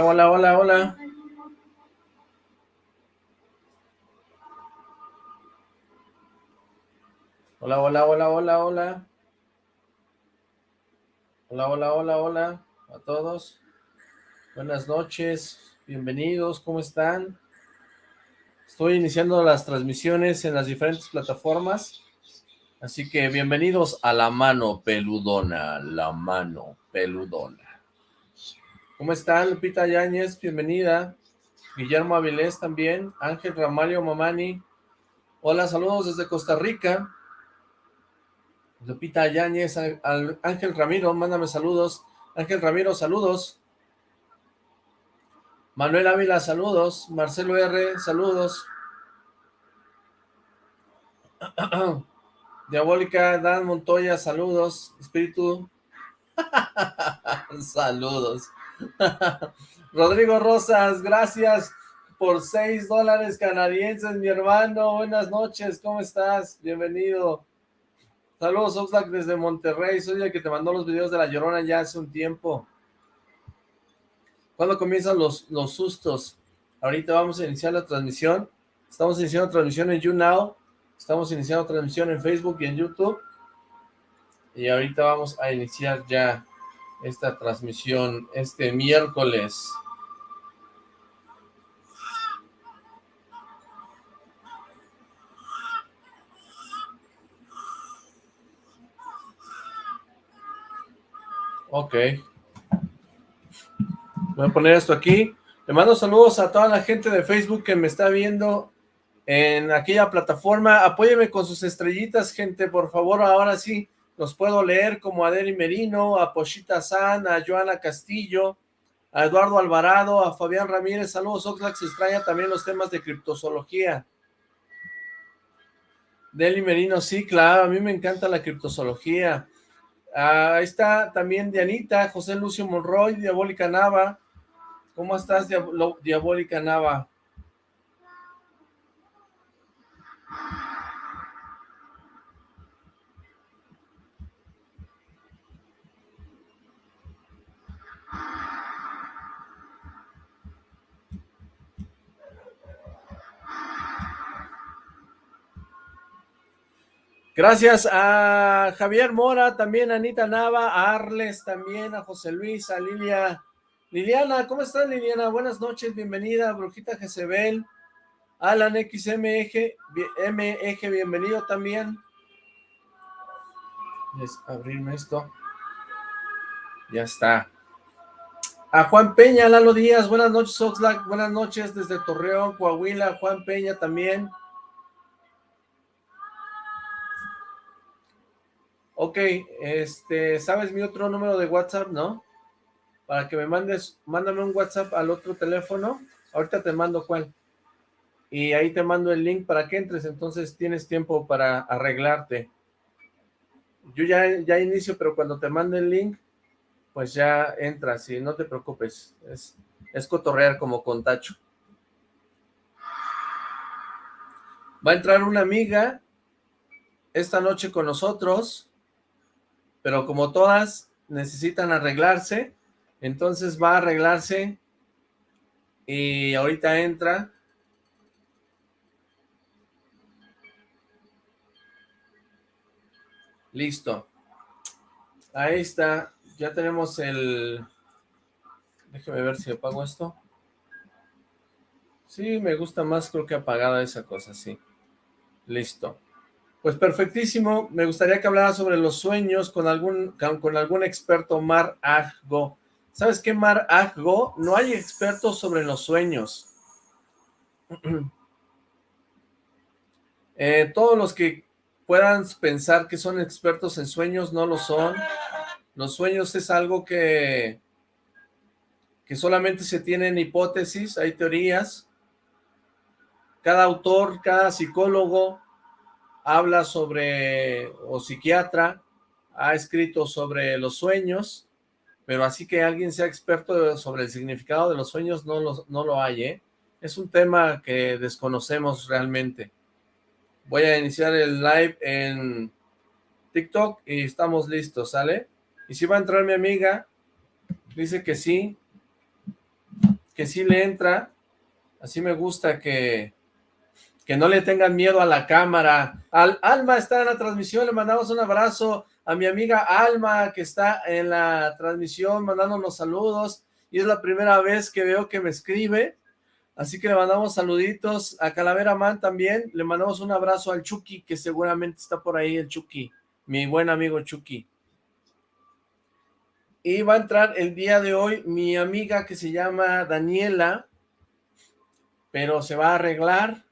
Hola, hola, hola, hola. Hola, hola, hola, hola, hola. Hola, hola, hola, hola a todos. Buenas noches, bienvenidos, ¿cómo están? Estoy iniciando las transmisiones en las diferentes plataformas, así que bienvenidos a La Mano Peludona, La Mano Peludona. ¿Cómo están, Lupita Yáñez? Bienvenida. Guillermo Avilés también, Ángel Ramalio Mamani. Hola, saludos desde Costa Rica. Lupita Yáñez, Ángel Ramiro, mándame saludos. Ángel Ramiro, saludos. Manuel Ávila, saludos. Marcelo R, saludos. Diabólica, Dan Montoya, saludos. Espíritu, saludos. Rodrigo Rosas, gracias por seis dólares canadienses, mi hermano. Buenas noches, ¿cómo estás? Bienvenido. Saludos, Oxlack, desde Monterrey. Soy el que te mandó los videos de La Llorona ya hace un tiempo. ¿Cuándo comienzan los, los sustos? Ahorita vamos a iniciar la transmisión. Estamos iniciando transmisión en YouNow. Estamos iniciando transmisión en Facebook y en YouTube. Y ahorita vamos a iniciar ya esta transmisión este miércoles. Ok. Voy a poner esto aquí. Le mando saludos a toda la gente de Facebook que me está viendo en aquella plataforma. Apóyeme con sus estrellitas, gente, por favor. Ahora sí, los puedo leer como a Deli Merino, a Pochita San, a Joana Castillo, a Eduardo Alvarado, a Fabián Ramírez. Saludos, Oxlack. Se extraña también los temas de criptozoología. Deli Merino, sí, claro. A mí me encanta la criptozoología. Ah, ahí está también Dianita, José Lucio Monroy, Diabólica Nava. ¿Cómo estás, Diabólica Nava? Gracias a Javier Mora, también a Anita Nava, a Arles también, a José Luis, a Lilia Liliana, ¿cómo estás Liliana? Buenas noches, bienvenida, Brujita Jezebel, Alan XMG, MG, bienvenido también. Es abrirme esto. Ya está. A Juan Peña, Lalo Díaz, buenas noches, Oxlack, buenas noches desde Torreón, Coahuila, Juan Peña también. Ok, este, ¿sabes mi otro número de WhatsApp, no? para que me mandes, mándame un WhatsApp al otro teléfono, ahorita te mando cuál, y ahí te mando el link para que entres, entonces tienes tiempo para arreglarte. Yo ya, ya inicio, pero cuando te mande el link, pues ya entras y no te preocupes, es, es cotorrear como con Tacho. Va a entrar una amiga esta noche con nosotros, pero como todas necesitan arreglarse, entonces va a arreglarse y ahorita entra. Listo. Ahí está. Ya tenemos el... Déjeme ver si apago esto. Sí, me gusta más, creo que apagada esa cosa, sí. Listo. Pues perfectísimo. Me gustaría que hablara sobre los sueños con algún, con algún experto Mar Aggo. ¿Sabes qué, Mar Aggo? No hay expertos sobre los sueños. Eh, todos los que puedan pensar que son expertos en sueños no lo son. Los sueños es algo que, que solamente se tienen hipótesis, hay teorías. Cada autor, cada psicólogo habla sobre, o psiquiatra, ha escrito sobre los sueños pero así que alguien sea experto sobre el significado de los sueños no lo, no lo hay, ¿eh? Es un tema que desconocemos realmente. Voy a iniciar el live en TikTok y estamos listos, ¿sale? Y si va a entrar mi amiga, dice que sí. que sí le entra, así me gusta que, que no le tengan miedo a la cámara. Al, Alma está en la transmisión, le mandamos un abrazo a mi amiga Alma, que está en la transmisión, mandándonos saludos, y es la primera vez que veo que me escribe, así que le mandamos saluditos a Calavera Man también, le mandamos un abrazo al Chucky, que seguramente está por ahí el Chucky, mi buen amigo Chucky. Y va a entrar el día de hoy mi amiga que se llama Daniela, pero se va a arreglar,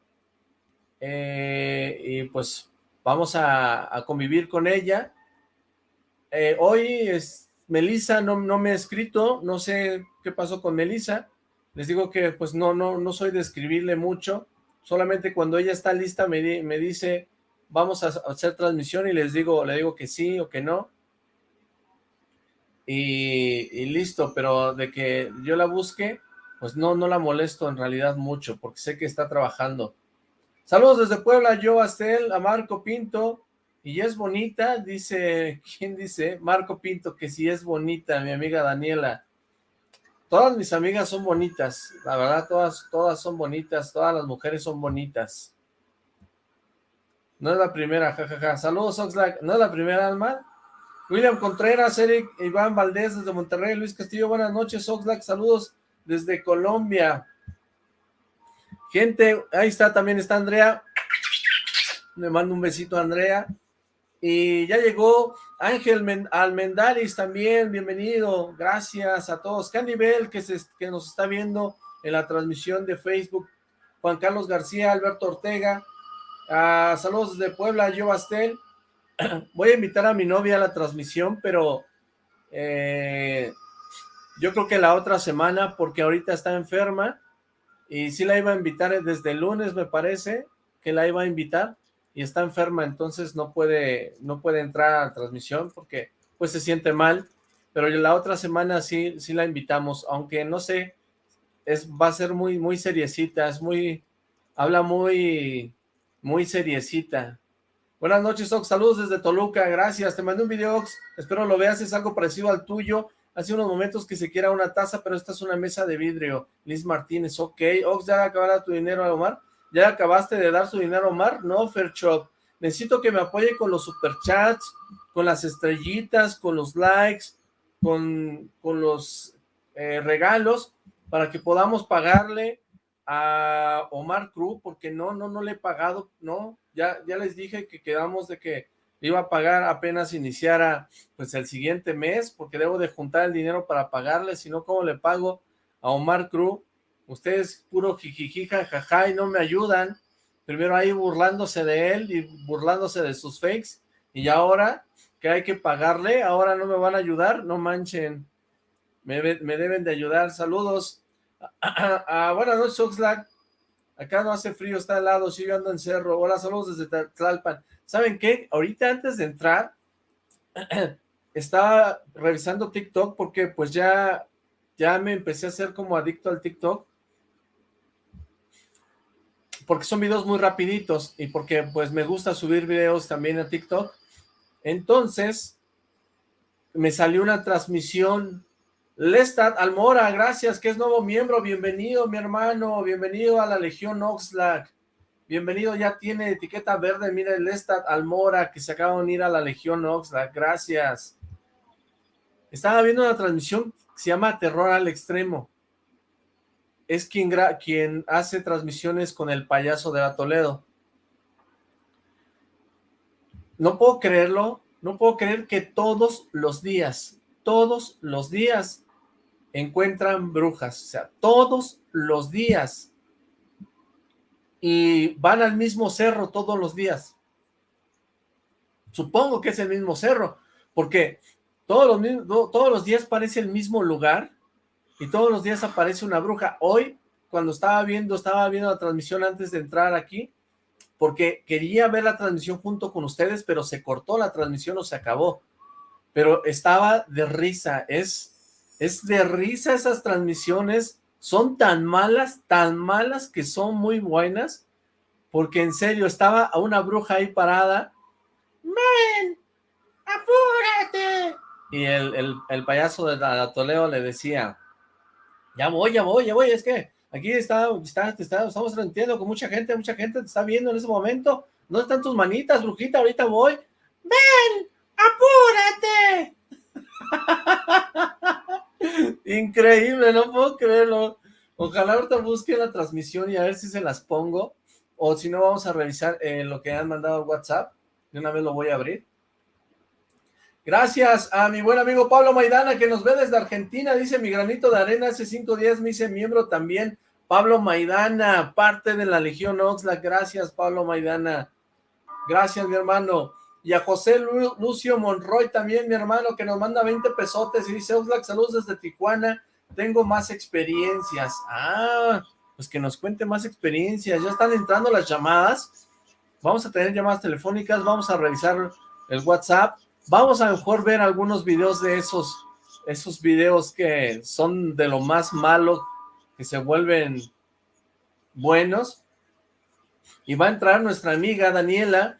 eh, y pues vamos a, convivir con ella. Eh, hoy es, Melissa no, no me ha escrito, no sé qué pasó con Melissa, les digo que pues no, no, no soy de escribirle mucho, solamente cuando ella está lista me, me dice vamos a hacer transmisión y les digo, le digo que sí o que no, y, y, listo, pero de que yo la busque, pues no, no la molesto en realidad mucho, porque sé que está trabajando. Saludos desde Puebla, yo, Astel, a Marco Pinto, y es bonita, dice, ¿quién dice? Marco Pinto, que si es bonita, mi amiga Daniela. Todas mis amigas son bonitas, la verdad, todas, todas son bonitas, todas las mujeres son bonitas. No es la primera, jajaja. Saludos, Oxlack. ¿No es la primera, Alma? William Contreras, Eric, Iván Valdés desde Monterrey, Luis Castillo, buenas noches, Oxlack. Saludos desde Colombia. Gente, ahí está, también está Andrea. Le mando un besito a Andrea. Y ya llegó Ángel Almendaris también, bienvenido. Gracias a todos. Candy Bell, que, se, que nos está viendo en la transmisión de Facebook. Juan Carlos García, Alberto Ortega. Ah, saludos desde Puebla, yo Bastel. Voy a invitar a mi novia a la transmisión, pero eh, yo creo que la otra semana, porque ahorita está enferma y sí la iba a invitar desde el lunes, me parece, que la iba a invitar, y está enferma, entonces no puede, no puede entrar a la transmisión porque pues se siente mal, pero la otra semana sí, sí la invitamos, aunque no sé, es, va a ser muy, muy seriecita, es muy, habla muy, muy seriecita. Buenas noches, Ox, saludos desde Toluca, gracias, te mandé un video, Ox, espero lo veas, es algo parecido al tuyo, Hace unos momentos que se quiera una taza, pero esta es una mesa de vidrio. Liz Martínez, ok. Ox, ¿ya acabaste tu dinero a Omar? ¿Ya acabaste de dar su dinero a Omar? No, Fairchop. Necesito que me apoye con los superchats, con las estrellitas, con los likes, con, con los eh, regalos, para que podamos pagarle a Omar Cruz, porque no, no, no le he pagado, no, ya, ya les dije que quedamos de que iba a pagar apenas iniciara pues el siguiente mes, porque debo de juntar el dinero para pagarle, si no, ¿cómo le pago a Omar Cruz? Ustedes puro jijijija, jaja, y no me ayudan. Primero ahí burlándose de él y burlándose de sus fakes, y ahora que hay que pagarle, ahora no me van a ayudar, no manchen. Me, deben de ayudar. Saludos. Ah, buenas noches, Oxlack. Acá no hace frío, está helado, sí, yo ando en cerro. Hola, saludos desde Tlalpan. ¿Saben qué? Ahorita antes de entrar, estaba revisando TikTok porque pues ya, ya me empecé a hacer como adicto al TikTok. Porque son videos muy rapiditos y porque pues me gusta subir videos también a TikTok. Entonces, me salió una transmisión. Lestat Almora, gracias, que es nuevo miembro. Bienvenido, mi hermano. Bienvenido a la Legión Oxlack. Bienvenido, ya tiene etiqueta verde, mira el Estat Almora, que se acaba de unir a la Legión Oxlack, gracias. Estaba viendo una transmisión que se llama Terror al Extremo. Es quien, quien hace transmisiones con el payaso de la Toledo. No puedo creerlo, no puedo creer que todos los días, todos los días encuentran brujas, o sea, todos los días y van al mismo cerro todos los días. Supongo que es el mismo cerro, porque todos los, todos los días parece el mismo lugar y todos los días aparece una bruja. Hoy, cuando estaba viendo, estaba viendo la transmisión antes de entrar aquí, porque quería ver la transmisión junto con ustedes, pero se cortó la transmisión o se acabó. Pero estaba de risa, es, es de risa esas transmisiones son tan malas, tan malas que son muy buenas, porque en serio, estaba a una bruja ahí parada, ¡Men! ¡Apúrate! Y el, el, payaso de la Toledo le decía, Ya voy, ya voy, ya voy, es que aquí está, está, está, estamos transmitiendo con mucha gente, mucha gente te está viendo en ese momento. ¿Dónde están tus manitas, brujita? Ahorita voy. ¡Ven! ¡Apúrate! Increíble, no puedo creerlo. Ojalá ahorita busque la transmisión y a ver si se las pongo. O si no, vamos a revisar eh, lo que han mandado WhatsApp. De una vez lo voy a abrir. Gracias a mi buen amigo Pablo Maidana, que nos ve desde Argentina. Dice, mi granito de arena hace cinco días me hice miembro también. Pablo Maidana, parte de la Legión Oxlack. Gracias, Pablo Maidana. Gracias, mi hermano. Y a José Lucio Monroy también, mi hermano, que nos manda 20 pesotes y dice, Oxlack, saludos desde Tijuana. Tengo más experiencias. Ah, pues que nos cuente más experiencias. Ya están entrando las llamadas. Vamos a tener llamadas telefónicas, vamos a revisar el WhatsApp. Vamos a mejor ver algunos videos de esos, esos videos que son de lo más malo, que se vuelven buenos. Y va a entrar nuestra amiga Daniela,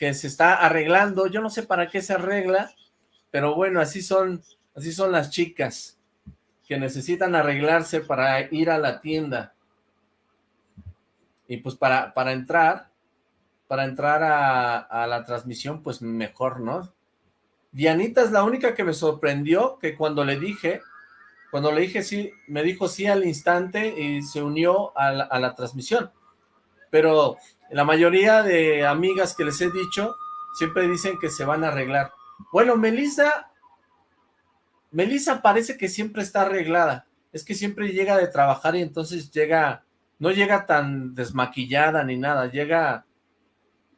que se está arreglando. Yo no sé para qué se arregla, pero bueno, así son, así son las chicas que necesitan arreglarse para ir a la tienda. Y pues para, para entrar, para entrar a, la transmisión, pues mejor, ¿no? Dianita es la única que me sorprendió, que cuando le dije, cuando le dije sí, me dijo sí al instante y se unió a la transmisión. Pero la mayoría de amigas que les he dicho, siempre dicen que se van a arreglar. Bueno, Melissa Melissa parece que siempre está arreglada. Es que siempre llega de trabajar y entonces llega, no llega tan desmaquillada ni nada. Llega,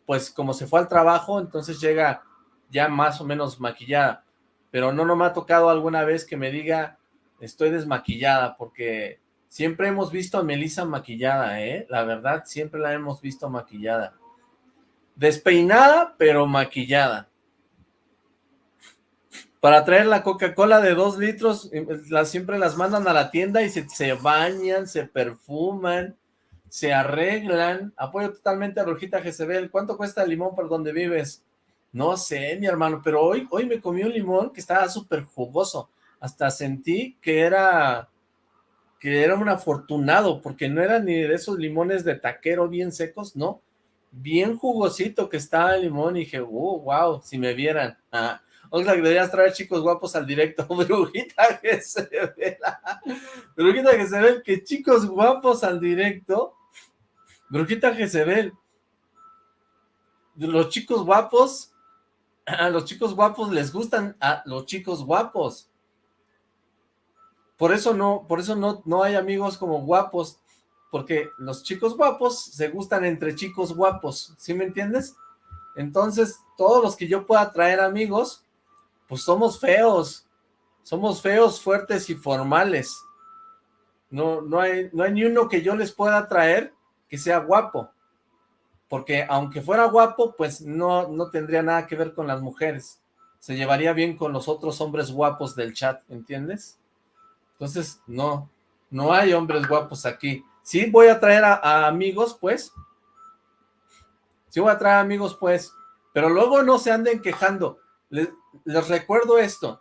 pues como se fue al trabajo, entonces llega ya más o menos maquillada. Pero no, no me ha tocado alguna vez que me diga, estoy desmaquillada, porque siempre hemos visto a Melissa maquillada, ¿eh? La verdad, siempre la hemos visto maquillada. Despeinada, pero maquillada para traer la Coca-Cola de dos litros, las, siempre las mandan a la tienda y se, se, bañan, se perfuman, se arreglan. Apoyo totalmente a Rojita Jezebel. ¿Cuánto cuesta el limón por donde vives? No sé, mi hermano, pero hoy, hoy me comí un limón que estaba súper jugoso. Hasta sentí que era, que era un afortunado, porque no era ni de esos limones de taquero bien secos, no. Bien jugosito que estaba el limón y dije, oh, wow, si me vieran. Ah, Oxlack, deberías traer chicos guapos al directo. Brujita que se ve. Brujita que se ve. Que chicos guapos al directo. Brujita que se ve. Los chicos guapos. A los chicos guapos les gustan a los chicos guapos. Por eso no, por eso no, no hay amigos como guapos. Porque los chicos guapos se gustan entre chicos guapos. ¿Sí me entiendes? Entonces, todos los que yo pueda traer amigos, pues somos feos, somos feos, fuertes y formales. No, no, hay, no hay ni uno que yo les pueda traer que sea guapo, porque aunque fuera guapo, pues no, no tendría nada que ver con las mujeres, se llevaría bien con los otros hombres guapos del chat, ¿entiendes? Entonces, no, no hay hombres guapos aquí. Sí voy a traer a, amigos, pues, sí voy a traer amigos, pues, pero luego no se anden quejando, les, recuerdo esto,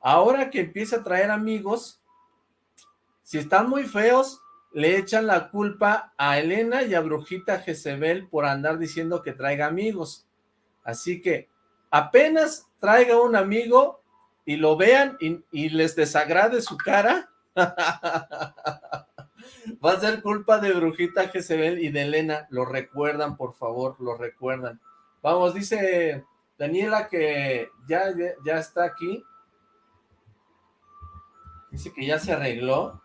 ahora que empieza a traer amigos, si están muy feos, le echan la culpa a Elena y a Brujita Jezebel por andar diciendo que traiga amigos. Así que apenas traiga un amigo y lo vean y, les desagrade su cara, va a ser culpa de Brujita Jezebel y de Elena. Lo recuerdan, por favor, lo recuerdan. Vamos, dice Daniela que ya, ya está aquí. Dice que ya se arregló.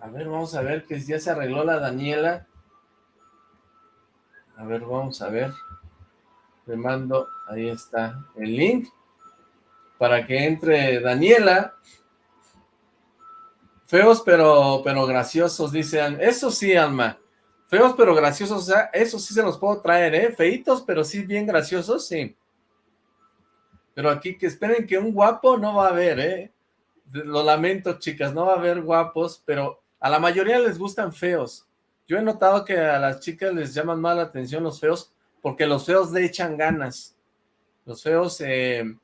A ver, vamos a ver que ya se arregló la Daniela. A ver, vamos a ver. Le mando, ahí está el link. Para que entre Daniela. Feos pero, pero graciosos, dicen. Eso sí, Alma. Feos pero graciosos, o sea, eso sí se los puedo traer, ¿eh? Feitos pero sí bien graciosos, sí. Pero aquí que esperen que un guapo no va a haber, ¿eh? Lo lamento, chicas, no va a haber guapos, pero a la mayoría les gustan feos. Yo he notado que a las chicas les llaman más la atención los feos, porque los feos le echan ganas. Los feos eh,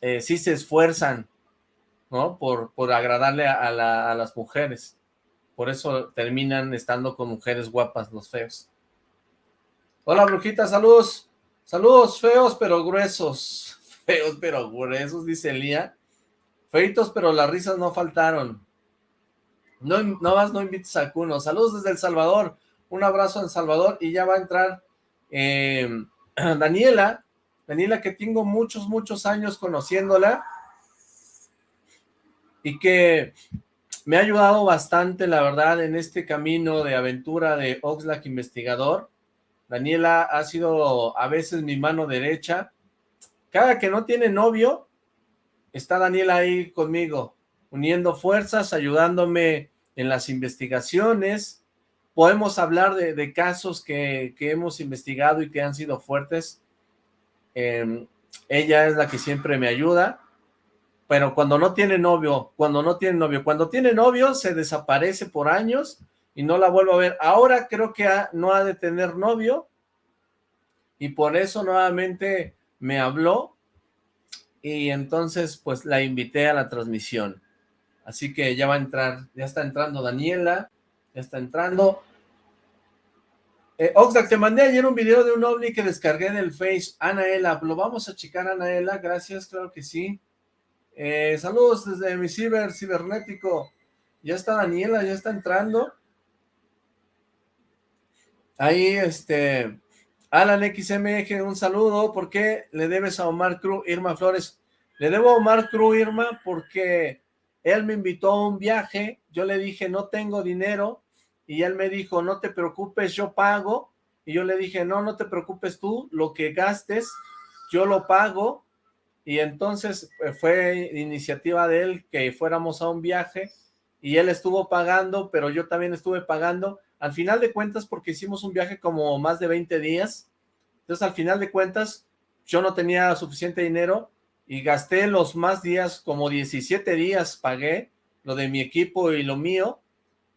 eh, sí se esfuerzan, ¿no? Por, por agradarle a, a las mujeres. por eso terminan estando con mujeres guapas los feos. Hola, brujita, saludos. Saludos, feos pero gruesos. Feos pero gruesos, dice Elía. Feitos, pero las risas no faltaron. No, no más no invites a Cuno. Saludos desde El Salvador. Un abrazo en Salvador y ya va a entrar eh, Daniela. Daniela que tengo muchos, muchos años conociéndola y que me ha ayudado bastante, la verdad, en este camino de aventura de Oxlack Investigador. Daniela ha sido a veces mi mano derecha. Cada que no tiene novio, está Daniela ahí conmigo, uniendo fuerzas, ayudándome en las investigaciones. Podemos hablar de, casos que, hemos investigado y que han sido fuertes. Em, ella es la que siempre me ayuda. Pero cuando no tiene novio, cuando no tiene novio, cuando tiene novio se desaparece por años y no la vuelvo a ver. Ahora creo que no ha de tener novio y por eso nuevamente me habló y entonces pues la invité a la transmisión. Así que ya va a entrar, ya está entrando Daniela, ya está entrando. Eh, Oxlack, te mandé ayer un video de un ovni que descargué del Face, Anaela, lo vamos a checar Anaela, gracias, claro que sí. Eh, saludos desde mi ciber, cibernético, ya está Daniela, ya está entrando. Ahí, este, Alan XMG, un saludo. ¿Por qué le debes a Omar Cruz, Irma Flores? Le debo a Omar Cruz, Irma, porque él me invitó a un viaje. Yo le dije, no tengo dinero. Y él me dijo, no te preocupes, yo pago. Y yo le dije, no, no te preocupes tú, lo que gastes, yo lo pago. Y entonces eh, fue iniciativa de él que fuéramos a un viaje y él estuvo pagando, pero yo también estuve pagando al final de cuentas, porque hicimos un viaje como más de 20 días, entonces al final de cuentas, yo no tenía suficiente dinero y gasté los más días, como 17 días pagué, lo de mi equipo y lo mío,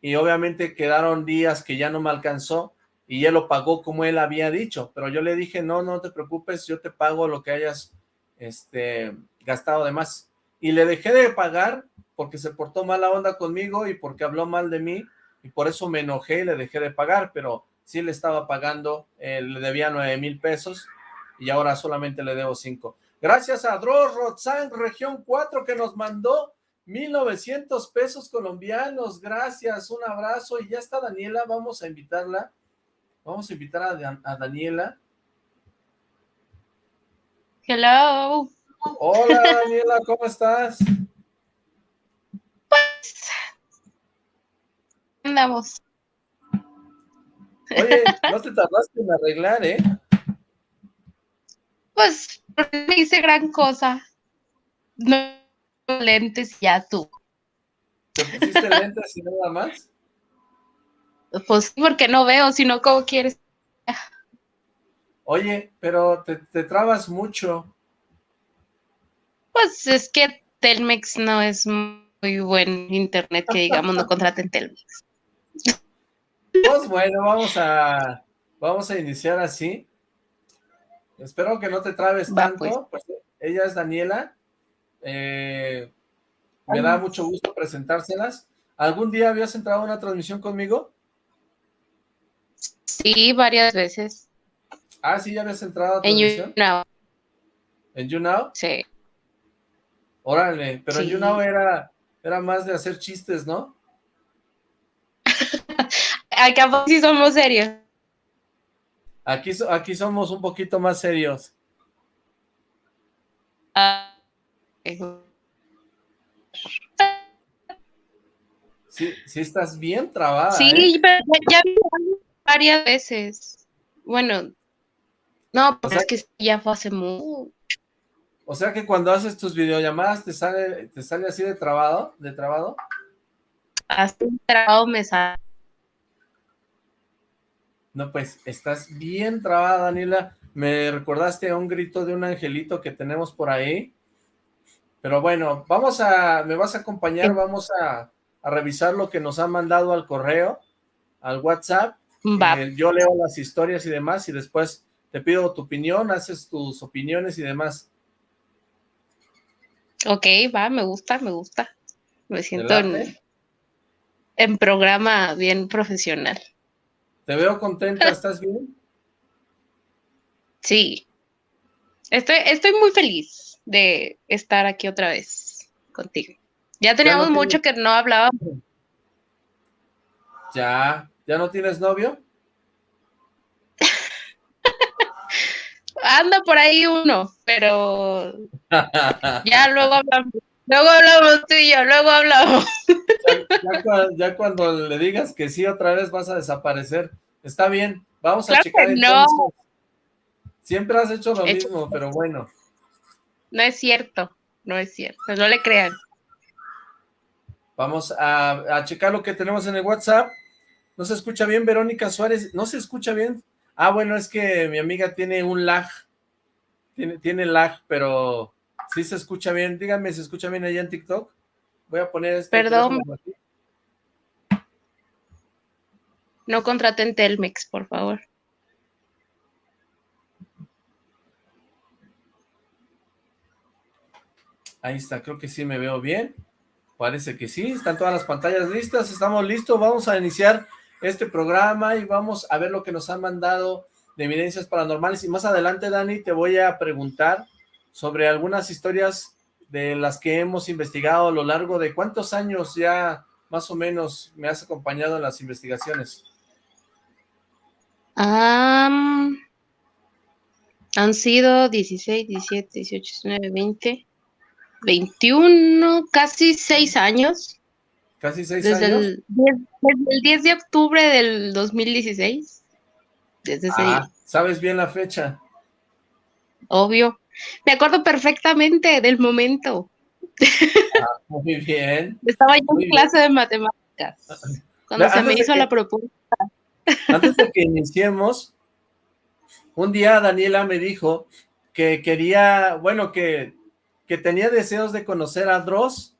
y obviamente quedaron días que ya no me alcanzó, y él lo pagó como él había dicho, pero yo le dije, no, no te preocupes, yo te pago lo que hayas este, gastado de más. Y le dejé de pagar porque se portó mala onda conmigo y porque habló mal de mí, y por eso me enojé y le dejé de pagar, pero sí le estaba pagando, eh, le debía nueve mil pesos y ahora solamente le debo cinco. Gracias a Dross Rotzan, región 4, que nos mandó 1900 pesos colombianos, gracias, un abrazo, y ya está Daniela, vamos a invitarla, vamos a invitar a, a Daniela. Hello. Hola Daniela, ¿cómo estás? Pues andamos. Oye, no te tardaste en arreglar, ¿eh? Pues, me hice gran cosa. No lentes ya tú. ¿Te pusiste lentes y nada más? Pues sí, porque no veo, sino cómo quieres. Oye, pero te, te trabas mucho. Pues es que Telmex no es muy buen internet que digamos no contraten Telmex. Pues bueno, vamos a, vamos a iniciar así. Espero que no te trabes tanto. Pues. pues. ella es Daniela. Eh, me da mucho gusto presentárselas. ¿Algún día habías entrado a una transmisión conmigo? Sí, varias veces. Ah, sí, ya habías entrado a transmisión. En YouNow. ¿En YouNow? Sí. Órale, pero en YouNow era, era más de hacer chistes, ¿no? acá sí somos serios. Aquí, aquí somos un poquito más serios. Ah, sí, sí estás bien trabada. Sí, ¿eh? pero ya, vi varias veces. Bueno, no, pero es que ya fue hace mucho. O sea que cuando haces tus videollamadas te sale, te sale así de trabado, de trabado. Así de trabado me sale. No, pues estás bien trabada, Daniela. Me recordaste a un grito de un angelito que tenemos por ahí. Pero bueno, vamos a, me vas a acompañar, vamos a, revisar lo que nos han mandado al correo, al WhatsApp. Eh, yo leo las historias y demás y después te pido tu opinión, haces tus opiniones y demás. Ok, va, me gusta, me gusta. Me siento en, en programa bien profesional. Te veo contenta, ¿estás bien? Sí. Estoy, estoy muy feliz de estar aquí otra vez contigo. Ya teníamos mucho que no hablábamos. Ya, ¿ya no tienes novio? Anda por ahí uno, pero ya luego hablamos. Luego hablamos tú y yo, luego hablamos. Ya, cuando le digas que sí otra vez vas a desaparecer. Está bien, vamos a checar entonces. No. Siempre has hecho lo mismo, pero bueno. No es cierto, no es cierto, no le crean. Vamos a, a checar lo que tenemos en el WhatsApp. ¿No se escucha bien, Verónica Suárez? ¿No se escucha bien? Ah, bueno, es que mi amiga tiene un lag. Tiene, tiene lag, pero sí se escucha bien. Díganme, ¿se escucha bien allá en TikTok? Voy a poner este Perdón. No contraten Telmex, por favor. Ahí está, creo que sí me veo bien. Parece que sí, están todas las pantallas listas, estamos listos, vamos a iniciar este programa y vamos a ver lo que nos han mandado de evidencias paranormales. Y más adelante, Dani, te voy a preguntar sobre algunas historias de las que hemos investigado a lo largo de cuántos años ya más o menos me has acompañado en las investigaciones. han sido 16, 17, 18, 19, 20, 21, casi 6 años. ¿Casi seis desde años? El, desde el 10 de octubre del 2016. Desde ah, ¿Sabes bien la fecha? Obvio. Me acuerdo perfectamente del momento. Ah, muy bien. Estaba yo en clase de matemáticas cuando se me hizo la propuesta. Antes de que iniciemos, un día Daniela me dijo que quería, bueno, que, que tenía deseos de conocer a Dross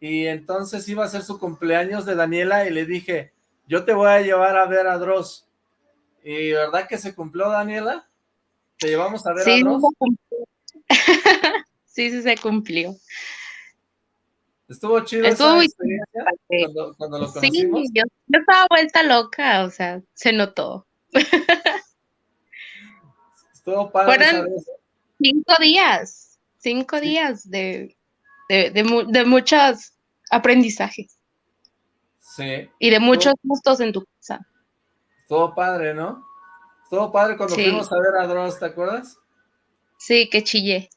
y entonces iba a ser su cumpleaños de Daniela y le dije, yo te voy a llevar a ver a Dross. ¿Y verdad que se cumplió, Daniela? ¿Te llevamos a ver a Dross? sí, sí se cumplió. ¿Estuvo chido esa experiencia cuando, lo conocimos? Sí, yo, estaba vuelta loca, o sea, se notó. Estuvo padre Fueron cinco días, cinco días de de, muchos aprendizajes. Sí. Y de muchos gustos en tu casa. Todo padre, ¿no? Todo padre cuando fuimos a ver a Dross, ¿te acuerdas? Sí, que chillé.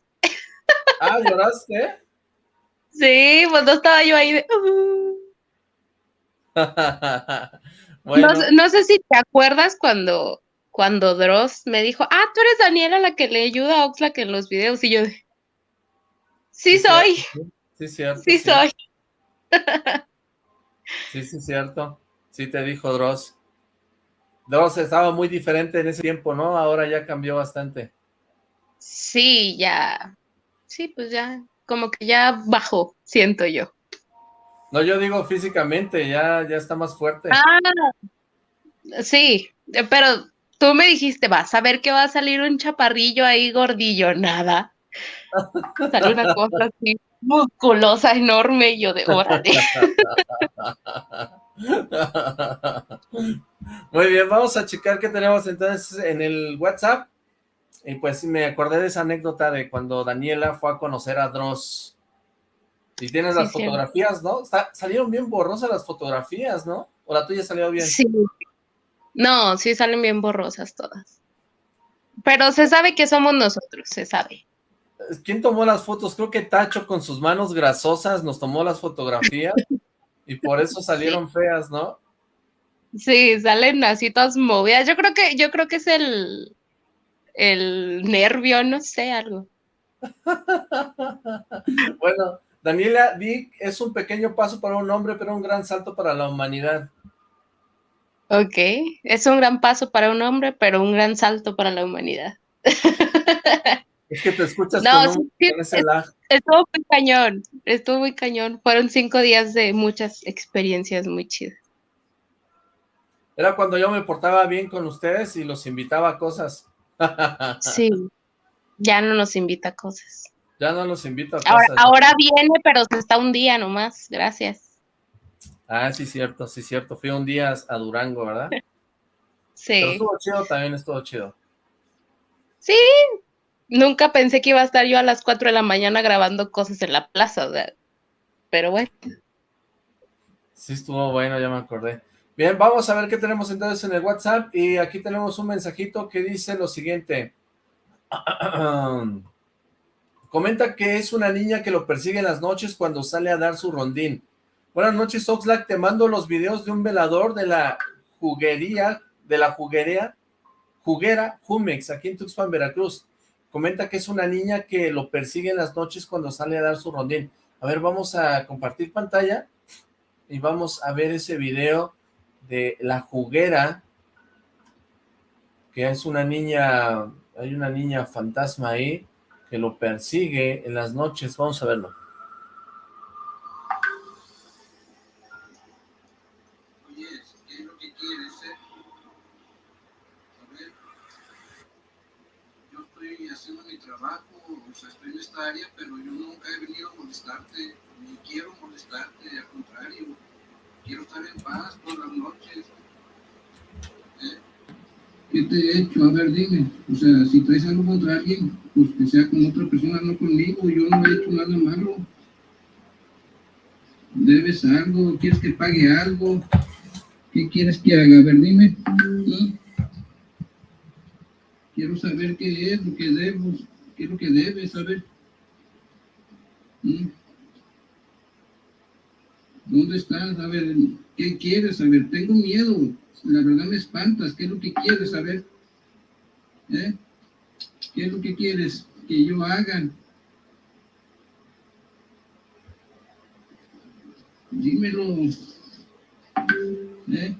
Ah, ¿lloraste? Sí, pues no estaba yo ahí de... Uh". no, sé si te acuerdas cuando, cuando Dross me dijo, ah, tú eres Daniela la que le ayuda a Oxlack en los videos, y yo de... Sí, soy. Sí, cierto. Sí, soy. Sí, sí, cierto. Sí, te dijo Dross. Dross estaba muy diferente en ese tiempo, ¿no? Ahora ya cambió bastante. Sí, ya. Sí, pues ya, como que ya bajó, siento yo. No, yo digo físicamente, ya, ya está más fuerte. Ah, sí, pero tú me dijiste, vas a ver que va a salir un chaparrillo ahí gordillo, nada. Sale una cosa así musculosa, enorme, y yo de órale. Muy bien, vamos a checar qué tenemos entonces en el WhatsApp. Y pues me acordé de esa anécdota de cuando Daniela fue a conocer a Dross. Y tienes las fotografías, ¿no? salieron bien borrosas las fotografías, ¿no? ¿O la tuya salió bien? Sí. No, sí salen bien borrosas todas. Pero se sabe que somos nosotros, se sabe. ¿Quién tomó las fotos? Creo que Tacho con sus manos grasosas nos tomó las fotografías y por eso salieron feas, ¿no? Sí, salen así todas movidas. Yo creo que, yo creo que es el, el nervio, no sé, algo. bueno, Daniela Dick es un pequeño paso para un hombre, pero un gran salto para la humanidad. Ok, es un gran paso para un hombre, pero un gran salto para la humanidad. Es que te escuchas con, ese lag. Estuvo muy cañón, estuvo muy cañón. Fueron cinco días de muchas experiencias muy chidas. Era cuando yo me portaba bien con ustedes y los invitaba a cosas. sí, ya no nos invita a cosas. Ya no los invita a cosas. Ahora, viene, pero está un día nomás, gracias. Ah, sí, cierto, sí, cierto. Fui un día a Durango, ¿verdad? Sí. Pero estuvo chido, también estuvo chido. Sí, nunca pensé que iba a estar yo a las 4 de la mañana grabando cosas en la plaza, pero bueno. Sí, estuvo bueno, ya me acordé. Bien, vamos a ver qué tenemos entonces en el WhatsApp, y aquí tenemos un mensajito que dice lo siguiente. Comenta que es una niña que lo persigue en las noches cuando sale a dar su rondín. Buenas noches, Oxlack, te mando los videos de un velador de la juguería, de la juguería, juguera Jumex, aquí en Tuxpan, Veracruz. Comenta que es una niña que lo persigue en las noches cuando sale a dar su rondín. A ver, vamos a compartir pantalla y vamos a ver ese video de la juguera, que es una niña, hay una niña fantasma ahí, que lo persigue en las noches. Vamos a verlo. Oye, ¿qué es lo que quieres, eh? A ver, yo estoy haciendo mi trabajo, o área, pero yo nunca he venido a molestarte, ni quiero molestarte, al contrario, quiero estar en paz todas las noches. ¿Eh? ¿Qué te he hecho? A ver, dime. O sea, si traes algo contra alguien, pues que sea con otra persona, no conmigo. Yo no he hecho nada malo. ¿Debes algo? ¿Quieres que pague algo? ¿Qué quieres que haga? A ver, dime. ¿Mm? Quiero saber qué es lo que debo, qué es lo que debes saber. ¿Mm? ¿Dónde estás? A ver, ¿qué quieres? A ver, tengo miedo. La verdad me espantas. ¿Qué es lo que quieres? A ver. ¿Eh? ¿Qué es lo que quieres que yo haga? Dímelo. ¿Eh?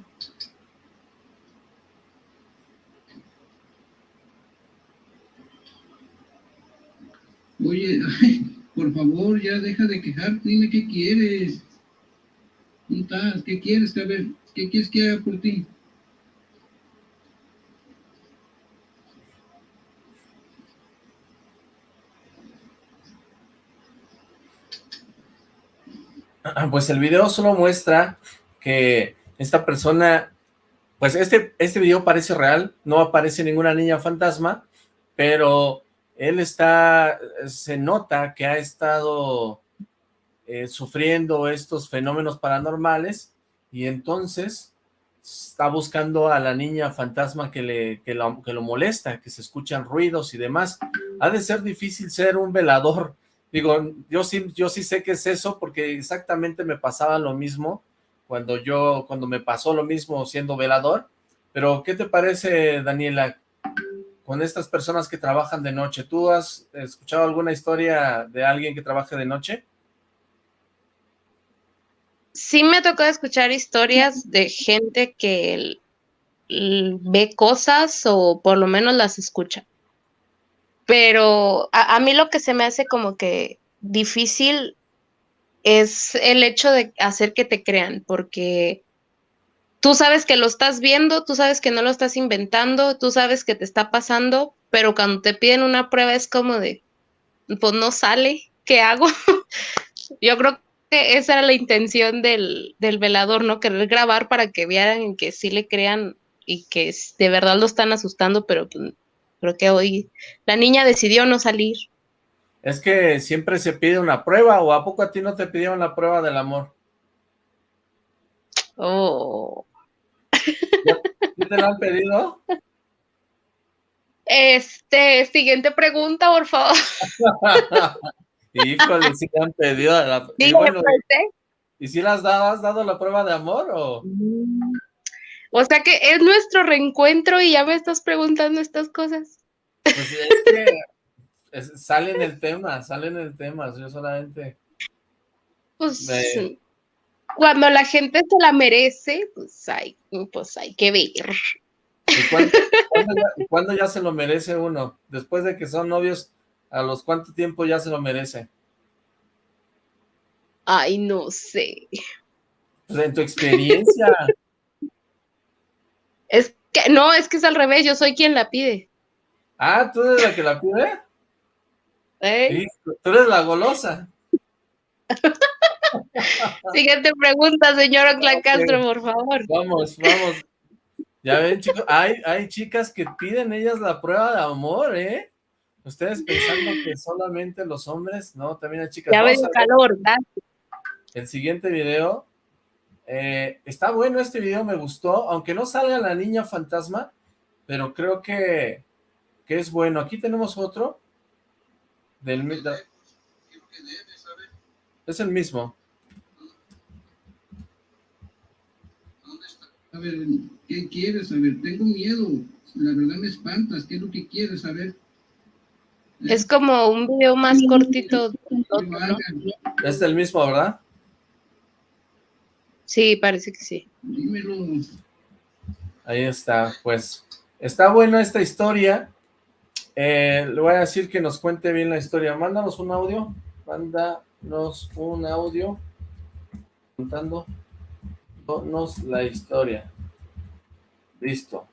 Oye, por favor, ya deja de quejarte, dime qué quieres. ¿Dónde estás? ¿Qué quieres, a ver? ¿Qué quieres que haga por ti? Pues el video solo muestra que esta persona, pues este, este video parece real, no aparece ninguna niña fantasma, pero él está, se nota que ha estado eh, sufriendo estos fenómenos paranormales y entonces está buscando a la niña fantasma que, le, que, lo, que lo molesta, que se escuchan ruidos y demás. Ha de ser difícil ser un velador. Digo, yo sí, yo sí sé que es eso porque exactamente me pasaba lo mismo cuando yo, cuando me pasó lo mismo siendo velador. Pero, ¿qué te parece, Daniela, con estas personas que trabajan de noche? ¿Tú has escuchado alguna historia de alguien que trabaje de noche? sí me tocó escuchar historias de gente que ve cosas o por lo menos las escucha. Pero a, a, mí lo que se me hace como que difícil es el hecho de hacer que te crean, porque tú sabes que lo estás viendo, tú sabes que no lo estás inventando, tú sabes que te está pasando, pero cuando te piden una prueba es como de, pues no sale, ¿qué hago? Yo creo esa era la intención del, del, velador, ¿no? Querer grabar para que vieran que sí le crean y que de verdad lo están asustando, pero pues, creo que hoy la niña decidió no salir. Es que siempre se pide una prueba, ¿o a poco a ti no te pidieron la prueba del amor? Oh. ¿Ya te la han pedido? Este, siguiente pregunta, por favor. Híjole, si te han pedido la... Sí, y, bueno, pues, ¿Y si las dado, has dado la prueba de amor o...? O sea que es nuestro reencuentro y ya me estás preguntando estas cosas. Pues es que es, sale en el tema, sale en el tema, yo solamente... Pues me... cuando la gente se la merece, pues hay, pues hay que ver. ¿Y cuándo, cuándo, ya, cuándo ya se lo merece uno? Después de que son novios ¿A los cuánto tiempo ya se lo merece? Ay, no sé. Pues en tu experiencia. es que, no, es que es al revés, yo soy quien la pide. Ah, ¿tú eres la que la pide? ¿Eh? Sí, tú eres la golosa. Siguiente pregunta, señor Ocla Castro, por favor. Vamos, vamos. Ya ven, chicos, hay, hay chicas que piden ellas la prueba de amor, ¿eh? Ustedes pensando que solamente los hombres, no, también hay chicas. Ya ven calor, ¿verdad? El siguiente video, eh, está bueno este video, me gustó, aunque no salga la niña fantasma, pero creo que, que es bueno. Aquí tenemos otro, del, es el mismo. A ver, ¿qué quieres saber? Tengo miedo. La verdad me espantas. ¿Qué es lo que quieres saber? Es como un video más cortito. Es el mismo, ¿verdad? Sí, parece que sí. Dímelo. Ahí está, pues. Está buena esta historia. Eh, le voy a decir que nos cuente bien la historia. Mándanos un audio. Mándanos un audio. Contando la historia. Listo.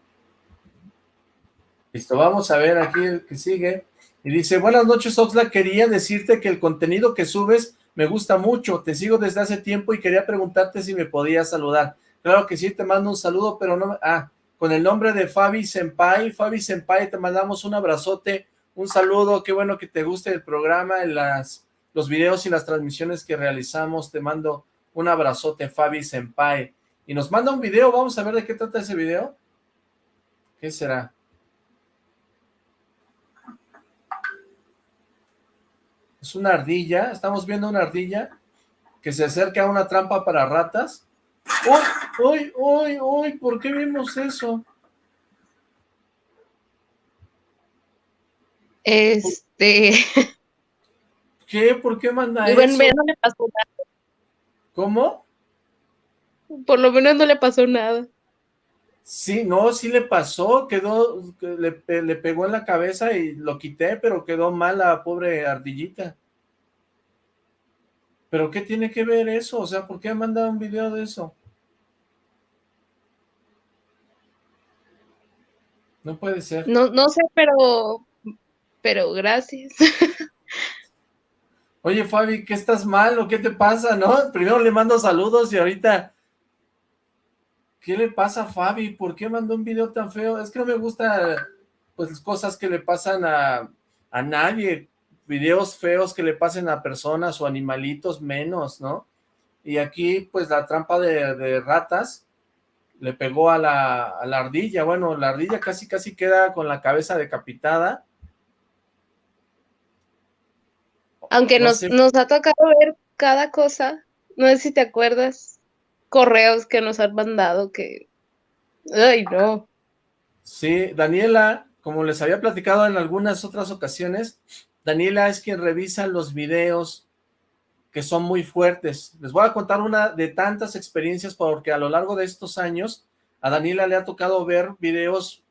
Listo, vamos a ver aquí el que sigue. Y dice, buenas noches Oxla, quería decirte que el contenido que subes me gusta mucho, te sigo desde hace tiempo y quería preguntarte si me podías saludar. Claro que sí, te mando un saludo, pero no... Ah, con el nombre de Fabi Senpai. Fabi Senpai, te mandamos un abrazote, un saludo, qué bueno que te guste el programa, las, los videos y las transmisiones que realizamos. Te mando un abrazote, Fabi Senpai. Y nos manda un video, vamos a ver de qué trata ese video. ¿Qué será? Es una ardilla, estamos viendo una ardilla que se acerca a una trampa para ratas. ¡Uy, uy, uy, uy! ¿Por qué vimos eso? Este... ¿Qué? ¿Por qué manda eso? Bueno, no le pasó nada. ¿Cómo? Por lo menos no le pasó nada. Sí, no, sí le pasó, quedó, le, le, pegó en la cabeza y lo quité, pero quedó mal la pobre ardillita. ¿Pero qué tiene que ver eso? O sea, ¿por qué mandado un video de eso? No puede ser. No, no sé, pero, pero gracias. Oye, Fabi, ¿qué estás mal o qué te pasa, no? Primero le mando saludos y ahorita... ¿Qué le pasa a Fabi? ¿Por qué mandó un video tan feo? Es que no me gusta, pues, cosas que le pasan a, a nadie. Videos feos que le pasen a personas o animalitos menos, ¿no? Y aquí, pues, la trampa de, ratas le pegó a la, a la ardilla. Bueno, la ardilla casi, casi queda con la cabeza decapitada Aunque nos, nos ha tocado ver cada cosa, no sé si te acuerdas, correos que nos han mandado que... ¡Ay, no! Sí, Daniela, como les había platicado en algunas otras ocasiones, Daniela es quien revisa los videos que son muy fuertes. Les voy a contar una de tantas experiencias porque a lo largo de estos años a Daniela le ha tocado ver videos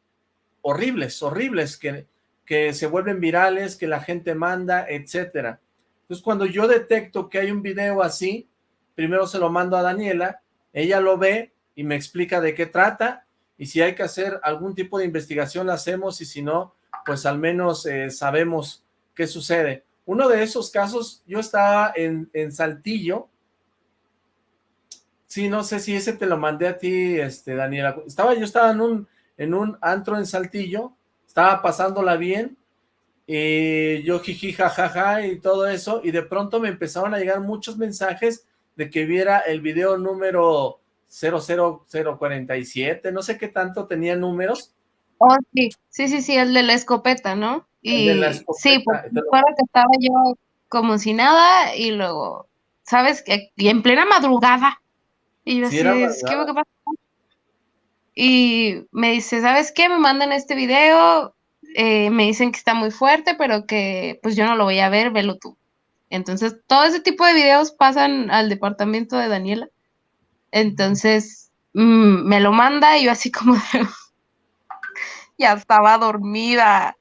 horribles, horribles, que, que se vuelven virales, que la gente manda, etcétera. Entonces, cuando yo detecto que hay un video así, primero se lo mando a Daniela, ella lo ve y me explica de qué trata, y si hay que hacer algún tipo de investigación, la hacemos, y si no, pues al menos eh, sabemos qué sucede. Uno de esos casos, yo estaba en, en Saltillo, sí, no sé si ese te lo mandé a ti, este, Daniela, estaba, yo estaba en un, en un antro en Saltillo, estaba pasándola bien, y yo jiji jajaja y todo eso, y de pronto me empezaron a llegar muchos mensajes de que viera el video número 00047, no sé qué tanto tenía números. Oh, sí, sí, sí, sí, el de la escopeta, ¿no? Y sí, porque recuerdo que estaba yo como si nada, y luego, ¿sabes? Y en plena madrugada, y yo así, ¿qué, ¿qué pasa? Y me dice, ¿sabes qué? Me mandan este video, eh, me dicen que está muy fuerte, pero que pues yo no lo voy a ver, velo tú. Entonces, todo ese tipo de videos pasan al departamento de Daniela. Entonces, mm, me lo manda y yo así como ya estaba dormida.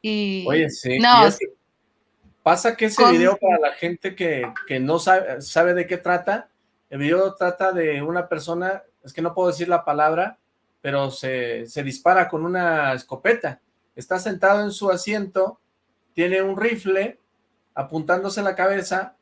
Y, Oye, sí. No, pasa que ese video para la gente que, que no sabe, sabe de qué trata, el video trata de una persona, es que no puedo decir la palabra, pero se, se dispara con una escopeta está sentado en su asiento, tiene un rifle apuntándose la cabeza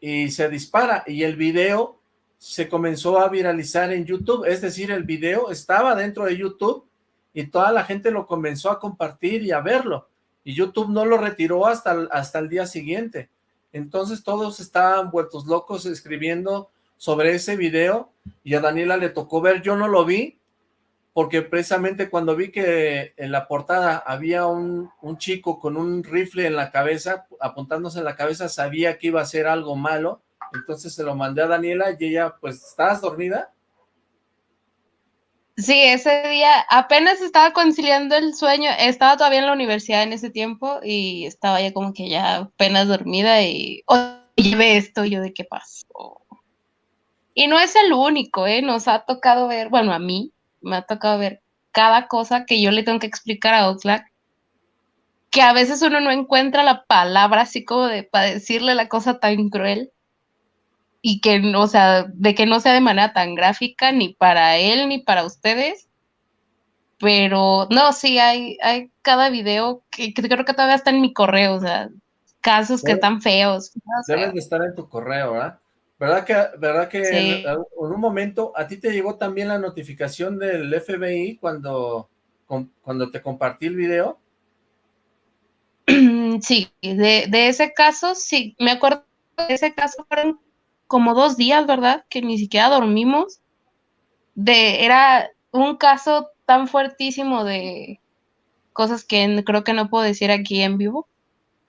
y se dispara, y el video se comenzó a viralizar en YouTube, es decir, el video estaba dentro de YouTube, y toda la gente lo comenzó a compartir y a verlo, y YouTube no lo retiró hasta, hasta el día siguiente, entonces todos estaban vueltos locos escribiendo sobre ese video, y a Daniela le tocó ver, yo no lo vi, porque precisamente cuando vi que en la portada había un, chico con un rifle en la cabeza, apuntándose en la cabeza, sabía que iba a ser algo malo, entonces se lo mandé a Daniela y ella, pues, ¿estabas dormida? Sí, ese día apenas estaba conciliando el sueño, estaba todavía en la universidad en ese tiempo y estaba ya como que ya apenas dormida y, oye, ve esto, yo de qué pasó. Y no es el único, ¿eh? Nos ha tocado ver, bueno, a mí, me ha tocado ver cada cosa que yo le tengo que explicar a Oxlack, que a veces uno no encuentra la palabra así como de para decirle la cosa tan cruel y que, o sea, de que no sea de manera tan gráfica ni para él ni para ustedes. Pero no, sí, hay, hay cada video que, creo que todavía está en mi correo, o sea, casos que están feos. Deben de estar en tu correo, ¿verdad? ¿Verdad que, verdad que en, un momento a ti te llegó también la notificación del FBI cuando, cuando te compartí el video? Sí, de, ese caso, sí, me acuerdo de ese caso fueron como dos días, ¿verdad? Que ni siquiera dormimos. De, era un caso tan fuertísimo de cosas que creo que no puedo decir aquí en vivo.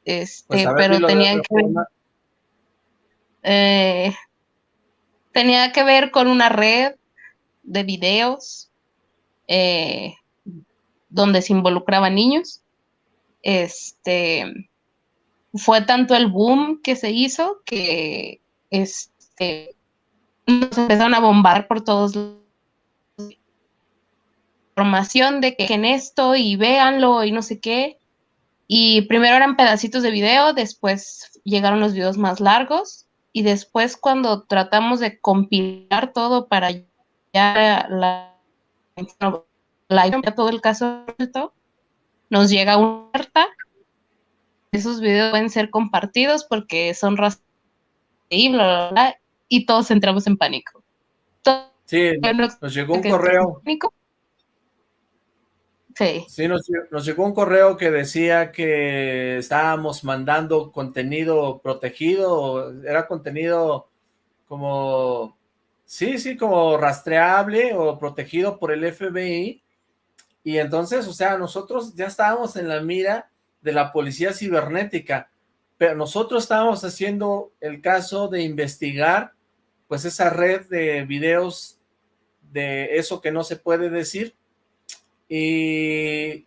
Este, pues pero tenían que eh, tenía que ver con una red de videos eh, donde se involucraban niños. Este fue tanto el boom que se hizo que este, nos empezaron a bombar por todos lados información de que en esto y véanlo y no sé qué. Y primero eran pedacitos de video, después llegaron los videos más largos y después cuando tratamos de compilar todo para ya la, la, todo el caso nos llega una alerta esos videos pueden ser compartidos porque son rastreados y bla, bla, bla, y todos entramos en pánico. sí, nos llegó un correo. Sí. Sí, nos, llegó un correo que decía que estábamos mandando contenido protegido, era contenido como, sí, sí, como rastreable o protegido por el FBI, y entonces, o sea, nosotros ya estábamos en la mira de la policía cibernética, pero nosotros estábamos haciendo el caso de investigar, pues esa red de videos de eso que no se puede decir, y,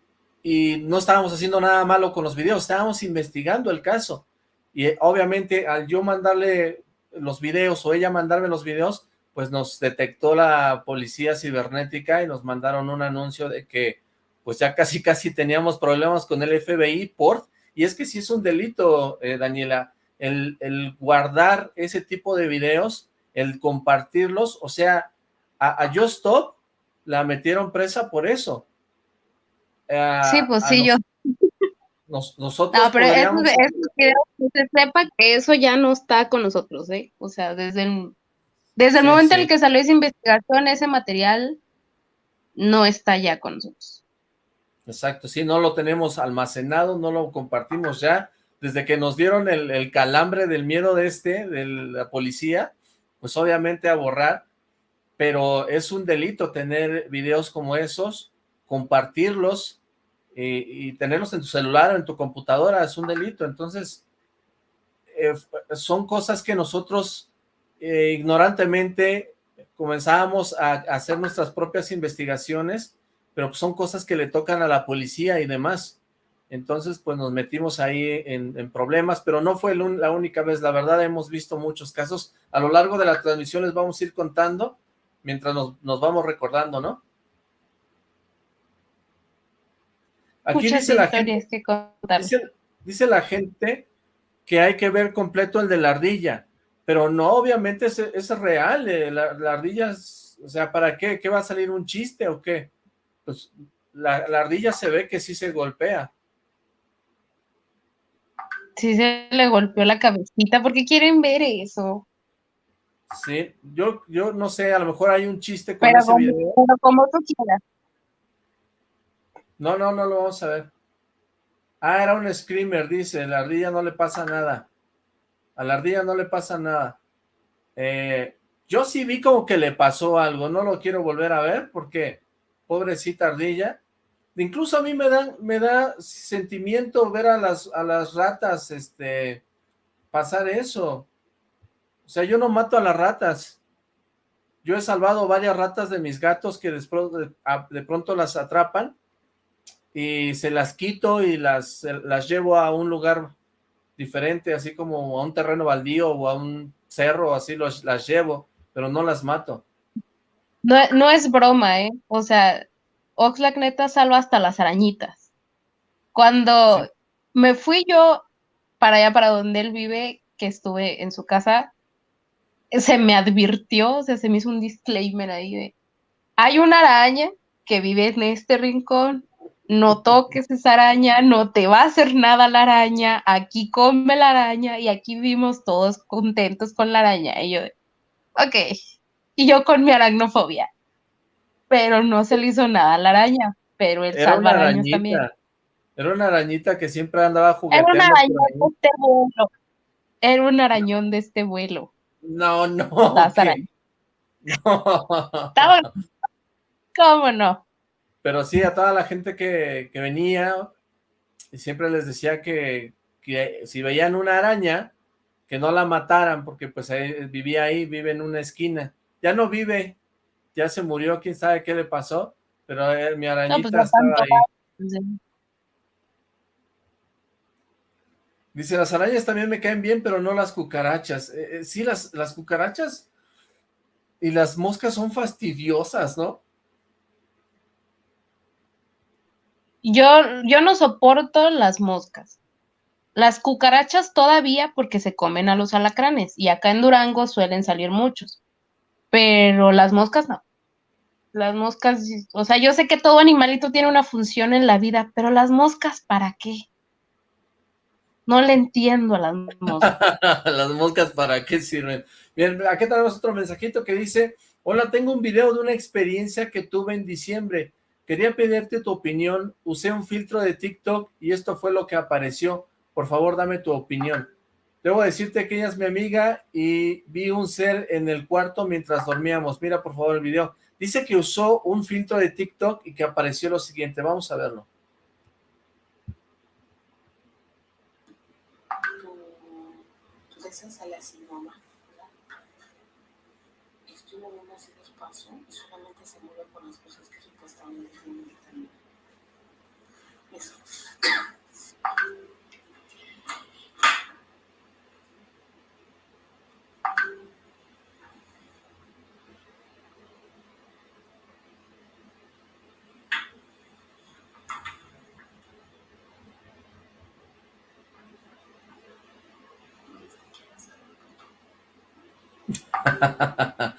no estábamos haciendo nada malo con los videos, estábamos investigando el caso. Y eh, obviamente al yo mandarle los videos o ella mandarme los videos, pues nos detectó la policía cibernética y nos mandaron un anuncio de que pues ya casi casi teníamos problemas con el FBI por, y es que sí es un delito, eh, Daniela, el, guardar ese tipo de videos, el compartirlos, o sea, a, a Just Stop la metieron presa por eso, sí, pues sí, yo. nosotros No, pero eso, que se sepa que eso ya no está con nosotros, ¿eh? O sea, desde el, desde el momento en el que salió esa investigación, ese material no está ya con nosotros. Exacto, sí, no lo tenemos almacenado, no lo compartimos ya. Desde que nos dieron el, el calambre del miedo de este, de la policía, pues obviamente a borrar, pero es un delito tener videos como esos, compartirlos, y, tenerlos en tu celular o en tu computadora es un delito, entonces eh, son cosas que nosotros eh, ignorantemente comenzábamos a, hacer nuestras propias investigaciones, pero son cosas que le tocan a la policía y demás, entonces pues nos metimos ahí en, problemas, pero no fue la única vez, la verdad hemos visto muchos casos, a lo largo de la transmisión les vamos a ir contando, mientras nos, nos vamos recordando, ¿no? Aquí dice la, gente, dice, la gente que hay que ver completo el de la ardilla, pero no, obviamente es, es real, eh, la, ardilla, o sea, ¿para qué? ¿Qué va a salir un chiste o qué? Pues la, ardilla se ve que sí se golpea. Sí se le golpeó la cabecita, porque quieren ver eso. Sí, yo, yo no sé, a lo mejor hay un chiste con ese video. Pero como tú quieras. No, no, no lo vamos a ver. Ah, era un screamer, dice, la ardilla no le pasa nada. A la ardilla no le pasa nada. Eh, yo sí vi como que le pasó algo, no lo quiero volver a ver porque, pobrecita ardilla, incluso a mí me da, me da sentimiento ver a las, a las ratas, este, pasar eso. O sea, yo no mato a las ratas. Yo he salvado varias ratas de mis gatos que de, pronto las atrapan y se las quito y las, las llevo a un lugar diferente, así como a un terreno baldío o a un cerro, así los, las llevo pero no las mato. No, no es broma, ¿eh? O sea, Oxlack neta salva hasta las arañitas. Cuando me fui yo para allá, para donde él vive, que estuve en su casa, se me advirtió, o sea, se me hizo un disclaimer ahí de, hay una araña que vive en este rincón, no toques esa araña, no te va a hacer nada la araña, aquí come la araña y aquí vivimos todos contentos con la araña. Y yo, ok. Y yo con mi aracnofobia. Pero no se le hizo nada a la araña, pero el salva arañas también. Era una arañita que siempre andaba jugando. Era un arañón de este vuelo. Era un arañón de este vuelo. No, no. No. ¿Cómo no? Pero sí, a toda la gente que, que venía, y siempre les decía que, que si veían una araña, que no la mataran, porque pues vivía ahí, vive en una esquina. Ya no vive, ya se murió, quién sabe qué le pasó, pero eh, mi pues, arañita estaba ahí. Dice, las arañas también me caen bien, pero no las cucarachas. Eh, eh, sí, las, las cucarachas y las moscas son fastidiosas, ¿no? Yo, yo no soporto las moscas. Las cucarachas todavía porque se comen a los alacranes y acá en Durango suelen salir muchos, pero las moscas no. Las moscas, o sea, yo sé que todo animalito tiene una función en la vida, pero las moscas, ¿para qué? No le entiendo a las moscas. las moscas, ¿para qué sirven? Bien, aquí tenemos otro mensajito que dice, hola, tengo un video de una experiencia que tuve en diciembre. Quería pedirte tu opinión. Usé un filtro de TikTok y esto fue lo que apareció. Por favor, dame tu opinión. Debo decirte que ella es mi amiga y vi un ser en el cuarto mientras dormíamos. Mira, por favor, el video. Dice que usó un filtro de TikTok y que apareció lo siguiente. Vamos a verlo. Tu deseo sale así, mamá. ハハハハ。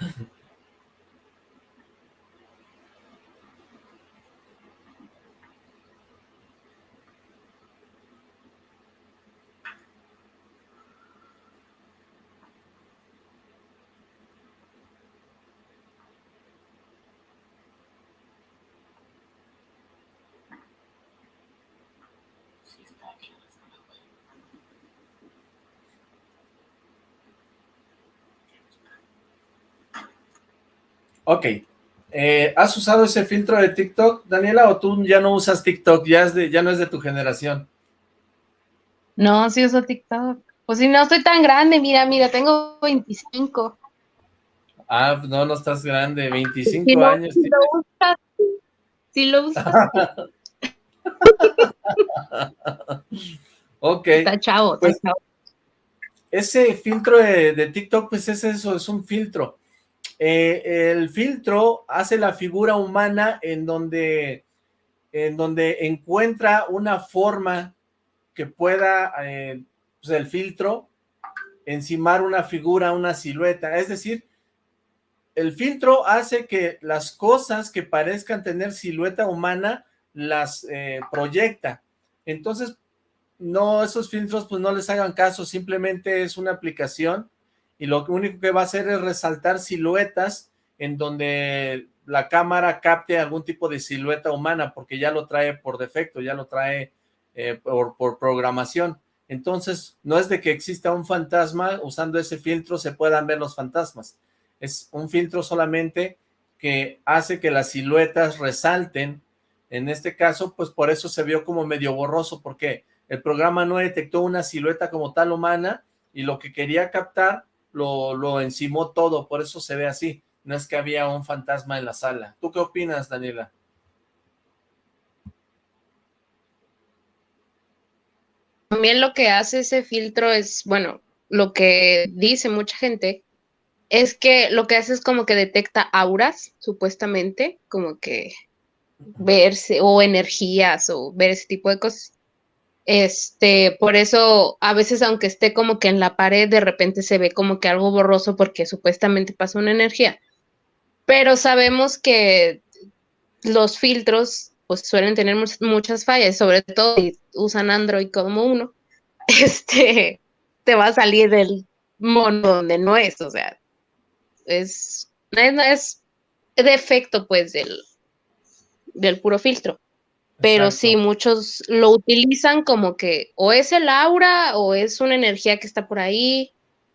Ok. Eh, ¿Has usado ese filtro de TikTok, Daniela, o tú ya no usas TikTok? Ya, es de, ya no es de tu generación. No, sí uso TikTok. Pues si no estoy tan grande, mira, mira, tengo 25. Ah, no, no estás grande, 25 años. Si lo usas, si lo usas. ok. Está chavo, está pues, chavo. Ese filtro de, de TikTok, pues es eso, es un filtro eh, el filtro hace la figura humana en donde, en donde encuentra una forma que pueda, eh, pues el filtro, encimar una figura, una silueta. Es decir, el filtro hace que las cosas que parezcan tener silueta humana las eh, proyecta. Entonces, no, esos filtros pues no les hagan caso, simplemente es una aplicación y lo único que va a hacer es resaltar siluetas en donde la cámara capte algún tipo de silueta humana, porque ya lo trae por defecto, ya lo trae eh, por, por programación. Entonces, no es de que exista un fantasma, usando ese filtro se puedan ver los fantasmas. Es un filtro solamente que hace que las siluetas resalten. En este caso, pues por eso se vio como medio borroso, porque el programa no detectó una silueta como tal humana y lo que quería captar lo, lo encimó todo, por eso se ve así. No es que había un fantasma en la sala. ¿Tú qué opinas, Daniela? También lo que hace ese filtro es, bueno, lo que dice mucha gente, es que lo que hace es como que detecta auras, supuestamente, como que verse, o energías, o ver ese tipo de cosas. Este, por eso, a veces, aunque esté como que en la pared, de repente se ve como que algo borroso porque supuestamente pasa una energía. Pero sabemos que los filtros pues suelen tener muchas fallas, sobre todo si usan Android como uno, este, te va a salir del mono donde no es, o sea, es, es, defecto pues del, del puro filtro. Pero sí, muchos lo utilizan como que o es el aura o es una energía que está por ahí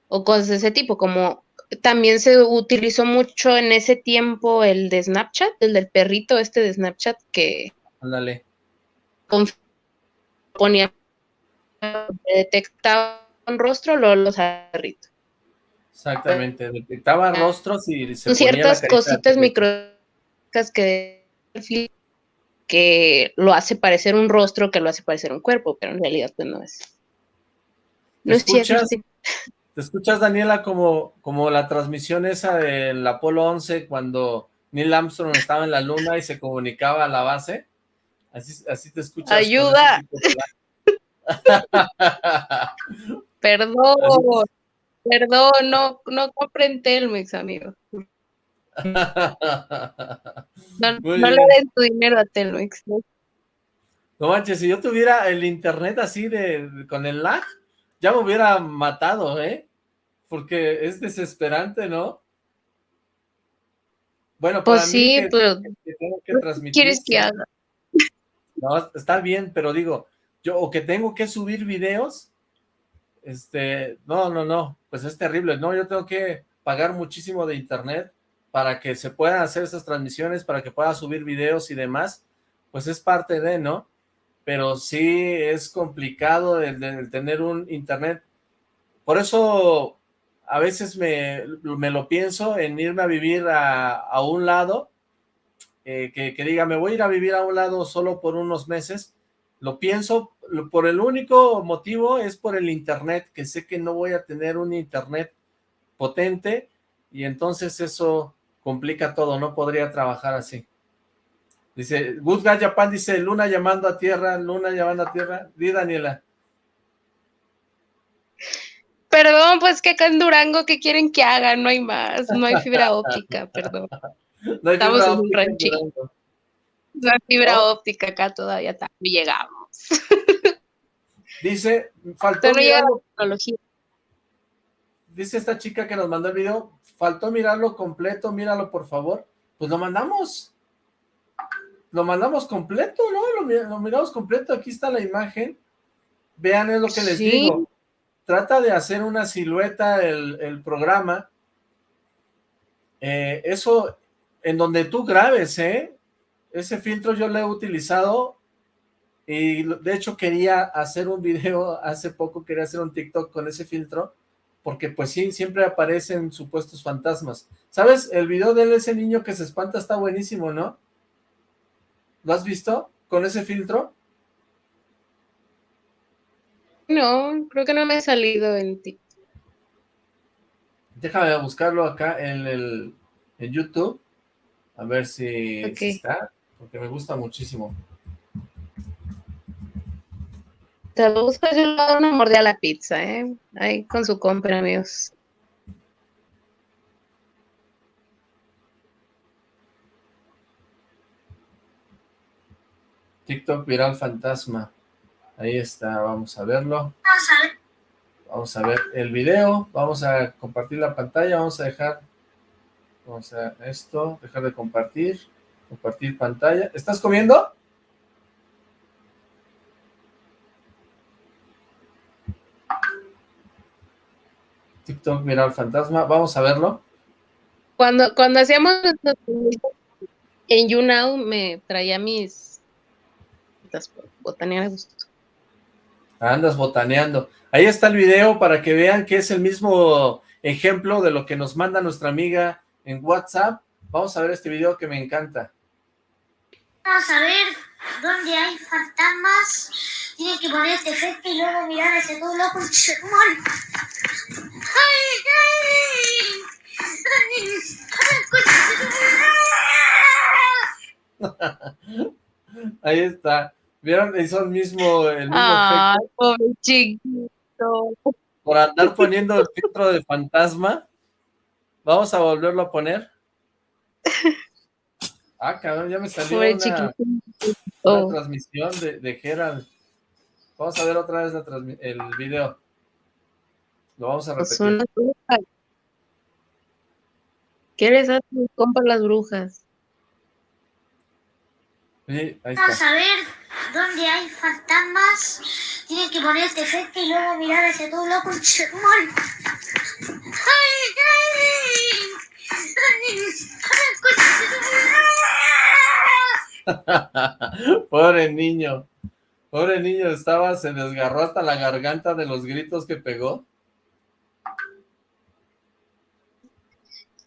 o cosas de ese tipo, como también se utilizó mucho en ese tiempo el de Snapchat, el del perrito este de Snapchat que Ándale. ponía detectaba un rostro, lo los perritos. Exactamente, detectaba rostros y se ciertas cositas microscópicas que que lo hace parecer un rostro, que lo hace parecer un cuerpo, pero en realidad pues no es. No es cierto. ¿Te escuchas, Daniela, como, como la transmisión esa del Apolo 11 cuando Neil Armstrong estaba en la luna y se comunicaba a la base? Así, así te escuchas. ¡Ayuda! perdón, perdón, no, no compren Telmex, amigo. No, le den tu dinero a Telmex. ¿no? no manches, si yo tuviera el internet así de, con el lag, ya me hubiera matado, ¿eh? Porque es desesperante, ¿no? Bueno, pues sí, pero ¿quieres que haga? No, está bien, pero digo, yo, o que tengo que subir videos, este, no, no, no, pues es terrible, no, yo tengo que pagar muchísimo de internet para que se puedan hacer esas transmisiones, para que pueda subir videos y demás, pues es parte de, ¿no? Pero sí es complicado el, tener un internet. Por eso a veces me, me, lo pienso en irme a vivir a, un lado, eh, que, que, diga, me voy a ir a vivir a un lado solo por unos meses, lo pienso por el único motivo es por el internet, que sé que no voy a tener un internet potente, y entonces eso complica todo, no podría trabajar así. Dice, Good Guy Japan dice, Luna llamando a tierra, Luna llamando a tierra. Di, Daniela. Perdón, pues que acá en Durango, ¿qué quieren que haga? No hay más, no hay fibra óptica, perdón. No hay Estamos en un ranchito. No hay fibra oh. óptica acá todavía, también llegamos. Dice, faltó mirarlo. Dice esta chica que nos mandó el video, faltó mirarlo completo, míralo por favor. Pues lo mandamos. Lo mandamos completo, ¿no? Lo, miramos completo, aquí está la imagen. Vean, es lo que les digo. Trata de hacer una silueta el, programa. Eh, eso, en donde tú grabes, ¿eh? Ese filtro yo lo he utilizado y de hecho quería hacer un video hace poco, quería hacer un TikTok con ese filtro porque pues sí, siempre aparecen supuestos fantasmas. ¿Sabes? El video de ese niño que se espanta está buenísimo, ¿no? ¿Lo has visto? Con ese filtro. No, creo que no me ha salido en TikTok. Déjame buscarlo acá en el en YouTube. A ver si, está, porque me gusta muchísimo. Busco, yo le doy una mordida a la pizza, ¿eh? Ahí con su compra, amigos. TikTok viral fantasma. Ahí está, vamos a verlo. Vamos a ver. Vamos a ver el video, vamos a compartir la pantalla, vamos a dejar, vamos a esto, dejar de compartir, compartir pantalla. ¿Estás comiendo? TikTok viral fantasma, vamos a verlo. Cuando, cuando hacíamos en YouNow me traía mis botanear a gusto. Andas botaneando. Ahí está el video para que vean que es el mismo ejemplo de lo que nos manda nuestra amiga en WhatsApp. Vamos a ver este video que me encanta. Vamos a ver dónde hay fantasmas. Tienes que ponerte efecto y luego mirar a ese todo loco. Ahí está. ¿Vieron? Hizo el mismo, el mismo ah, pobre chiquito. Por andar poniendo el filtro de fantasma. Vamos a volverlo a poner. Ah, cabrón, ya me salió una, una, transmisión de, de Gerald. Vamos a ver otra vez la el video. Lo vamos a pues repetir. ¿Qué les hace compa las brujas? Sí, ahí Vamos a ver dónde hay fantasmas. Tienes que ponerte efecto y luego mirar a ese todo loco y se ¡Ay, ay! Pobre niño. Pobre niño, estaba, se desgarró hasta la garganta de los gritos que pegó.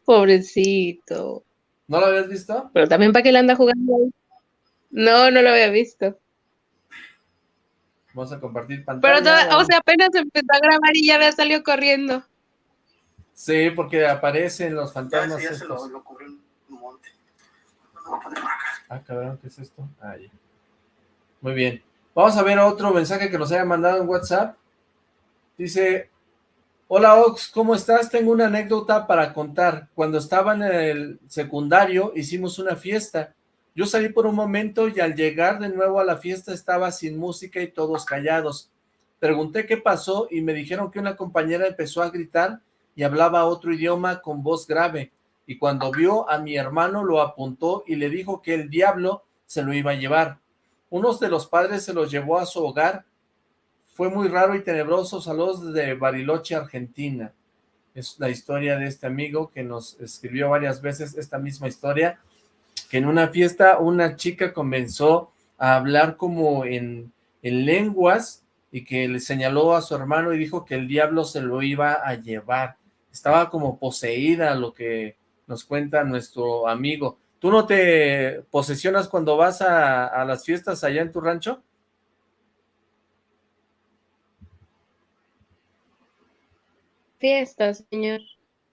Pobrecito. ¿No lo habías visto? Pero también para qué le anda jugando ahí. No, no lo había visto. Vamos a compartir pantalla. Pero, o sea, apenas empezó a grabar y ya había salido corriendo. Sí, porque aparecen los fantasmas. Ya, ya se lo, lo cubrió un monte. Ah, cabrón, ¿qué es esto? Ahí. Muy bien. Vamos a ver otro mensaje que nos haya mandado en WhatsApp. Dice, hola Ox, ¿cómo estás? Tengo una anécdota para contar. Cuando estaba en el secundario hicimos una fiesta. Yo salí por un momento y al llegar de nuevo a la fiesta estaba sin música y todos callados. Pregunté qué pasó y me dijeron que una compañera empezó a gritar y hablaba otro idioma con voz grave. Y cuando vio a mi hermano lo apuntó y le dijo que el diablo se lo iba a llevar. Unos de los padres se los llevó a su hogar. Fue muy raro y tenebroso. Saludos de Bariloche, Argentina. Es la historia de este amigo que nos escribió varias veces esta misma historia, que en una fiesta una chica comenzó a hablar como en lenguas y que le señaló a su hermano y dijo que el diablo se lo iba a llevar. Estaba como poseída lo que nos cuenta nuestro amigo. ¿Tú no te posesionas cuando vas a, las fiestas allá en tu rancho? Fiestas, señor.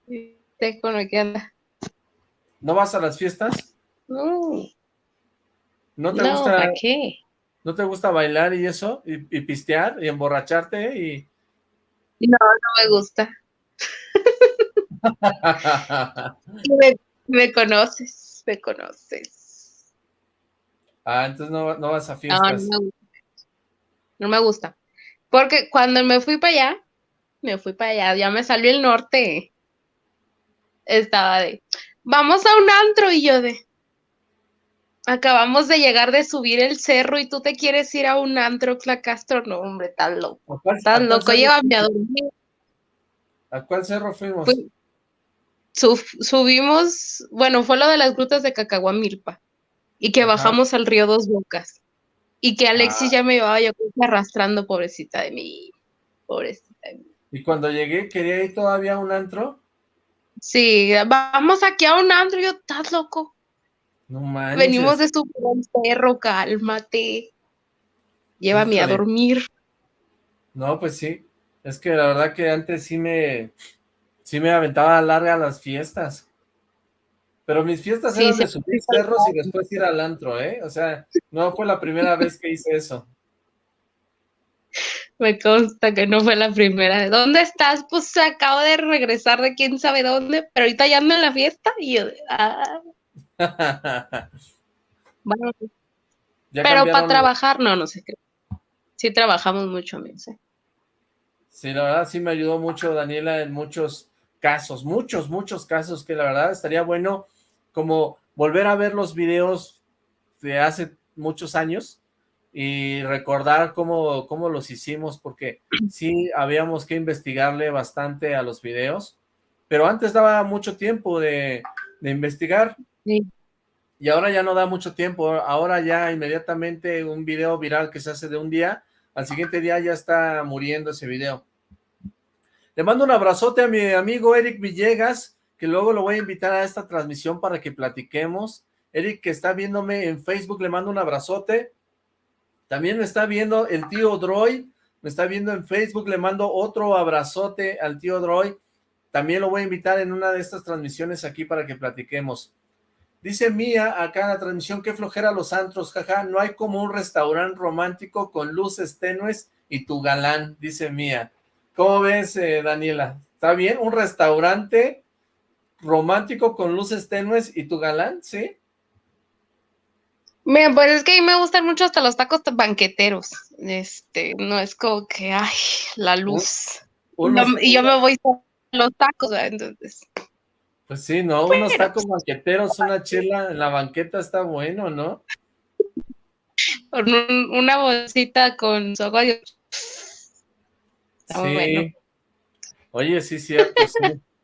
¿Usted con lo que anda? ¿No vas a las fiestas? No. ¿No te gusta? ¿para qué? ¿No te gusta bailar y eso? ¿Y, pistear? ¿Y emborracharte? Y... No, no me gusta. me conoces me conoces. Ah, entonces no, vas a fiestas. No, me gusta. Porque cuando me fui para allá, me fui para allá, ya me salió el norte. Estaba de, vamos a un antro y yo de, acabamos de llegar de subir el cerro y tú te quieres ir a un antro, Castro, no, hombre, tan loco, tan loco, llévame a dormir. ¿A cuál cerro fuimos? subimos, bueno, fue lo de las grutas de Cacahuamilpa, y que bajamos al río Dos Bocas, y que Alexis ah. ya me llevaba yo arrastrando, pobrecita de mí, pobrecita. ¿Y cuando llegué, quería ir todavía a un antro? Sí, vamos aquí a un antro, yo, estás loco. No manches. Venimos de su perro, cálmate. Llévame a dormir. No, pues sí. Es que la verdad que antes sí me, Sí me aventaba larga las fiestas. Pero mis fiestas eran de subir cerros y después ir al antro, ¿eh? O sea, no fue la primera vez que hice eso. Me consta que no fue la primera. ¿Dónde estás? Pues acabo de regresar de quién sabe dónde, pero ahorita ya ando en la fiesta y yo... Ah. bueno, pero para trabajar, no, no sé qué. sí trabajamos mucho, Mense. Sí, la verdad sí me ayudó mucho Daniela en muchos casos, muchos, muchos casos que la verdad estaría bueno como volver a ver los videos de hace muchos años y recordar cómo, cómo los hicimos, porque sí habíamos que investigarle bastante a los videos, pero antes daba mucho tiempo de, de investigar. Sí. Y ahora ya no da mucho tiempo, ahora ya inmediatamente un video viral que se hace de un día, al siguiente día ya está muriendo ese video. Le mando un abrazote a mi amigo Eric Villegas, que luego lo voy a invitar a esta transmisión para que platiquemos. Eric, que está viéndome en Facebook, le mando un abrazote. También me está viendo el tío Droy, me está viendo en Facebook, le mando otro abrazote al tío Droy. También lo voy a invitar en una de estas transmisiones aquí para que platiquemos. Dice Mía acá en la transmisión, qué flojera los antros, jaja, no hay como un restaurante romántico con luces tenues y tu galán, dice Mía. ¿Cómo ves, eh, Daniela? ¿Está bien? ¿Un restaurante romántico con luces tenues y tu galán? ¿Sí? Mira, pues es que a mí me gustan mucho hasta los tacos banqueteros. Este, no es como que, ay, la luz. No, y yo me voy a los tacos, ¿verdad? entonces. Pues sí, ¿no? Unos tacos banqueteros, una chela en la banqueta está bueno, ¿no? Con un- una bolsita con su agua de- Está sí. bueno. Oye, sí, cierto, sí.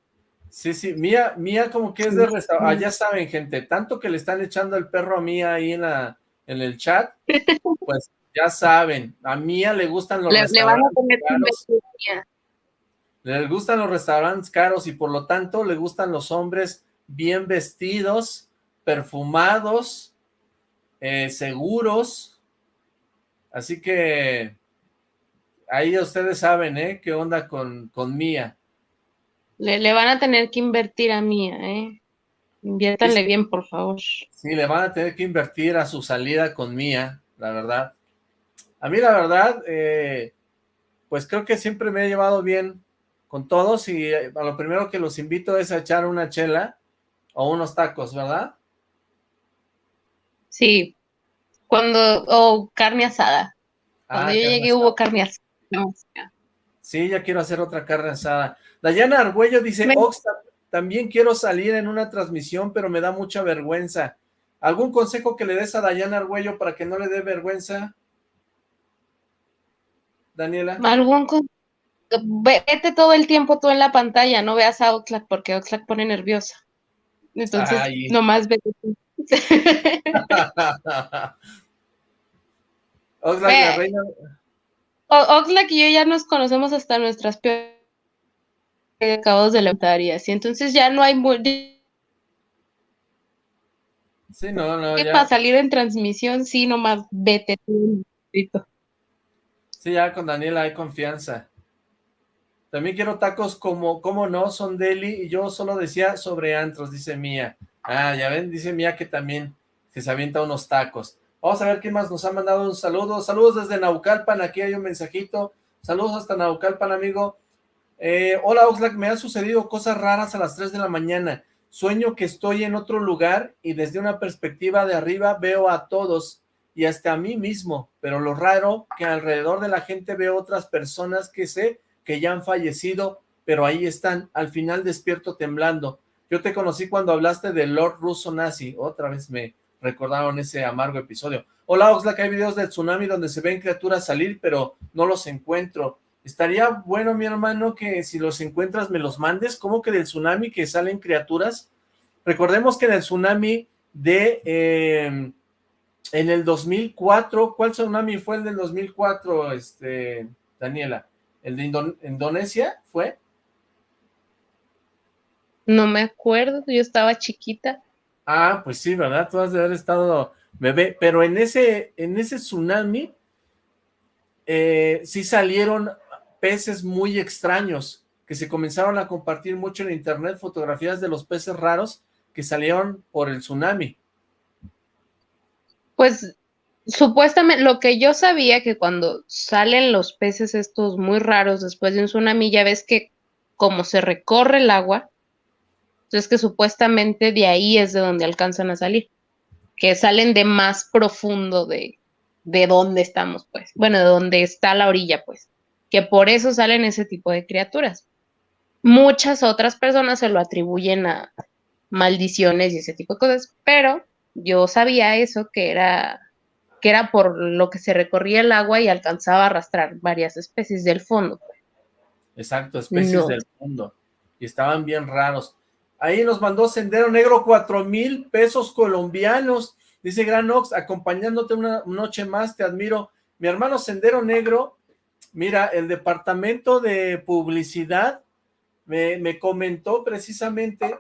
Sí, sí, Mía, Mía como que es de restaurante, ah, ya saben, gente, tanto que le están echando el perro a Mía ahí en la, en el chat, pues ya saben, a Mía le gustan los Le, le van a restaurantes poner caros, le gustan los restaurantes caros y por lo tanto le gustan los hombres bien vestidos, perfumados, eh, seguros, así que ahí ustedes saben, ¿eh? ¿Qué onda con, con Mía? Le, le van a tener que invertir a Mía, ¿eh? Inviértanle bien, por favor. Sí, le van a tener que invertir a su salida con Mía, la verdad. A mí, la verdad, eh, pues creo que siempre me he llevado bien con todos y eh, a lo primero que los invito es a echar una chela o unos tacos, ¿verdad? Sí. Cuando, o carne asada. Cuando Ah, yo llegué asada. hubo carne asada. Sí, ya quiero hacer otra carne asada. Dayana Argüello dice, Me- Ox, también quiero salir en una transmisión, pero me da mucha vergüenza. ¿Algún consejo que le des a Dayana Argüello para que no le dé vergüenza? Daniela. Algún Vete todo el tiempo tú en la pantalla, no veas a Oxlack porque Oxlack pone nerviosa. Entonces, Ay. nomás vete tú. Oxlack, la reina... Oxlack y yo ya nos conocemos hasta nuestras peores acabados de levantar y así. Entonces ya no hay Sí, no, no, ya. para salir en transmisión, sí, nomás vete. Sí, ya con Daniela hay confianza. También quiero tacos como, ¿cómo no? Son deli y yo solo decía sobre antros, dice Mía. Ah, ya ven, dice Mía que también que se avienta unos tacos. Vamos a ver quién más nos ha mandado un saludo. Saludos desde Naucalpan, aquí hay un mensajito. Saludos hasta Naucalpan, amigo. Eh, hola, Oxlack, me han sucedido cosas raras a las 3 de la mañana. Sueño que estoy en otro lugar y desde una perspectiva de arriba veo a todos y hasta a mí mismo, pero lo raro que alrededor de la gente veo otras personas que sé que ya han fallecido, pero ahí están, al final despierto temblando. Yo te conocí cuando hablaste del Lord Russo Nazi, otra vez me recordaron ese amargo episodio. Hola Oxlack, hay videos del tsunami donde se ven criaturas salir, pero no los encuentro. Estaría bueno, mi hermano, que si los encuentras me los mandes, ¿cómo que del tsunami que salen criaturas? Recordemos que en el tsunami de... eh, en el 2004, ¿cuál tsunami fue el del 2004, este, Daniela? ¿El de Indo- Indonesia fue? No me acuerdo, yo estaba chiquita. Ah, pues sí, ¿verdad? Tú has de haber estado bebé, pero en ese, en ese tsunami eh, sí salieron peces muy extraños, que se comenzaron a compartir mucho en internet, fotografías de los peces raros que salieron por el tsunami. Pues supuestamente lo que yo sabía que cuando salen los peces estos muy raros después de un tsunami, ya ves que como se recorre el agua, entonces que supuestamente de ahí es de donde alcanzan a salir, que salen de más profundo de, de dónde estamos, pues. Bueno, de dónde está la orilla, pues. Que por eso salen ese tipo de criaturas. Muchas otras personas se lo atribuyen a maldiciones y ese tipo de cosas, pero yo sabía eso, que era, que era por lo que se recorría el agua y alcanzaba a arrastrar varias especies del fondo. Exacto, especies del fondo. Y estaban bien raros. Ahí nos mandó Sendero Negro cuatro mil pesos colombianos. Dice Gran Ox, acompañándote una noche más, te admiro. Mi hermano Sendero Negro, mira, el departamento de publicidad me, me comentó precisamente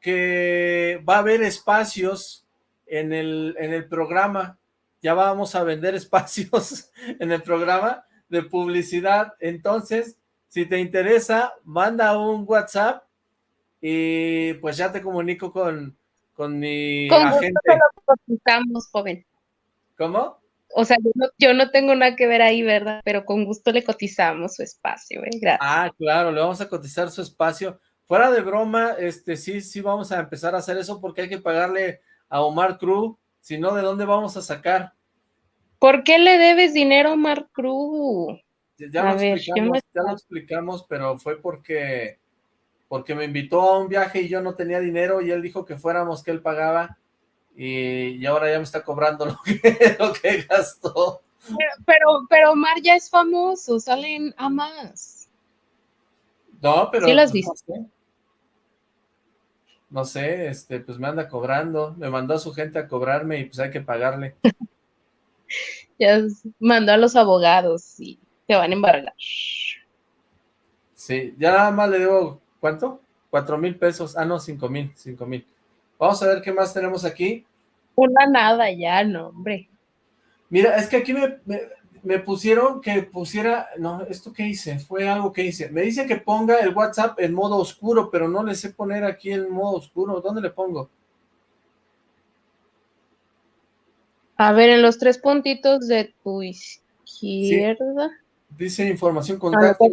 que va a haber espacios en el, en el programa, ya vamos a vender espacios en el programa de publicidad, entonces, si te interesa, manda un WhatsApp y pues ya te comunico con, con mi con agente. Gusto joven. ¿Cómo? O sea, yo no, yo no, tengo nada que ver ahí, ¿verdad? Pero con gusto le cotizamos su espacio, ¿eh? Gracias. Ah, claro, le vamos a cotizar su espacio. Fuera de broma, este sí, sí vamos a empezar a hacer eso porque hay que pagarle a Omar Cruz, si no, ¿de dónde vamos a sacar? ¿Por qué le debes dinero a Omar Cruz? Ya, lo, explicamos, ya lo explicamos, pero fue porque, porque me invitó a un viaje y yo no tenía dinero y él dijo que fuéramos, que él pagaba y, y ahora ya me está cobrando lo que, lo que gastó. Pero, pero, pero Omar ya es famoso, salen a más. No, pero... ¿Sí las viste? no sé, este, pues me anda cobrando, me mandó a su gente a cobrarme y pues hay que pagarle. ya mandó a los abogados y te van a embargar. Sí, ya nada más le debo, ¿cuánto? Cuatro mil pesos, ah no, cinco mil, cinco mil. Vamos a ver qué más tenemos aquí. Una nada ya, no, hombre. Mira, es que aquí me, me pusieron que pusiera, no, ¿esto qué hice? Fue algo que hice. Me dice que ponga el WhatsApp en modo oscuro, pero no le sé poner aquí en modo oscuro. ¿Dónde le pongo? A ver, en los tres puntitos de tu izquierda. Dice información contacto.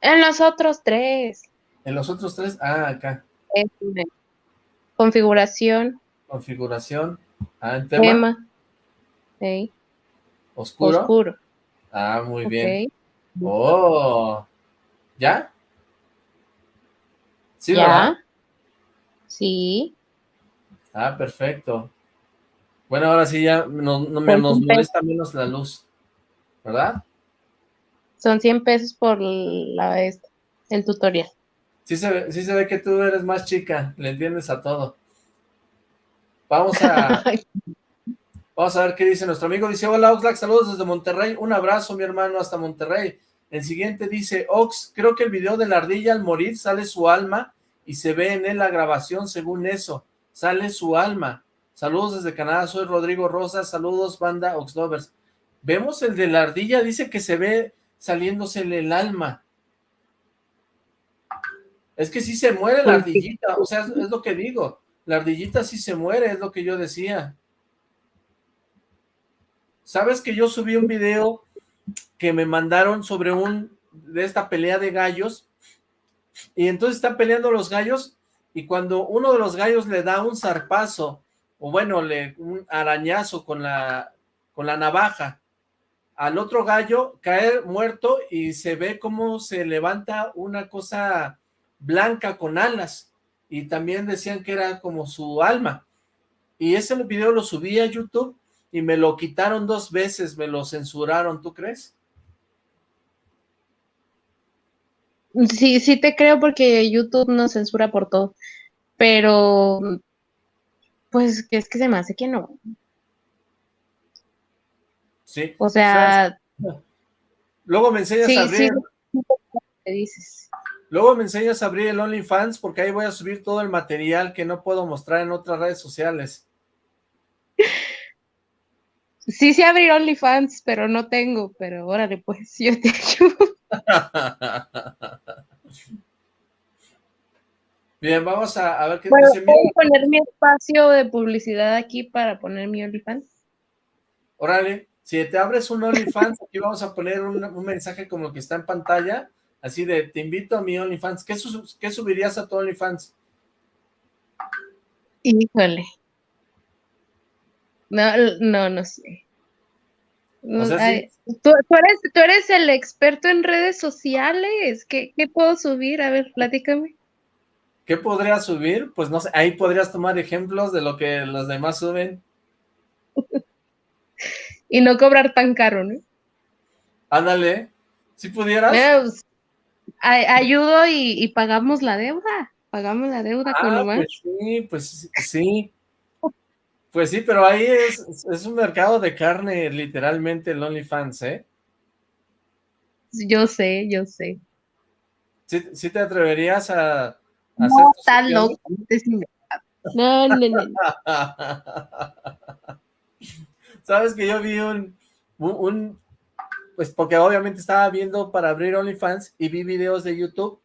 En los otros tres. En los otros tres, ah, acá. Configuración. Configuración. Ah, en tema. tema. ¿Oscuro? Oscuro. Ah, muy bien. Oh, ¿ya? ¿Sí, ¿Ya? Sí. Ah, perfecto. Bueno, ahora sí ya nos, nos molesta menos la luz, ¿verdad? Son 100 pesos por la, el tutorial. Sí se, ve, sí se ve que tú eres más chica, le entiendes a todo. Vamos a, Vamos a ver qué dice nuestro amigo. Dice, hola Oxlack, saludos desde Monterrey. Un abrazo, mi hermano, hasta Monterrey. El siguiente dice, Ox, creo que el video de la ardilla al morir sale su alma y se ve en él la grabación según eso. Sale su alma. Saludos desde Canadá, soy Rodrigo Rosa. Saludos, banda Oxlovers. Vemos el de la ardilla, dice que se ve saliéndosele el alma. Es que sí se muere la ardillita, o sea, es lo que digo. La ardillita sí se muere, es lo que yo decía. ¿Sabes que yo subí un video que me mandaron sobre un, de esta pelea de gallos? Y entonces están peleando los gallos y cuando uno de los gallos le da un zarpazo, o bueno, le, un arañazo con la, con la navaja, al otro gallo cae muerto y se ve cómo se levanta una cosa blanca con alas y también decían que era como su alma y ese video lo subí a YouTube y me lo quitaron dos veces, me lo censuraron, ¿tú crees? Sí, sí te creo porque YouTube no censura por todo, pero pues es que se me hace que no. Sí. O sea... luego me enseñas a abrir... dices. Luego me enseñas a abrir el OnlyFans porque ahí voy a subir todo el material que no puedo mostrar en otras redes sociales. Sí sé abrir OnlyFans, pero no tengo, pero órale, pues yo te ayudo. Bien, vamos a, ver qué dice. ¿Puedo poner mi espacio de publicidad aquí para poner mi OnlyFans? Órale, si te abres un OnlyFans, aquí vamos a poner un, mensaje como que está en pantalla, así de, te invito a mi OnlyFans. ¿Qué, qué subirías a tu OnlyFans? Híjole. No, no, no sé. O sea, Ay, sí. ¿tú, tú eres, tú eres el experto en redes sociales. ¿Qué, qué puedo subir? A ver, platícame. ¿Qué podrías subir? Pues no sé, ahí podrías tomar ejemplos de lo que los demás suben. Y no cobrar tan caro, ¿no? Ándale, si pudieras. Pues, ayudo y, y pagamos la deuda. Pagamos la deuda con Ah, lo más. pues sí, pues sí. Pues sí, pero ahí es, es un mercado de carne, literalmente, el OnlyFans, ¿eh? Yo sé, yo sé. ¿Sí, sí te atreverías a, a No, hacer opciones? loco. No, no, no. Sabes que yo vi un, un- pues porque obviamente estaba viendo para abrir OnlyFans y vi videos de YouTube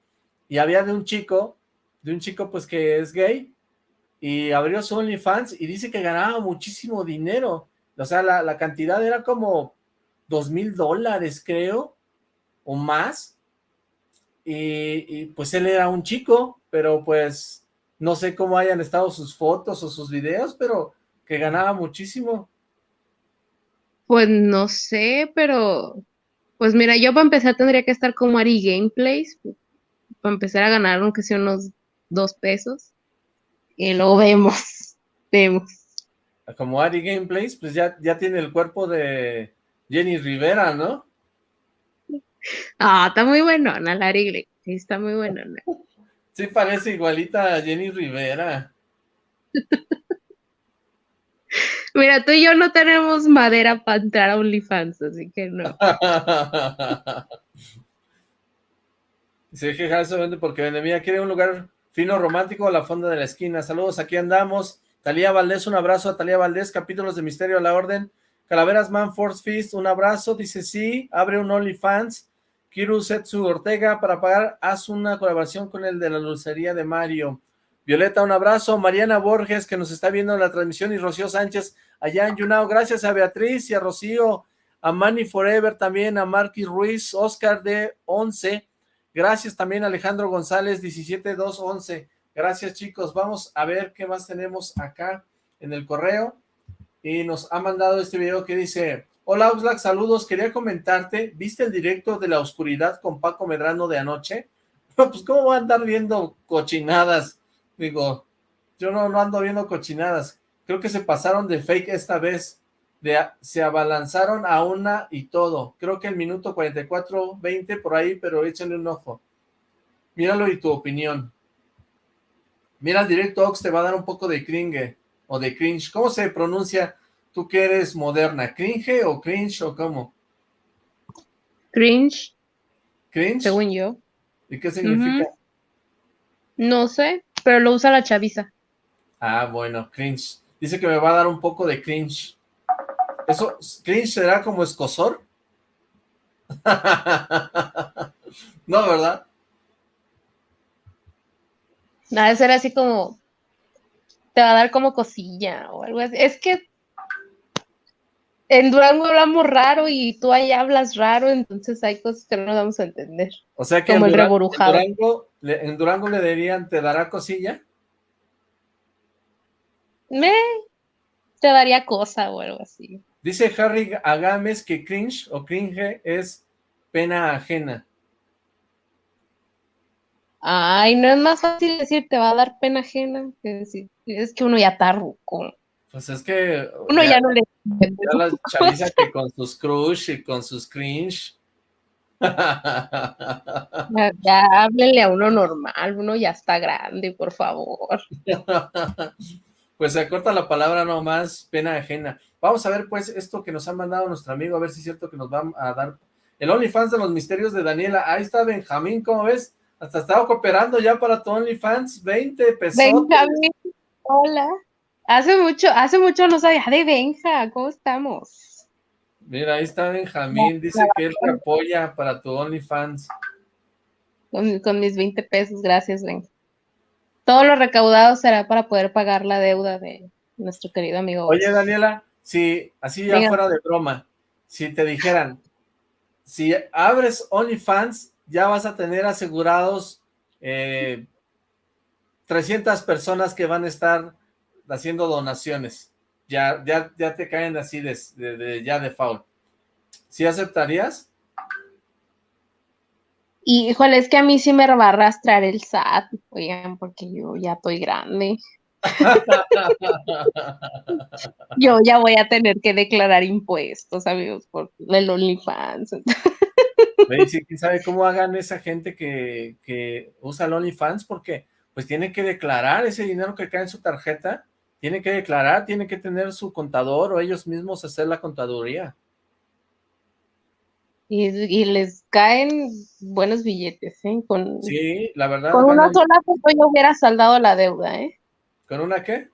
y había de un chico, de un chico pues que es gay y abrió su OnlyFans y dice que ganaba muchísimo dinero, o sea, la, la cantidad era como dos mil dólares creo, o más, y, y, pues él era un chico, pero pues no sé cómo hayan estado sus fotos o sus videos, pero que ganaba muchísimo. Pues no sé, pero pues mira, yo para empezar tendría que estar como Ari Gameplays, para empezar a ganar aunque sea unos dos pesos. Y luego vemos, vemos. Como Ari Gameplays, pues ya, ya tiene el cuerpo de Jenny Rivera, ¿no? Ah, está muy bueno, Ana la Ari Gameplays, está muy bueno. Sí parece igualita a Jenny Rivera. Mira, tú y yo no tenemos madera para entrar a OnlyFans, así que no. Se queja vende porque vende. Mira, quiere un lugar fino, romántico a la fonda de la esquina. Saludos, aquí andamos. Talía Valdés, un abrazo a Talía Valdés. Capítulos de Misterio a la Orden. Calaveras Man Force Fist, un abrazo. Dice sí, abre un OnlyFans. Kiru Setsu Ortega, para pagar, haz una colaboración con el de la lucería de Mario. Violeta, un abrazo. Mariana Borges, que nos está viendo en la transmisión, y Rocío Sánchez, allá en Yunao. Gracias a Beatriz y a Rocío, a Manny Forever también, a Marky Ruiz, Oscar de 11. Gracias también a Alejandro González, 17211. Gracias, chicos. Vamos a ver qué más tenemos acá en el correo. Y nos ha mandado este video que dice... Hola Oxlack, saludos, quería comentarte, ¿viste el directo de la oscuridad con Paco Medrano de anoche? pues cómo va a andar viendo cochinadas, digo, yo no, no ando viendo cochinadas, creo que se pasaron de fake esta vez, de, se abalanzaron a una y todo, creo que el minuto 44, 20 por ahí, pero échale un ojo, míralo y tu opinión, mira el directo Ox, te va a dar un poco de cringe, o de cringe, ¿cómo se pronuncia? ¿Tú que eres moderna? ¿Cringe o cringe o cómo? Cringe, ¿Cringe? según yo. ¿Y qué significa? No sé, pero lo usa la chaviza. Ah, bueno, cringe. Dice que me va a dar un poco de cringe. ¿Eso, cringe será como escosor? no, ¿verdad? Nada, ser así como, te va a dar como cosilla o algo así. Es que en Durango hablamos raro y tú ahí hablas raro, entonces hay cosas que no nos vamos a entender. O sea que Como en, el Dura- reborujado. en Durango, le, en Durango le dirían, ¿te dará cosilla? Me te daría cosa o algo así. Dice Harry Agames que cringe o cringe es pena ajena. Ay, no es más fácil decir te va a dar pena ajena que decir, es que uno ya está ruco. Pues es que... Uno ya no le ya la chaviza que con sus crush y con sus cringe. Ya, ya háblenle a uno normal, uno ya está grande, por favor. pues se acorta la palabra nomás, pena ajena. Vamos a ver pues esto que nos ha mandado nuestro amigo, a ver si es cierto que nos va a dar el OnlyFans de los misterios de Daniela. Ahí está Benjamín, ¿cómo ves? Hasta estaba cooperando ya para tu OnlyFans, 20 pesos. Benjamín, hola. Hace mucho, hace mucho no sabía de Benja, ¿cómo estamos? Mira, ahí está Benjamín, dice que él te apoya para tu OnlyFans. Con, con mis 20 pesos, gracias, Benja. Todo lo recaudado será para poder pagar la deuda de nuestro querido amigo. Oye, Daniela, si así ya Venga. fuera de broma, si te dijeran, si abres OnlyFans, ya vas a tener asegurados eh, 300 personas que van a estar haciendo donaciones. ya, ya, ya te caen así de, de, de ya de foul. ¿Sí aceptarías? Y, híjole, es que a mí sí me va a arrastrar el SAT, oigan, porque yo ya estoy grande. Yo ya voy a tener que declarar impuestos, amigos, por el OnlyFans. Sí, ¿Quién sabe cómo hagan esa gente que, que usa el OnlyFans? Porque pues tiene que declarar ese dinero que cae en su tarjeta, tiene que declarar, tiene que tener su contador o ellos mismos hacer la contaduría. Y, y les caen buenos billetes, ¿eh? Con, Sí, la verdad. con una sola foto ya hubiera saldado la deuda, ¿eh? ¿Con una qué?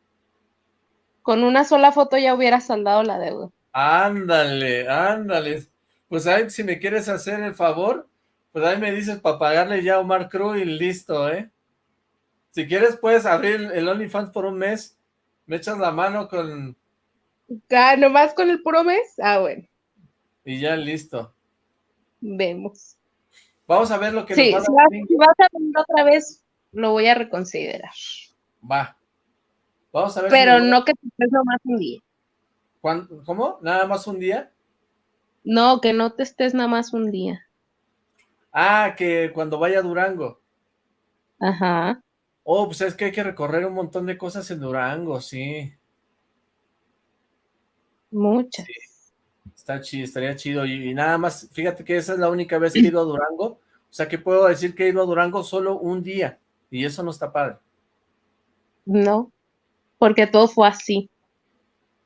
Con una sola foto ya hubiera saldado la deuda. Ándale, ándale. Pues ahí, si me quieres hacer el favor, pues ahí me dices para pagarle ya a Omar Cruz y listo, ¿eh? Si quieres puedes abrir el OnlyFans por un mes, me echas la mano con... Ah, nomás con el puro mes. Ah, bueno, y ya listo. vemos. Vamos a ver lo que Sí, nos si va a vas, dar. si vas a venir otra vez, lo voy a reconsiderar. Va. Vamos a ver si Pero no que te estés nomás un día. ¿Cuán- ¿Cómo? ¿Nada más un día? No, que no te estés nada más un día. Ah, que cuando vaya a Durango. Ajá. Oh, pues es que hay que recorrer un montón de cosas en Durango, sí. Muchas. Está chido, estaría chido. Y, y nada más, fíjate que esa es la única vez que he ido a Durango. O sea que puedo decir que he ido a Durango solo un día. Y eso no está padre. No, porque todo fue así.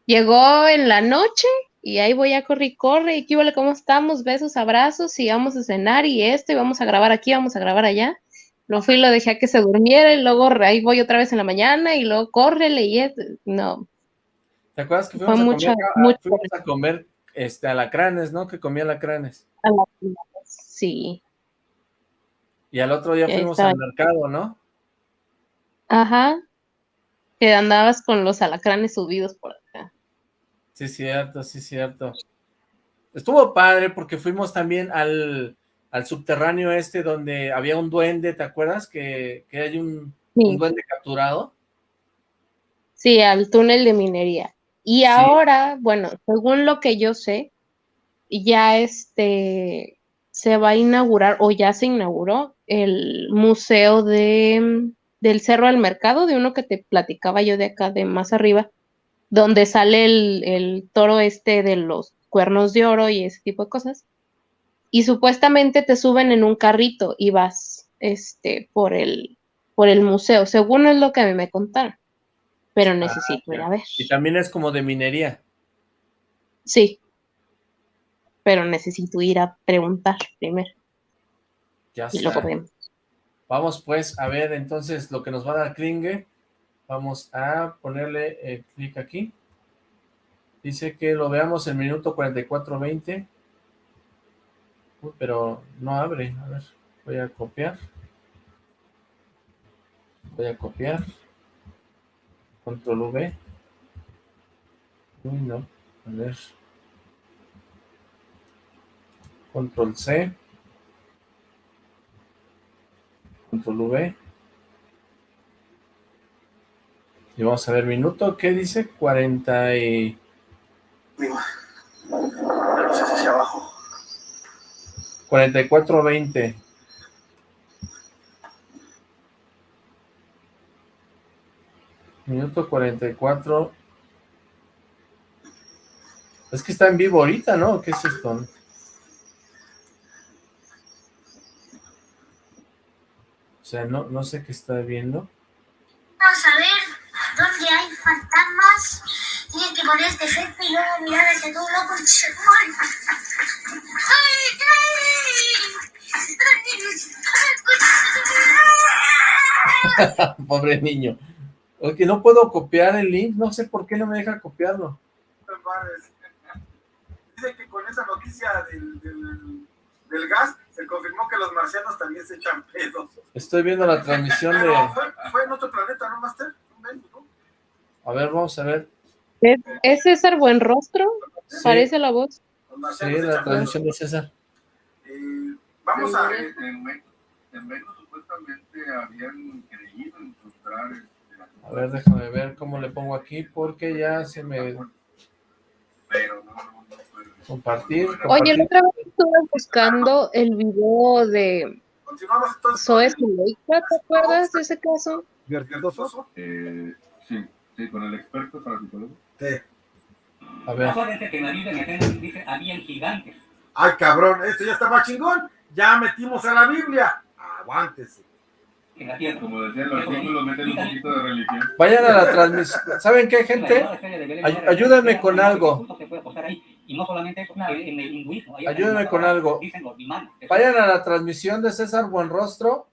Llegó en la noche y ahí voy a correr y corre. Y qué huele, ¿cómo estamos? Besos, abrazos y vamos a cenar y esto y vamos a grabar aquí, vamos a grabar allá. Lo fui y lo dejé a que se durmiera y luego ahí voy otra vez en la mañana y luego córrele y es, no. ¿Te acuerdas que Fue fuimos, a, mucho- comer, a- fuimos a comer este, alacranes, ¿no? Que comía alacranes. a la- Sí, Y al otro día fuimos al mercado, ¿no? ajá. Que andabas con los alacranes subidos por acá. Sí, cierto, sí, cierto. Estuvo padre porque fuimos también al, al subterráneo este donde había un duende, ¿te acuerdas? Que, que hay un, Sí. un duende capturado. Sí, al túnel de minería. Y Sí. ahora, bueno, según lo que yo sé, ya este se va a inaugurar o ya se inauguró el museo de del Cerro del Mercado, de uno que te platicaba yo de acá de más arriba, donde sale el, el toro este de los cuernos de oro y ese tipo de cosas. Y supuestamente te suben en un carrito y vas este por el por el museo, según es lo que a mí me contaron. Pero necesito ir a ver. Y también es como de minería. Sí. Pero necesito ir a preguntar primero Ya y luego vemos. Vamos pues a ver entonces lo que nos va a dar Klinge. Vamos a ponerle eh, clic aquí. Dice que lo veamos en minuto 44.20. Uy, pero no abre. A ver, voy a copiar. Voy a copiar. Control V. Uy, no. A ver. Control C. Control V. Y vamos a ver minuto, ¿qué dice? 40 y... Hacia abajo. 44.20. Minuto 44. Es que está en vivo ahorita, ¿no? ¿Qué es esto? O sea, no, no sé qué está viendo. Vamos a ver dónde hay fantasmas. Tienes que poner este efecto y luego mirar hacia todo loco Pobre niño. Oye, no puedo copiar el link, no sé por qué no me deja copiarlo. Dice que con esa noticia del, del, del gas se confirmó que los marcianos también se echan pedos. Estoy viendo la transmisión de... fue, fue en otro planeta, ¿no, Master? A ver, vamos a ver. ¿Es, es César Buenrostro? Sí, Parece la voz. Sí, la transmisión de César. pedos. Eh, vamos a... En, en, en supuestamente habían creído encontrar este, A ver, déjame ver cómo le pongo aquí, porque ya se me... Compartir, Oye, compartir. la otra vez estuve buscando el video de. Zoe Zuleika, ¿te acuerdas de ese caso? Eh, sí, sí, con el experto para psicólogo. Sí. A ver. Ay, cabrón, esto ya está más chingón. Ya metimos a la Biblia. Aguántese. Como decía el artículo, meten un poquito de religión. vayan a la transmisión. ¿Saben qué, gente? Ay- ayúdenme con algo. Ayúdenme con algo. los. Vayan a la transmisión de César Buenrostro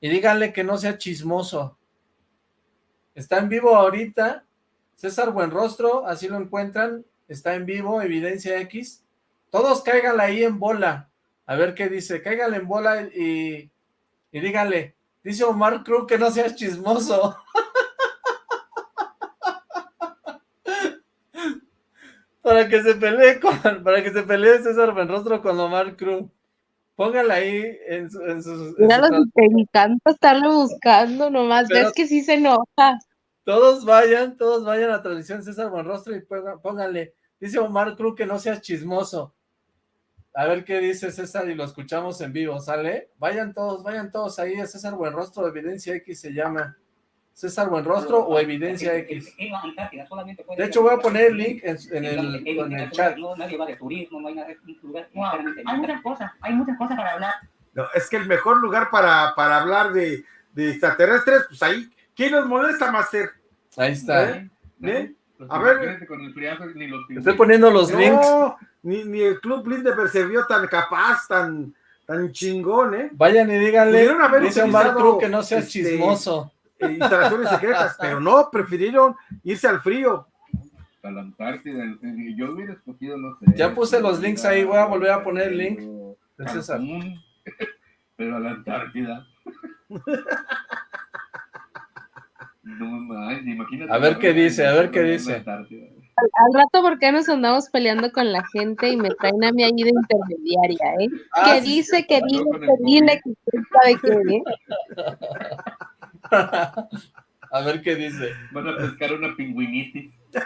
y díganle que no sea chismoso. Está en vivo ahorita. César Buenrostro, así lo encuentran. Está en vivo, Evidencia X. Todos cáiganle ahí en bola. A ver qué dice. Cáiganle en bola y, y díganle. Dice Omar Cruz que no seas chismoso. para que se pelee con, para que se pelee César Buenrostro con Omar Cruz. Póngala ahí en, su, en sus... en los encanta estarlo buscando, nomás Pero- ves que sí se enoja. Todos vayan, todos vayan a la transmisión César Buenrostro y pónganle, dice Omar Cruz que no seas chismoso. A ver qué dice César y lo escuchamos en vivo, ¿sale? Vayan todos, vayan todos ahí a César Buenrostro, Evidencia X se llama. César Buenrostro o Evidencia X. De hecho, voy a poner el link en, en el, en el chat. No, nadie va de turismo, no hay nada, es lugar Wow, hay muchas cosas, hay muchas cosas para hablar. No, es que el mejor lugar para, para hablar de, de extraterrestres, pues ahí. ¿Quién nos molesta, Master? Ahí está. ¿Eh? ¿Eh? Los A ver. fíjense con el friazo ni los Estoy poniendo los links. Ni, ni el Club Bilderberg se vio tan capaz, tan, tan chingón, ¿eh? Vayan y díganle, dice Omar Cruz que no seas este, chismoso. Eh, instalaciones secretas, pero no, prefirieron irse al frío. A la Antártida. Yo hubiera escogido, no sé. Ya puse los links ahí, voy a volver a poner el link. Cancún, Pero a la Antártida. No más, imagínate. A ver qué dice, a ver qué dice. Al, al rato, ¿por qué nos andamos peleando con la gente y me traen a mí ahí de intermediaria, eh? Ah, que sí, dice, que dile, que dile, que sabe qué, ¿eh? A ver qué dice. Van a pescar una pingüinitis.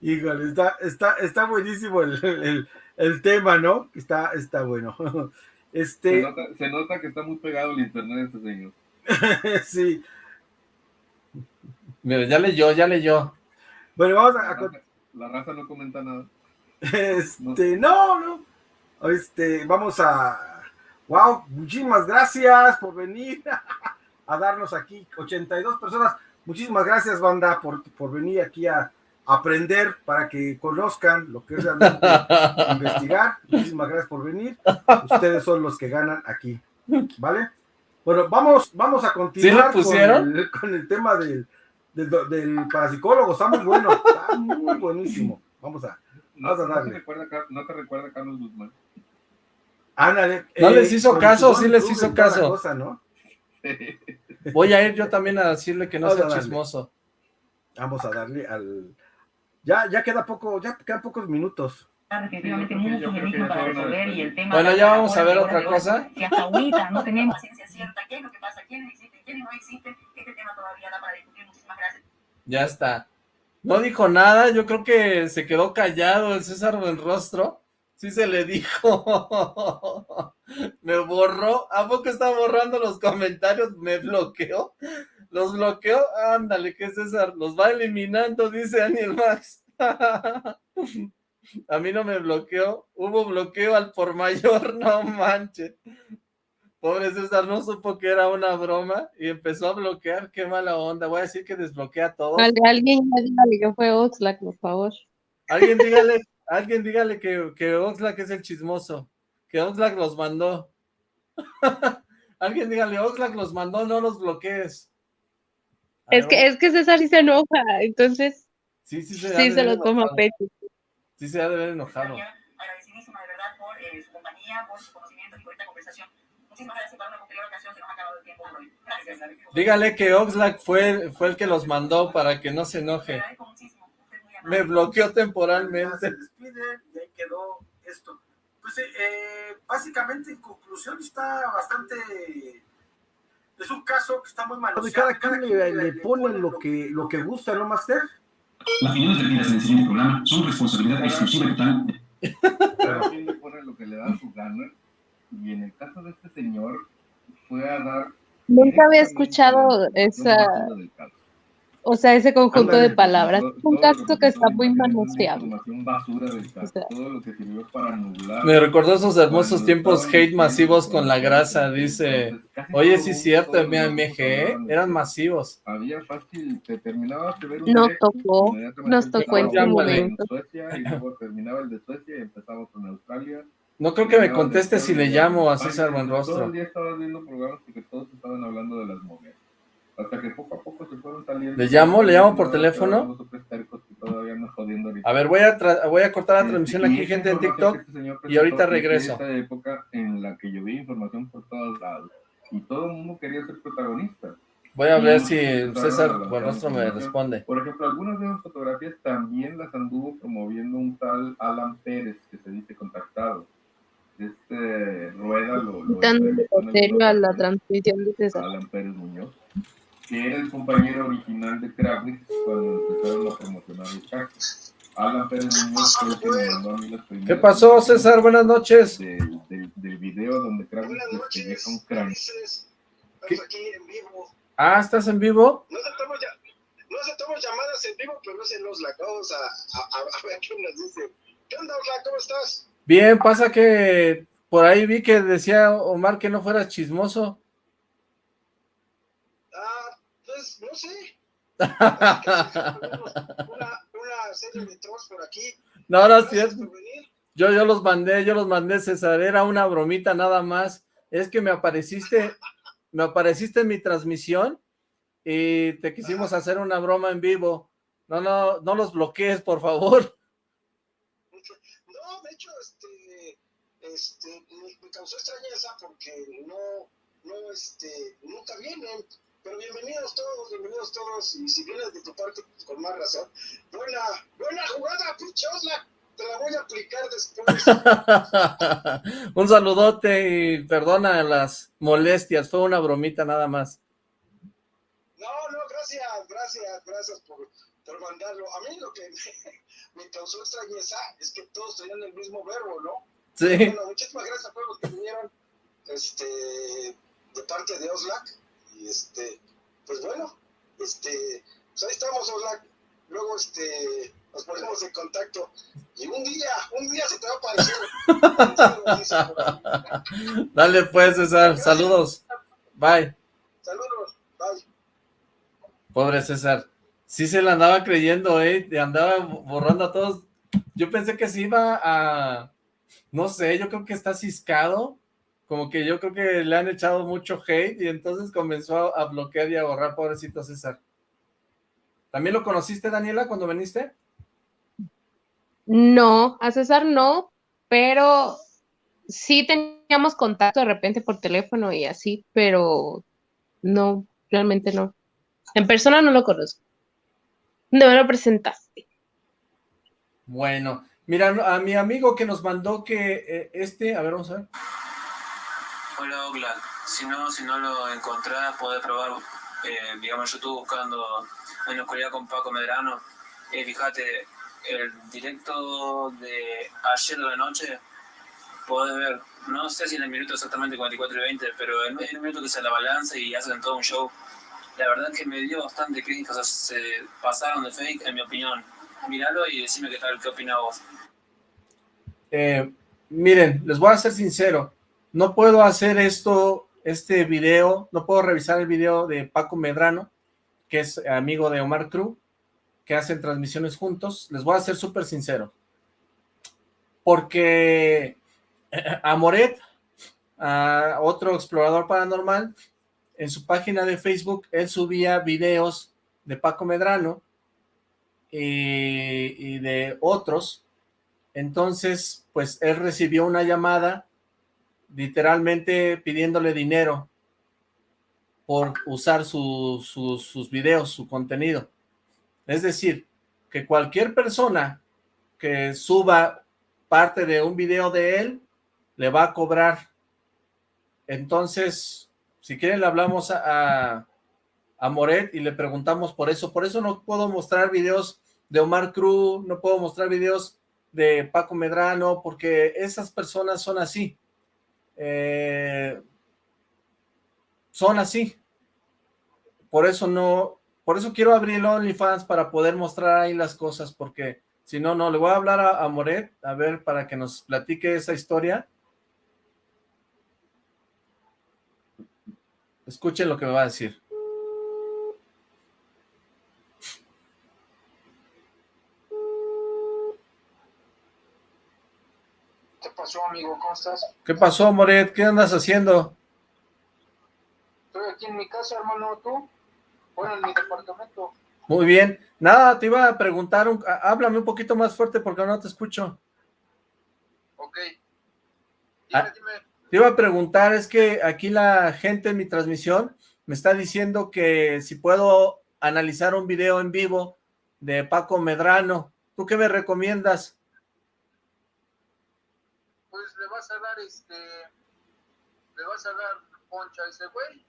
Híjole, está, está, está buenísimo el, el- el tema, ¿no? Está, está bueno. Se Este, nota, se nota que está muy pegado el internet este señor. sí. Mira, ya leyó, ya leyó. Bueno, vamos a, La a- raza, la raza no comenta nada. Este, no, no. Este, vamos a. Wow, muchísimas gracias por venir a darnos aquí 82 personas. Muchísimas gracias, banda, por, por venir aquí a aprender para que conozcan lo que es realmente investigar. Muchísimas gracias por venir. Ustedes son los que ganan aquí. ¿Vale? Bueno, vamos, vamos a continuar con, el, con el tema del, del, del parapsicólogo. Está muy bueno, está muy buenísimo. Vamos a, No, Vamos a no darle. te recuerda, Car- no te recuerda Carlos Guzmán. Ándale. ¿No les hizo caso? Sí les hizo caso. cosa, ¿no? Voy a ir yo también a decirle que no Vamos a sea darle. chismoso. Vamos a darle al. Ya, ya queda poco, ya quedan pocos minutos. definitivamente muchos enigmas para resolver y el tema Bueno, ya vamos a ver otra cosa. Si hasta ahorita no tenemos ciencia Ya está. No dijo nada, yo creo que se quedó callado el César Buenrostro. Sí se le dijo. Me borró. ¿A poco está borrando los comentarios? ¿Me bloqueó? ¿Los bloqueó? Ándale, que César los va eliminando, dice Daniel Max. A mí no me bloqueó. Hubo bloqueo al por mayor, no manches. Pobre César no supo que era una broma y empezó a bloquear. Qué mala onda. Voy a decir que desbloquea a todos. Al- Alguien ya dígale que fue Oxlack, por favor. Alguien dígale, alguien dígale que, que Oxlack es el chismoso, que Oxlack los mandó. alguien dígale, Oxlack los mandó, no los bloquees. Es que, es que César sí se enoja, entonces sí, sí, se, sí se lo toma a pecho. Sí se ha de ver enojado. Agradecidísima de verdad por eh, su compañía, por su conocimiento y por esta conversación. Muchísimas gracias para una posterior ocasión. Se nos ha acabado el tiempo por hoy. Gracias. Dígale que Oxlack fue, fue el que los mandó para que no se enoje. Agradezco muchísimo. Me bloqueó Ya se temporalmente. despiden y ahí quedó esto. Pues eh, eh, básicamente en conclusión está bastante es un caso que está muy mal. Cada, cada quien le, le pone lo que, lo que gusta, ¿no, Master? Las opiniones vertidas en el siguiente programa son responsabilidad exclusiva y total. Cada quien le pone lo que le da su gana. Y en el caso de este señor, fue a dar. Nunca había escuchado esa, basura del caso. o sea, ese conjunto de Ándale. palabras. Todo- un caso que está muy manoseado. O sea. Me recordó esos hermosos tiempos hate masivos con la grasa, dice... Oye, sí es cierto, todos los MG, grupos hablaban de eran masivos. Había fácil, te terminabas de ver un Nos tocó, nos tocó en su momento. Suecia y luego terminaba el de Suecia y empezaba con Australia. No creo que me de conteste si le llamo a César Todo el Buenrostro. día estabas viendo programas porque todos estaban hablando de las momias. Hasta que poco a poco se fueron saliendo. ¿Le llamo? ¿Le llamo por teléfono? A ver, voy a, voy a cortar la Este, transmisión aquí, gente en información TikTok. este y ahorita de regreso. época en la que información por todos lados y todo el mundo quería ser protagonista. Voy a ver si César Buenrostro me responde. Por ejemplo, algunas de esas fotografías también las anduvo promoviendo un tal Alan Pérez que se dice contactado. Este Rueda lo, lo serio a la transmisión de César. Alan Pérez Muñoz, que era el compañero original de Kravitz cuando empezaron a promocionar el caso. Alan Pérez Muñoz fue el que me mandó a mí las primeras ¿Qué pasó, César? Buenas noches. del, del, del video donde Kravitz Buenas noches, deja un cráneo. Estamos aquí en vivo. Ah, ¿estás en vivo? No aceptamos, ya, no aceptamos llamadas en vivo, pero es en Osla. Vamos a, a, a, a ver qué nos dice. ¿Qué onda, Osla? ¿Cómo estás? Bien, pasa que por ahí vi que decía Omar que no fueras chismoso. Ah, pues no sé. Una, una serie de trolls por aquí. No, no es cierto. por venir. Yo, yo los mandé, yo los mandé, César. Era una bromita nada más. Es que me apareciste, me apareciste en mi transmisión y te quisimos hacer una broma en vivo. No, no, no los bloquees, por favor. No, de hecho, este, este, me, me causó extrañeza porque no, no, este, nunca vienen. Pero bienvenidos todos, bienvenidos todos. Y si vienes de tu parte, pues, con más razón. Buena, buena jugada, pinche. Te la voy a aplicar después. Un saludote y perdona las molestias. Fue una bromita nada más. No, no, gracias, gracias, gracias por, por mandarlo. A mí lo que me, me causó extrañeza es que todos tenían el mismo verbo, ¿no? Sí. Bueno, muchísimas gracias a todos los que vinieron este, de parte de Oslac. Y este, pues bueno, este, pues ahí estamos, Oslac. Luego este, nos ponemos en contacto. Y un día, un día se te va a aparecer. Dale pues, César. Saludos. Bye. Saludos, bye. Pobre César. Sí se la andaba creyendo, ¿eh? Y andaba borrando a todos. Yo pensé que se iba a... No sé, yo creo que está ciscado. Como que yo creo que le han echado mucho hate y entonces comenzó a, bloquear y a borrar, pobrecito César. ¿También lo conociste, Daniela, cuando viniste? No, a César no, pero sí teníamos contacto de repente por teléfono y así, pero no, realmente no. En persona no lo conozco. No me lo presentaste. Bueno, mira, a mi amigo que nos mandó que eh, este... A ver, vamos a ver. Hola Oakland, si no, si no lo encontrás, podés probar, eh, digamos, en YouTube buscando en oscuridad con Paco Medrano. Eh, fíjate, el directo de ayer de la noche, podés ver, no sé si en el minuto exactamente 44 y 20, pero en, un minuto que se la balanza y hacen todo un show. La verdad es que me dio bastante crítica, o sea, se pasaron de fake, en mi opinión. Míralo y decime qué tal, qué opinas vos. Eh, miren, les voy a ser sincero, no puedo hacer esto, este video, no puedo revisar el video de Paco Medrano, que es amigo de Omar Cruz, que hacen transmisiones juntos, les voy a ser súper sincero, porque a Moret, a otro explorador paranormal, en su página de Facebook, él subía videos de Paco Medrano y, y de otros, entonces, pues él recibió una llamada literalmente pidiéndole dinero por usar su- su- sus videos, su contenido. Es decir, que cualquier persona que suba parte de un video de él, le va a cobrar. Entonces, Si quieren le hablamos a, a Moret y le preguntamos por eso. Por eso no puedo mostrar videos de Omar Cruz, no puedo mostrar videos de Paco Medrano, porque esas personas son así. Eh, son así. Por eso no, por eso quiero abrir OnlyFans para poder mostrar ahí las cosas, porque si no, no, le voy a hablar a, a Moret, a ver, para que nos platique esa historia. Escuchen lo que me va a decir. ¿Qué pasó, amigo? ¿Cómo estás? ¿Qué pasó, Moret? ¿Qué andas haciendo? Estoy aquí en mi casa, hermano, ¿tú? Bueno, en mi departamento. Muy bien. Nada, te iba a preguntar, un, háblame un poquito más fuerte porque no te escucho. Ok. Dime, Ah. dime. Te iba a preguntar, es que aquí la gente en mi transmisión me está diciendo que si puedo analizar un video en vivo de Paco Medrano. ¿Tú qué me recomiendas? Pues le vas a dar, este... Le vas a dar poncha a ese güey.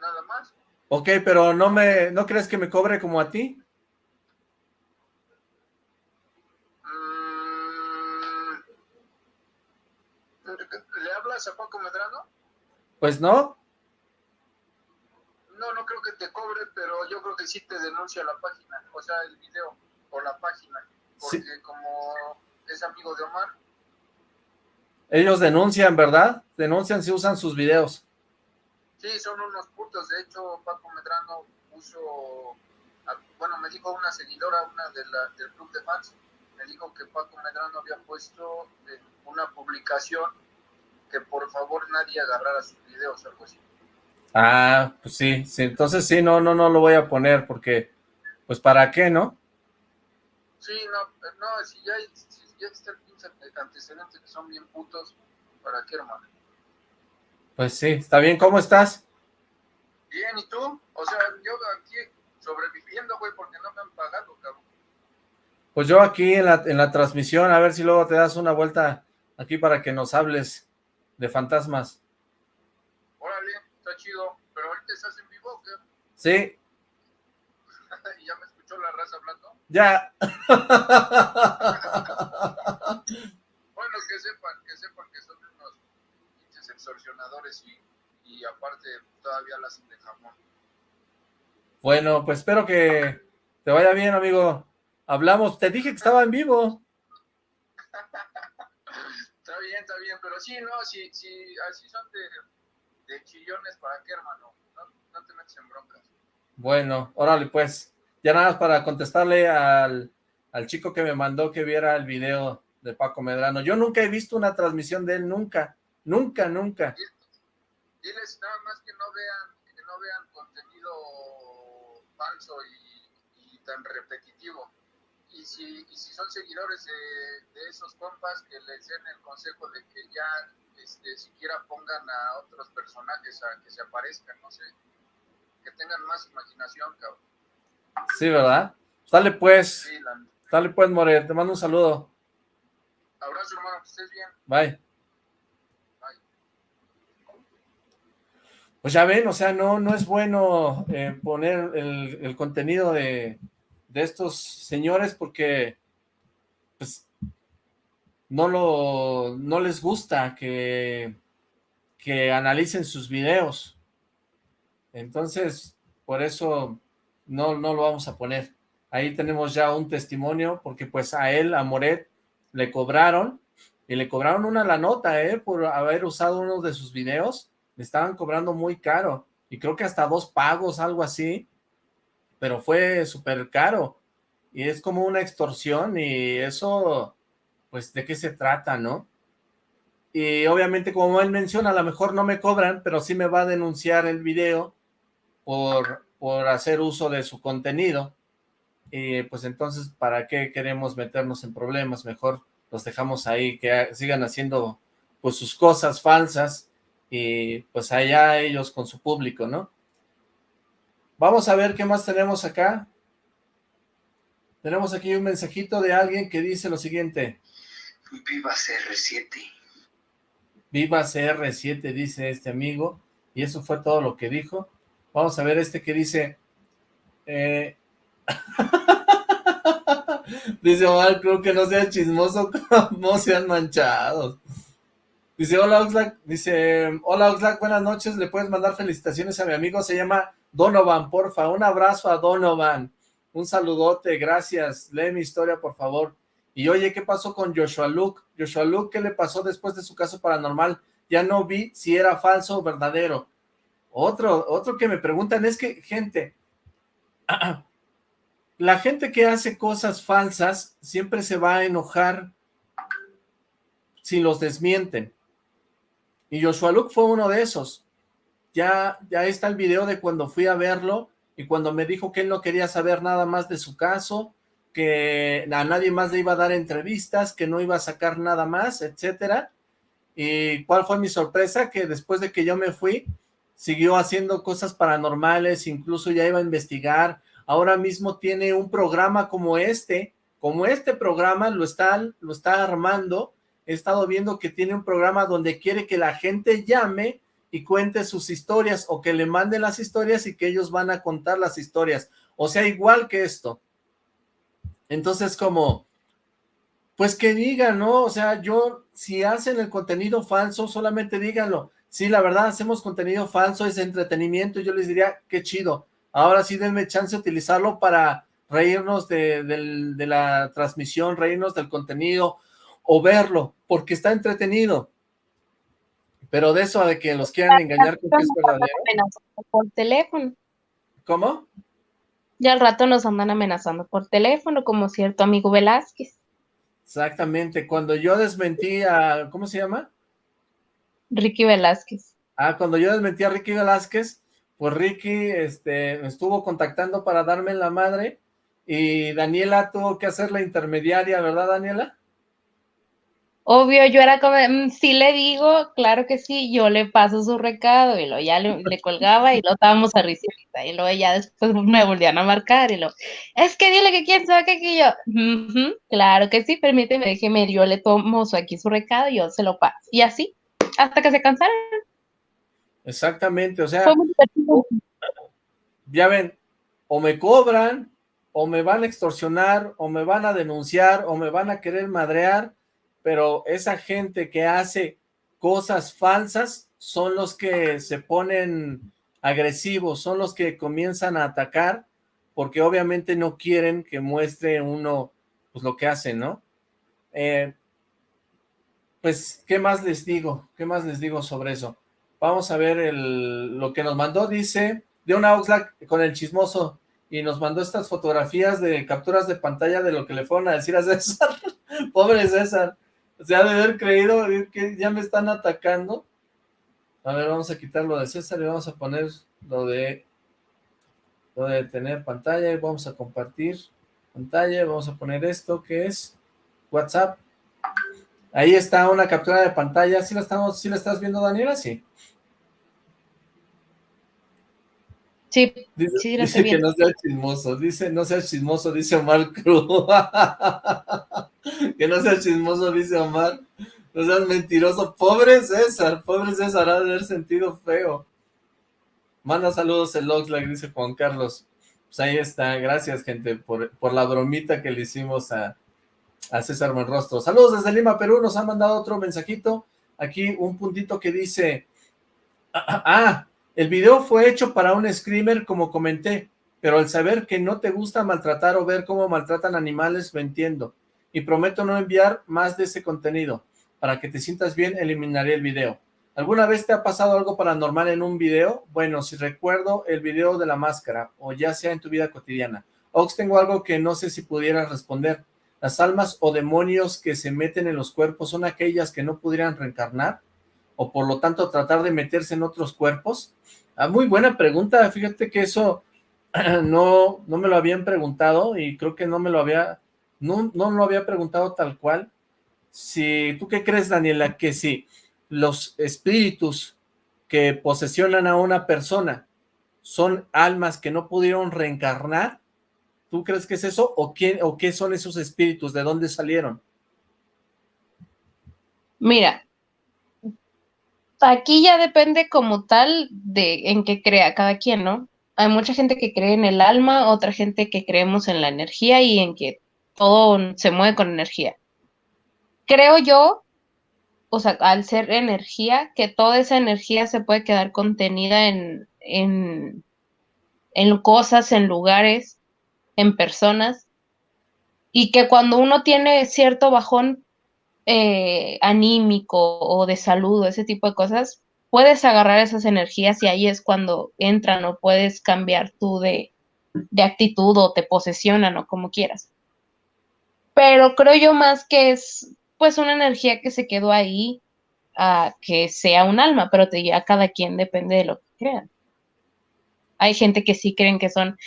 Nada más. Ok, pero no me, ¿no crees que me cobre como a ti? Mm, ¿Le hablas a Paco Medrano? Pues no. No, no creo que te cobre, pero yo creo que sí te denuncia la página, o sea, el video o la página, porque Sí. como es amigo de Omar, Ellos denuncian, ¿verdad? Denuncian si usan sus videos. sí, son unos putos. De hecho, Paco Medrano puso, a- bueno, me dijo una seguidora, una de la, del club de fans, me dijo que Paco Medrano había puesto en una publicación que por favor nadie agarrara sus videos, algo así. Ah, pues sí, sí, entonces sí, no, no, no lo voy a poner porque, pues ¿para qué, no? Sí, no, no, si ya, si ya está el pinche antecedente que son bien putos, ¿para qué, hermano? Pues sí, está bien, ¿cómo estás? Bien, ¿y tú? O sea, yo aquí sobreviviendo, güey, porque no me han pagado, cabrón. Pues yo aquí en la, en la transmisión, a ver si luego te das una vuelta aquí para que nos hables de fantasmas. Órale, está chido, pero ahorita estás en vivo, ¿o ¿qué? Sí, ¿Y ya me escuchó la raza hablando? Ya. Bueno, que sepan, que sepan que son unos pinches extorsionadores y, y aparte todavía las hacen de jamón. Bueno, pues espero que te vaya bien, amigo. Hablamos, te dije que estaba en vivo. Está bien, está bien, pero sí, no, si, si así son de, de chillones, ¿para qué, hermano? No, no te metes en broncas. Bueno, órale pues. Ya nada más para contestarle al, al chico que me mandó que viera el video de Paco Medrano. Yo nunca he visto una transmisión de él, nunca, nunca, nunca. Diles nada más que no vean, que no vean contenido falso y, tan repetitivo. Y si, y si son seguidores de, de esos compas, que les den el consejo de que ya este, siquiera pongan a otros personajes a que se aparezcan, no sé, que tengan más imaginación, cabrón. Sí, ¿verdad? Dale pues, Sí, la- dale pues, More, te mando un saludo. Abrazo, hermano, que estés bien. Bye. Pues ya ven, o sea, no, no es bueno eh, poner el, el contenido de, de estos señores porque pues no lo no les gusta que, que analicen sus videos. Entonces, por eso no, no lo vamos a poner. Ahí tenemos ya un testimonio, porque pues a él, a Moret, le cobraron, y le cobraron una la nota, ¿eh? Por haber usado uno de sus videos, le estaban cobrando muy caro, y creo que hasta dos pagos, algo así, pero fue súper caro, y es como una extorsión, y eso, pues, ¿de qué se trata, no? Y obviamente, como él menciona, a lo mejor no me cobran, pero sí me va a denunciar el video por, por hacer uso de su contenido, y pues entonces, ¿para qué queremos meternos en problemas? Mejor los dejamos ahí, que sigan haciendo pues sus cosas falsas, y pues allá ellos con su público, ¿no? Vamos a ver qué más tenemos acá. Tenemos aquí un mensajito de alguien que dice lo siguiente. Viva CR7. Viva CR7, dice este amigo, y eso fue todo lo que dijo. Vamos a ver este que dice... Eh... dice Omar, creo que no sea chismoso como sean manchados. Dice, hola Oxlack, dice, hola Oxlack, buenas noches, le puedes mandar felicitaciones a mi amigo, se llama Donovan, porfa, un abrazo a Donovan, un saludote, gracias, lee mi historia, por favor. Y oye, ¿qué pasó con Joshua Luke? Joshua Luke, ¿qué le pasó después de su caso paranormal? Ya no vi si era falso o verdadero. Otro, otro que me preguntan es que, gente, la gente que hace cosas falsas siempre se va a enojar si los desmienten. Y Joshua Luke fue uno de esos. Ya, ya está el video de cuando fui a verlo y cuando me dijo que él no quería saber nada más de su caso, que a nadie más le iba a dar entrevistas, que no iba a sacar nada más, etcétera. Y cuál fue mi sorpresa, que después de que yo me fui, siguió haciendo cosas paranormales, incluso ya iba a investigar, ahora mismo tiene un programa como este, como este programa lo está, lo está armando, he estado viendo que tiene un programa donde quiere que la gente llame y cuente sus historias o que le manden las historias y que ellos van a contar las historias. O sea, igual que esto. Entonces, como, pues que digan, ¿no? O sea, yo, si hacen el contenido falso, solamente díganlo. Sí, la verdad, hacemos contenido falso, es entretenimiento, yo les diría, qué chido. Ahora sí denme chance de utilizarlo para reírnos de, de la transmisión, reírnos del contenido, o verlo, porque está entretenido. Pero de eso de que los quieran engañar con que es verdadero. Por teléfono. ¿Cómo? Ya al rato nos andan amenazando por teléfono, como cierto amigo Velázquez. Exactamente, cuando yo desmentí a, ¿cómo se llama? Ricky Velázquez. Ah, cuando yo desmentí a Ricky Velázquez, pues Ricky este, me estuvo contactando para darme la madre y Daniela tuvo que hacer la intermediaria, ¿verdad Daniela? Obvio, yo era como, mm, sí le digo, claro que sí, yo le paso su recado, y lo ya le, colgaba, y lo estábamos a risita, y luego ya después me volvían a marcar, y lo, es que dile que quién sabe que aquí yo, claro que sí, permíteme, déjeme, yo le tomo su, aquí su recado, y yo se lo paso, y así, hasta que se cansaron. Exactamente, o sea, ya ven, o me cobran, o me van a extorsionar, o me van a denunciar, o me van a querer madrear, pero esa gente que hace cosas falsas son los que se ponen agresivos, son los que comienzan a atacar, porque obviamente no quieren que muestre uno pues lo que hace, ¿no? Eh, pues, ¿qué más les digo? ¿Qué más les digo sobre eso? Vamos a ver lo que nos mandó, dice, de una Oxlack con el chismoso, y nos mandó estas fotografías de capturas de pantalla de lo que le fueron a decir a César. Pobre César. Se ha de haber creído que ya me están atacando. A ver, vamos a quitar lo de César y vamos a poner lo de lo de tener pantalla y vamos a compartir pantalla. Vamos a poner esto que es WhatsApp. Ahí está una captura de pantalla. ¿Sí la, estamos, ¿sí la estás viendo, Daniela? Sí. Sí, dice, sí, dice que no sea chismoso, dice no sea chismoso, dice Omar Cruz. que no sea chismoso, dice Omar. No seas mentiroso. Pobre César, pobre César, ha de haber sentido feo. Manda saludos el Oxlack, dice Juan Carlos. Pues ahí está, gracias gente por, por la bromita que le hicimos a, a César Buenrostro. Saludos desde Lima, Perú, nos han mandado otro mensajito. Aquí un puntito que dice, ah, el video fue hecho para un screamer, como comenté, pero al saber que no te gusta maltratar o ver cómo maltratan animales, lo entiendo. Y prometo no enviar más de ese contenido. Para que te sientas bien, eliminaré el video. ¿Alguna vez te ha pasado algo paranormal en un video? Bueno, si recuerdo el video de la máscara, o ya sea en tu vida cotidiana. Ox, tengo algo que no sé si pudieras responder. ¿Las almas o demonios que se meten en los cuerpos son aquellas que no pudieran reencarnar? ¿O por lo tanto tratar de meterse en otros cuerpos? Ah, muy buena pregunta, fíjate que eso no, no me lo habían preguntado y creo que no me lo había, no, no lo había preguntado tal cual. Si, ¿Tú qué crees, Daniela? Que si los espíritus que posesionan a una persona son almas que no pudieron reencarnar, ¿tú crees que es eso? ¿O, quién, o qué son esos espíritus? ¿De dónde salieron? Mira, aquí ya depende como tal de en qué crea cada quien, ¿no? Hay mucha gente que cree en el alma, otra gente que creemos en la energía y en que todo se mueve con energía. Creo yo, o sea, al ser energía, que toda esa energía se puede quedar contenida en, en, en cosas, en lugares, en personas, y que cuando uno tiene cierto bajón eh, anímico o de salud o ese tipo de cosas, puedes agarrar esas energías y ahí es cuando entran o puedes cambiar tú de, de actitud o te posesionan o como quieras. Pero creo yo más que es pues una energía que se quedó ahí a que sea un alma, pero te, ya cada quien depende de lo que crean. Hay gente que sí creen que son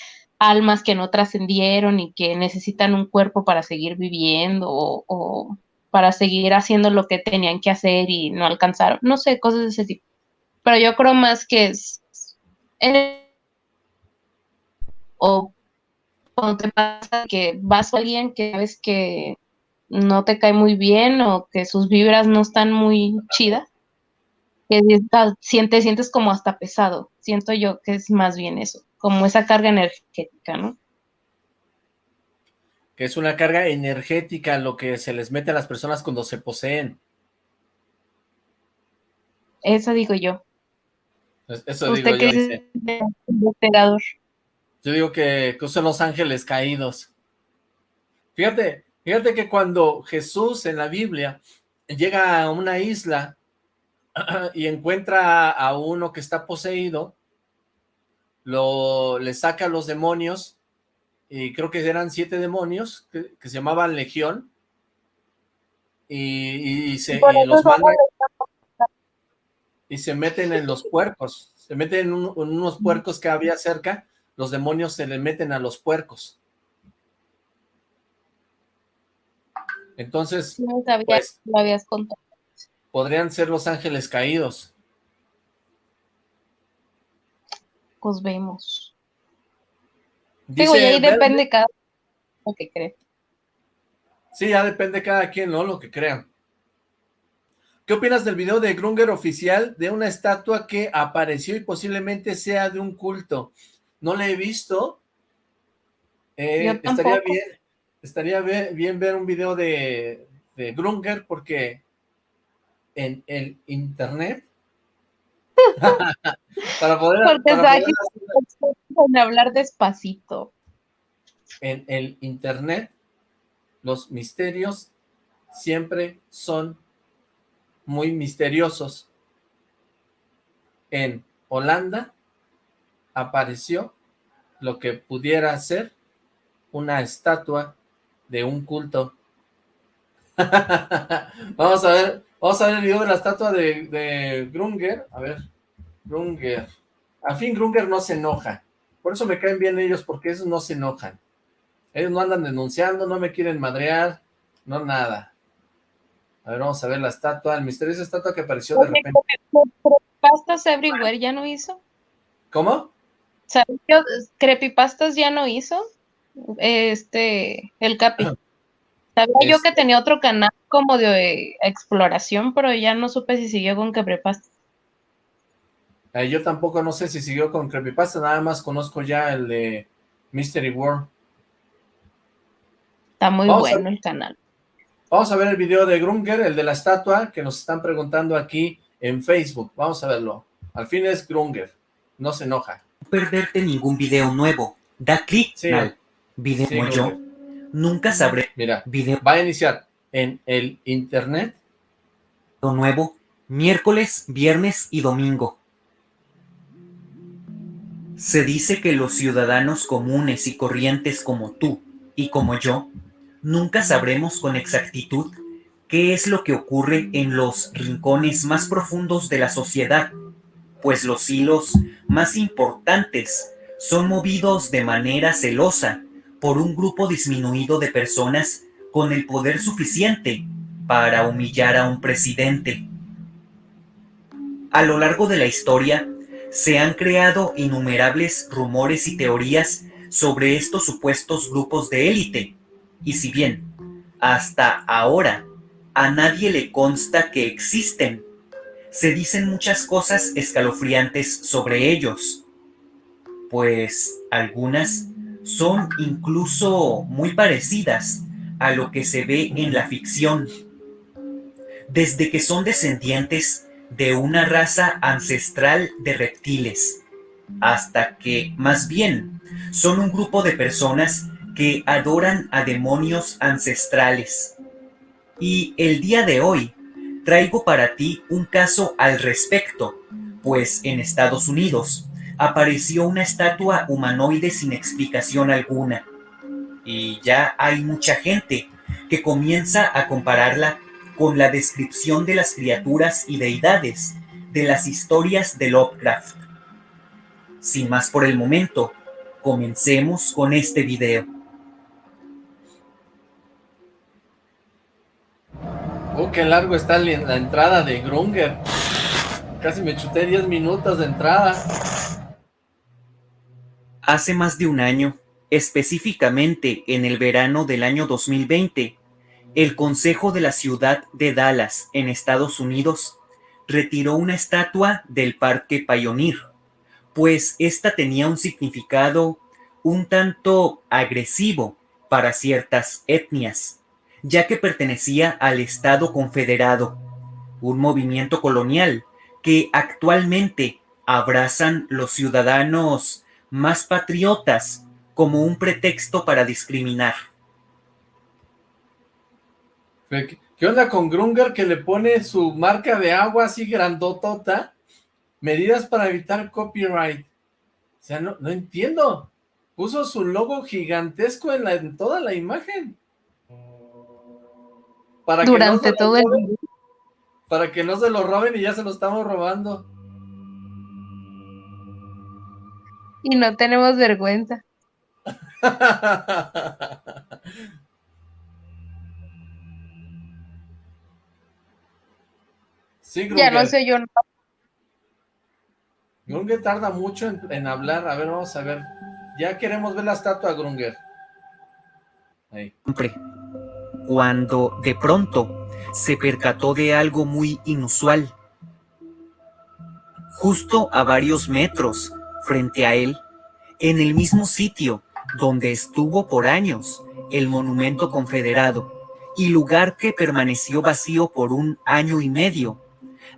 almas que no trascendieron y que necesitan un cuerpo para seguir viviendo o, para seguir haciendo lo que tenían que hacer y no alcanzaron, no sé, cosas de ese tipo. Pero yo creo más que es... o cuando te pasa que vas a alguien que sabes que no te cae muy bien o que sus vibras no están muy chidas, que sientes, sientes como hasta pesado. Siento yo que es más bien eso, como esa carga energética, ¿no? Que es una carga energética lo que se les mete a las personas cuando se poseen. Eso digo yo. Eso digo yo, dice. Yo digo que, que son los ángeles caídos. Fíjate, fíjate que cuando Jesús en la Biblia llega a una isla y encuentra a uno que está poseído, lo, le saca a los demonios, y creo que eran siete demonios, que, se llamaban Legión, y, se los y se meten en los puercos, se meten en, unos puercos que había cerca, los demonios se le meten a los puercos. Entonces, pues, lo habías contado podrían ser los ángeles caídos. Vemos. Digo, y ahí depende cada lo que cree. Sí, ya depende cada quien, ¿no? Lo que crean. ¿Qué opinas del video de Grunger oficial de una estatua que apareció y posiblemente sea de un culto? No la he visto. Eh, estaría bien, estaría bien, ver un video de, de Grunger porque en el internet para poder, hablar despacito. En el internet los misterios siempre son muy misteriosos. En Holanda apareció lo que pudiera ser una estatua de un culto vamos a ver Vamos a ver el video de la estatua de, Grunger. A ver, Grunger. Al fin Grunger no se enoja. Por eso me caen bien ellos, porque esos no se enojan. Ellos no andan denunciando, no me quieren madrear, no nada. A ver, vamos a ver la estatua, el misterioso estatua que apareció de repente. ¿Creepypastas Everywhere ya no hizo? ¿Cómo? ¿Sabes Creepypastas ya no hizo? Este, el Capi. Sabía yo que tenía otro canal como de exploración, pero ya no supe si siguió con Creepypasta. Eh, yo tampoco no sé si siguió con Creepypasta, nada más conozco ya el de Mystery World. Está muy bueno el canal. Vamos a ver el video de Grunger, el de la estatua, que nos están preguntando aquí en Facebook. Vamos a verlo. Al fin es Grunger, no se enoja. No perderte ningún video nuevo. Da clic al video yo. Nunca sabré. Mira, video. va a iniciar en el internet. Lo nuevo, miércoles, viernes y domingo. Se dice que los ciudadanos comunes y corrientes como tú y como yo, nunca sabremos con exactitud qué es lo que ocurre en los rincones más profundos de la sociedad, pues los hilos más importantes son movidos de manera celosa por un grupo disminuido de personas con el poder suficiente para humillar a un presidente. A lo largo de la historia, se han creado innumerables rumores y teorías sobre estos supuestos grupos de élite, y si bien hasta ahora a nadie le consta que existen, se dicen muchas cosas escalofriantes sobre ellos, pues algunas son incluso muy parecidas a lo que se ve en la ficción, desde que son descendientes de una raza ancestral de reptiles, hasta que, más bien, son un grupo de personas que adoran a demonios ancestrales. Y el día de hoy traigo para ti un caso al respecto, pues en Estados Unidos apareció una estatua humanoide sin explicación alguna. Y ya hay mucha gente que comienza a compararla con la descripción de las criaturas y deidades de las historias de Lovecraft. Sin más por el momento, comencemos con este video. Oh, qué largo está la entrada de Grunger. Casi me chuté 10 minutos de entrada. Hace más de un año, específicamente en el verano del año 2020, el Consejo de la Ciudad de Dallas, en Estados Unidos, retiró una estatua del Parque Pioneer, pues esta tenía un significado un tanto agresivo para ciertas etnias ya que pertenecía al Estado Confederado, un movimiento colonial que actualmente abrazan los ciudadanos más patriotas como un pretexto para discriminar. ¿Qué onda con Grunger que le pone su marca de agua así grandotota? Medidas para evitar copyright. O sea, no, no entiendo. Puso su logo gigantesco en, la, en toda la imagen durante todo el. Para que no se lo roben y ya se lo estamos robando. Y no tenemos vergüenza. sí, ya no sé yo. Grunger tarda mucho en, en, hablar. A ver, vamos a ver. Ya queremos ver la estatua, Grunger. Ahí cuando de pronto se percató de algo muy inusual. Justo a varios metros frente a él, en el mismo sitio donde estuvo por años el monumento confederado y lugar que permaneció vacío por un año y medio,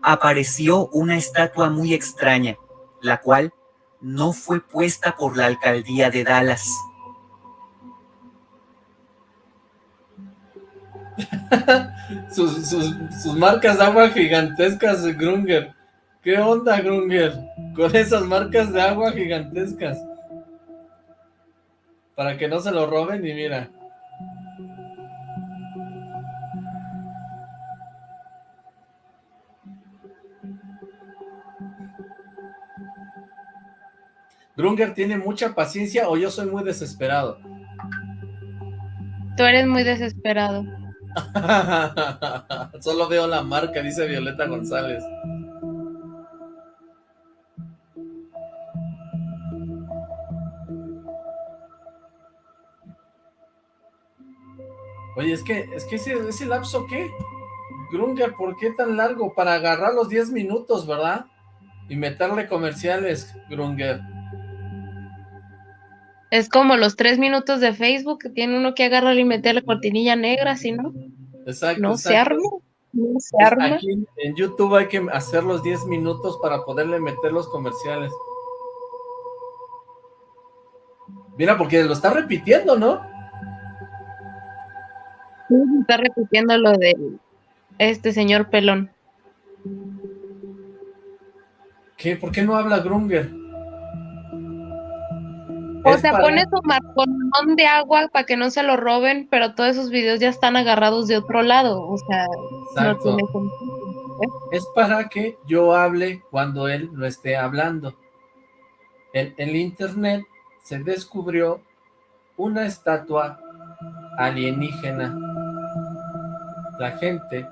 apareció una estatua muy extraña, la cual no fue puesta por la alcaldía de Dallas. sus, marcas de gigantescas, Grunger. ¿Qué onda, Grunger? Con esas marcas de agua gigantescas. Para que no se lo roben y mira. Grunger tiene mucha paciencia o yo soy muy desesperado. Tú eres muy desesperado. Solo veo la marca, dice Violeta González. Oye, es que, es que ese, ese lapso, ¿qué? Grunger, ¿por qué tan largo? Para agarrar los 10 minutos, ¿verdad? Y meterle comerciales, Grunger. Es como los tres minutos de Facebook que tiene uno que agarrar y meter la cortinilla negra, si no, exacto, no se arma. No se pues arma. Aquí en YouTube hay que hacer los 10 minutos para poderle meter los comerciales. Mira, porque lo está repitiendo, ¿no? Está repitiendo lo de este señor pelón. ¿Qué? ¿Por qué no habla Grunger? O Es sea, para- pone su marcón de agua para que no se lo roben, pero todos esos videos ya están agarrados de otro lado. O sea, no tiene sentido. ¿eh? Es para que yo hable cuando él no esté hablando. En el internet se descubrió una estatua alienígena. La gente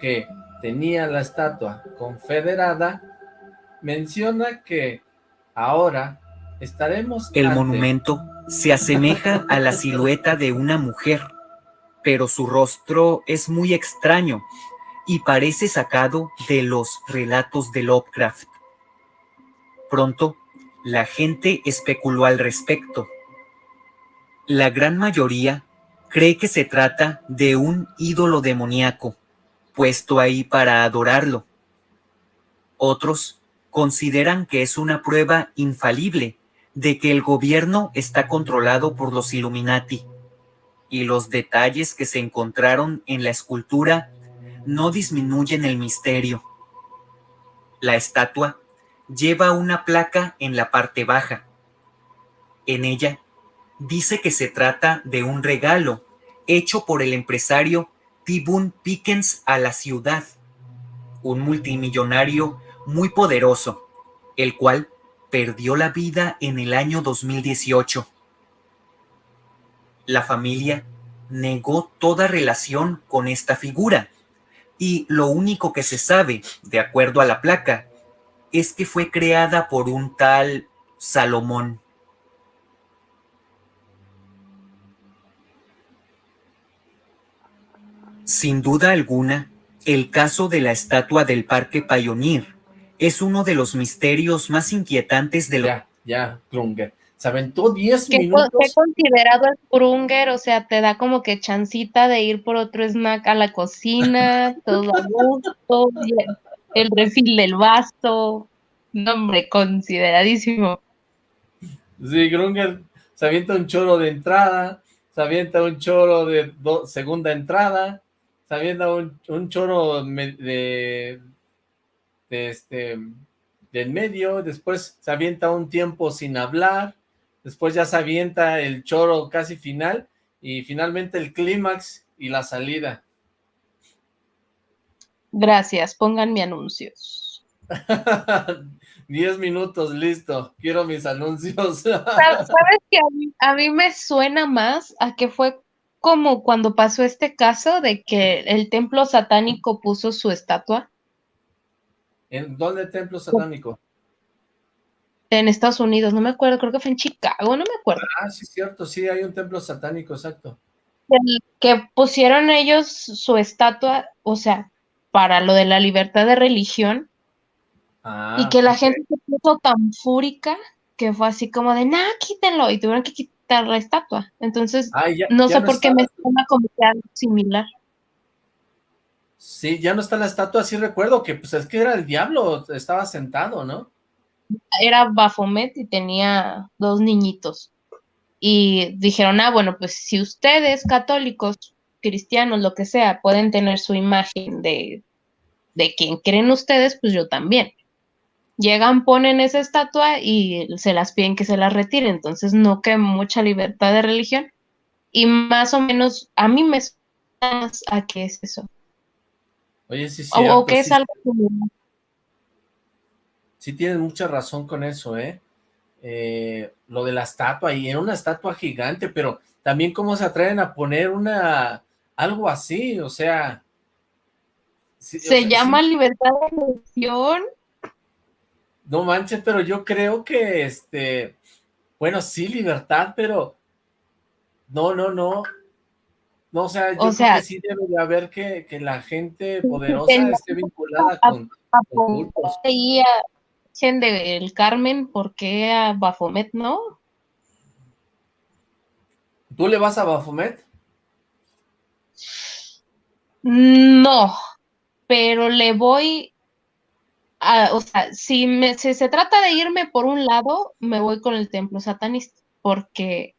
que tenía la estatua confederada menciona que ahora estaremos El ante- monumento se asemeja a la silueta de una mujer, pero su rostro es muy extraño y parece sacado de los relatos de Lovecraft. Pronto, la gente especuló al respecto. La gran mayoría cree que se trata de un ídolo demoníaco, puesto ahí para adorarlo. Otros consideran que es una prueba infalible de que el gobierno está controlado por los Illuminati, y los detalles que se encontraron en la escultura no disminuyen el misterio. La estatua lleva una placa en la parte baja. En ella dice que se trata de un regalo hecho por el empresario T. Pickens a la ciudad, un multimillonario muy poderoso, el cual perdió la vida en el año 2018. La familia negó toda relación con esta figura y lo único que se sabe, de acuerdo a la placa, es que fue creada por un tal Salomón. Sin duda alguna, el caso de la estatua del Parque Pioneer es uno de los misterios más inquietantes de la... Ya, ya, Se aventó 10 ¿Qué, minutos. ¿Qué considerado el Krunger? O sea, te da como que chancita de ir por otro snack a la cocina, todo a gusto, el refil del vaso. Nombre consideradísimo. Sí, Grunger se avienta un choro de entrada, se avienta un choro de segunda entrada, se avienta un, un choro de, de este del medio, después se avienta un tiempo sin hablar, después ya se avienta el choro casi final, y finalmente el clímax y la salida. Gracias, pónganme anuncios. Diez minutos, listo, quiero mis anuncios. ¿Sabes que a mí, me suena más a que fue como cuando pasó este caso de que el templo satánico puso su estatua? ¿En dónde el templo satánico? En Estados Unidos, no me acuerdo, creo que fue en Chicago, no me acuerdo. Ah, sí, cierto, sí, hay un templo satánico, exacto. que pusieron ellos su estatua, o sea, para lo de la libertad de religión, ah, y que la gente se puso tan fúrica que fue así como de, nah, quítenlo, y tuvieron que quitar la estatua. Entonces, no sé por qué me suena como que algo similar. Sí, ya no está la estatua, sí recuerdo que pues es que era el diablo, estaba sentado, ¿no? Era Bafomet y tenía dos niñitos. Y dijeron, ah, bueno, pues si ustedes, católicos, cristianos, lo que sea, pueden tener su imagen de, de quien creen ustedes, pues yo también. Llegan, ponen esa estatua y se las piden que se la retire, entonces no que mucha libertad de religión. Y más o menos, a mí me suena a qué es eso. Oye, sí, sí. O, que es algo Sí tienes mucha razón con eso, ¿eh? ¿eh? Lo de la estatua, y era una estatua gigante, pero también cómo se atreven a poner una, algo así, o sea... se llama libertad de elección. No manches, pero yo creo que, este, bueno, sí, libertad, pero no, no, no, no, o sea, yo creo que sí debe de haber que, que la gente poderosa esté vinculada con, con cultos. Y a del Carmen, ¿por qué a Bafomet no? ¿Tú le vas a Bafomet? No, pero le voy a, o sea, si, me, si se trata de irme por un lado, me voy con el templo satanista, porque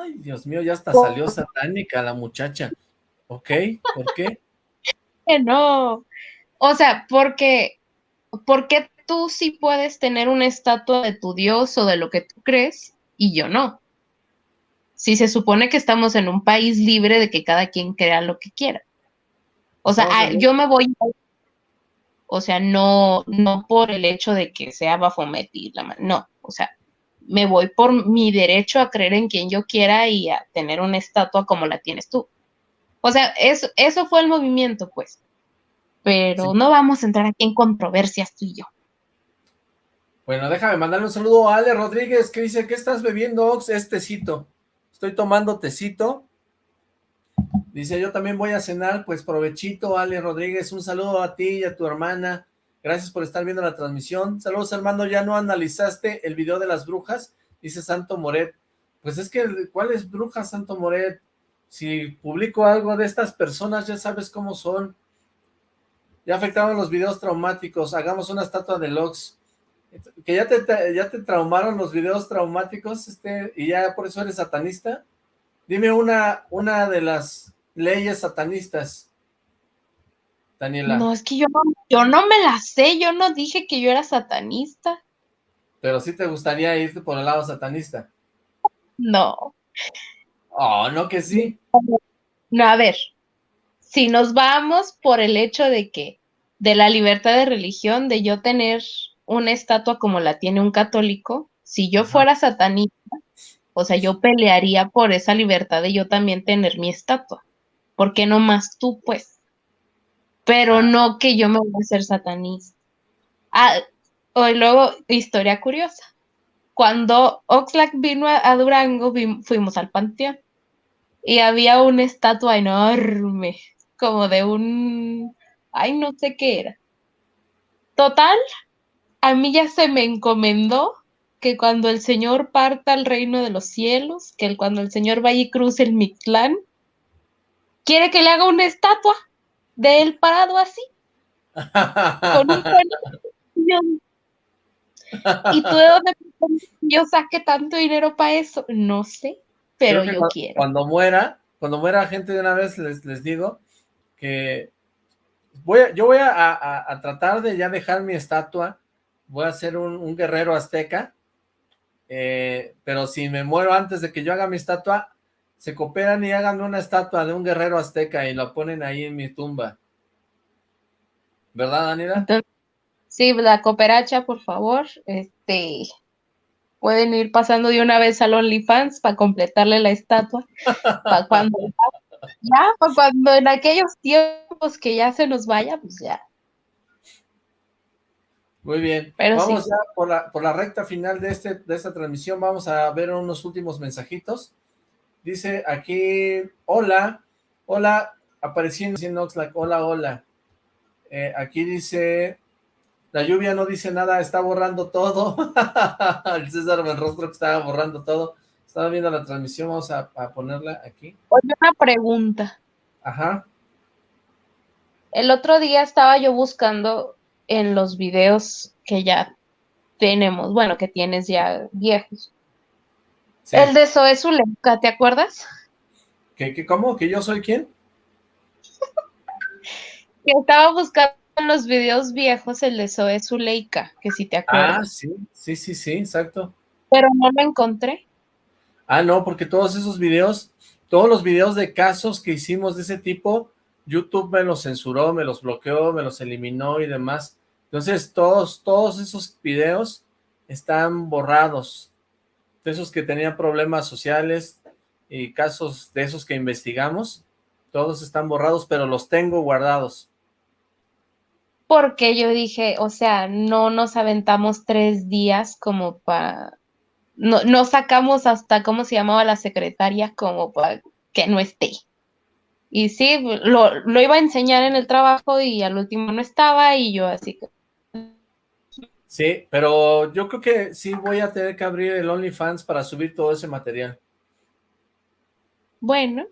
Ay, Dios mío, ya hasta salió satánica la muchacha. ¿Ok? ¿Por qué? no. O sea, porque, porque tú sí puedes tener una estatua de tu Dios o de lo que tú crees y yo no. Si se supone que estamos en un país libre de que cada quien crea lo que quiera. O sea, ah, yo me voy, o sea, no, no por el hecho de que sea Bafomet la no, o sea, me voy por mi derecho a creer en quien yo quiera y a tener una estatua como la tienes tú. O sea, eso, eso fue el movimiento, pues. Pero no vamos a entrar aquí en controversias tú y yo. Bueno, déjame mandarle un saludo a Ale Rodríguez que dice, ¿qué estás bebiendo, Ox? Es tecito. Estoy tomando tecito. Dice, yo también voy a cenar, pues provechito, Ale Rodríguez, un saludo a ti y a tu hermana, gracias por estar viendo la transmisión, saludos hermano, ¿ya no analizaste el video de las brujas? Dice Santo Moret, pues es que, ¿cuál es bruja Santo Moret? Si publico algo de estas personas, ya sabes cómo son, ya afectaron los videos traumáticos, hagamos una estatua de Lox, que ya te, ya te traumaron los videos traumáticos, este, y ya por eso eres satanista, dime una, una de las leyes satanistas, Daniela. No, es que yo no, yo no me la sé, yo no dije que yo era satanista. Pero sí te gustaría irte por el lado satanista. No. Oh, no que sí. No, a ver, si nos vamos por el hecho de que, de la libertad de religión, de yo tener una estatua como la tiene un católico, si yo fuera satanista, o sea, yo pelearía por esa libertad de yo también tener mi estatua. ¿Por qué no más tú, pues? Pero no que yo me voy a hacer satanista. Ah, y luego, historia curiosa. Cuando Oxlack vino a, Durango, fuimos al panteón y había una estatua enorme, como de un, ay, no sé qué era. Total, a mí ya se me encomendó que cuando el Señor parta al reino de los cielos, que cuando el Señor vaya y cruce el Mictlán, quiere que le haga una estatua de él parado así, con un ¿Y tú de dónde yo saqué tanto dinero para eso? No sé, pero yo quiero. Cuando muera, cuando muera gente de una vez, les, les digo que voy yo voy a, tratar de ya dejar mi estatua, voy a ser un, guerrero azteca, eh, pero si me muero antes de que yo haga mi estatua, se cooperan y hagan una estatua de un guerrero azteca y la ponen ahí en mi tumba. ¿Verdad, Daniela? Sí, la cooperacha, por favor, este, pueden ir pasando de una vez al OnlyFans para completarle la estatua, para cuando ya, para cuando en aquellos tiempos que ya se nos vaya, pues ya. Muy bien, vamos ya por la, por la recta final de, este, de esta transmisión, vamos a ver unos últimos mensajitos. Dice aquí, hola, hola, apareciendo en Oxlack, hola, hola. Eh, aquí dice, la lluvia no dice nada, está borrando todo. el César rostro que estaba borrando todo. Estaba viendo la transmisión, vamos a, ponerla aquí. Oye, una pregunta. Ajá. El otro día estaba yo buscando en los videos que ya tenemos, bueno, que tienes ya viejos. El de Zoe Zuleika, ¿te acuerdas? ¿Qué, qué, cómo? ¿Que yo soy quién? que estaba buscando en los videos viejos el de Zoe Zuleika, que si te acuerdas. Ah, sí, sí, sí, sí, exacto. Pero no lo encontré. Ah, no, porque todos esos videos, todos los videos de casos que hicimos de ese tipo, YouTube me los censuró, me los bloqueó, me los eliminó y demás. Entonces, todos, todos esos videos están borrados. De esos que tenían problemas sociales y casos de esos que investigamos, todos están borrados, pero los tengo guardados porque yo dije, o sea, no nos aventamos tres días como para, no, no sacamos hasta, ¿cómo se llamaba la secretaria? Como para que no esté. Y sí, lo, lo iba a enseñar en el trabajo y al último no estaba y yo así. Sí, pero yo creo que sí voy a tener que abrir el OnlyFans para subir todo ese material. Bueno,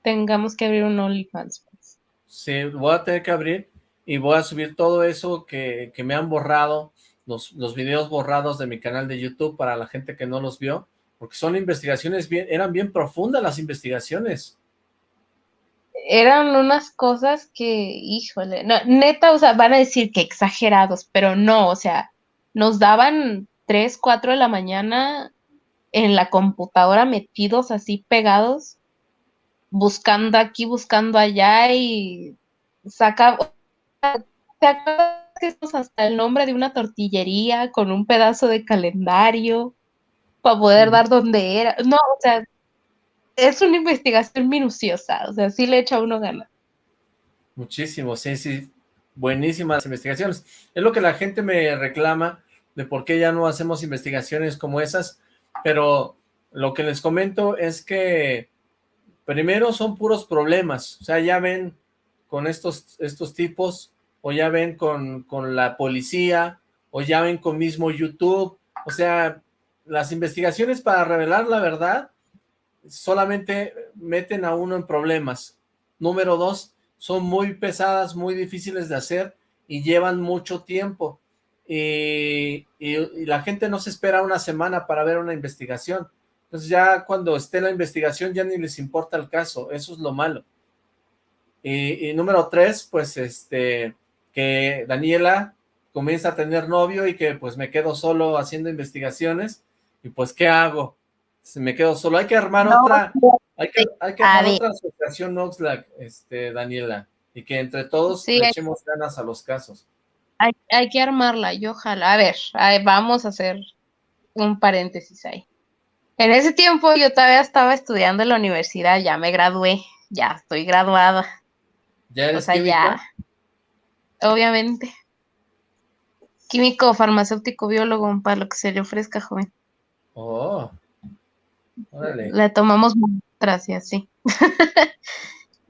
tengamos que abrir un OnlyFans. Pues. Sí, voy a tener que abrir y voy a subir todo eso que, me han borrado, los, los, videos borrados de mi canal de YouTube para la gente que no los vio, porque son investigaciones bien, eran bien profundas las investigaciones. Eran unas cosas que, híjole, neta, o sea, van a decir que exagerados, pero no, o sea, nos daban 3, 4 de la mañana en la computadora metidos así pegados, buscando aquí, buscando allá y sacaba, ¿Te acuerdas que es hasta el nombre de una tortillería con un pedazo de calendario para poder dar dónde era? No, o sea, es una investigación minuciosa, o sea, sí le echa uno ganas. Muchísimo, sí, sí, buenísimas investigaciones. Es lo que la gente me reclama de por qué ya no hacemos investigaciones como esas, pero lo que les comento es que primero son puros problemas, o sea, ya ven con estos, estos tipos, o ya ven con, con la policía, o ya ven con mismo YouTube, o sea, las investigaciones para revelar la verdad solamente meten a uno en problemas. Número dos, son muy pesadas, muy difíciles de hacer y llevan mucho tiempo. Y, la gente no se espera una semana para ver una investigación. Entonces ya cuando esté la investigación ya ni les importa el caso, eso es lo malo. Y, y número tres, pues este, que Daniela comienza a tener novio y que pues me quedo solo haciendo investigaciones y pues ¿qué hago? Se me quedo solo, hay que armar No, otra, hay que, hay que armar otra asociación Oxlack, este, Daniela, y que entre todos Sí, le hay- echemos ganas a los casos. Hay, hay que armarla y ojalá. A ver, vamos a hacer un paréntesis ahí. En ese tiempo yo todavía estaba estudiando en la universidad, ya me gradué, ya estoy graduada. ¿Ya O eres sea, químico? ya, obviamente. Químico, farmacéutico, biólogo, para lo que se le ofrezca, joven. Oh, órale. Le tomamos muestras y así.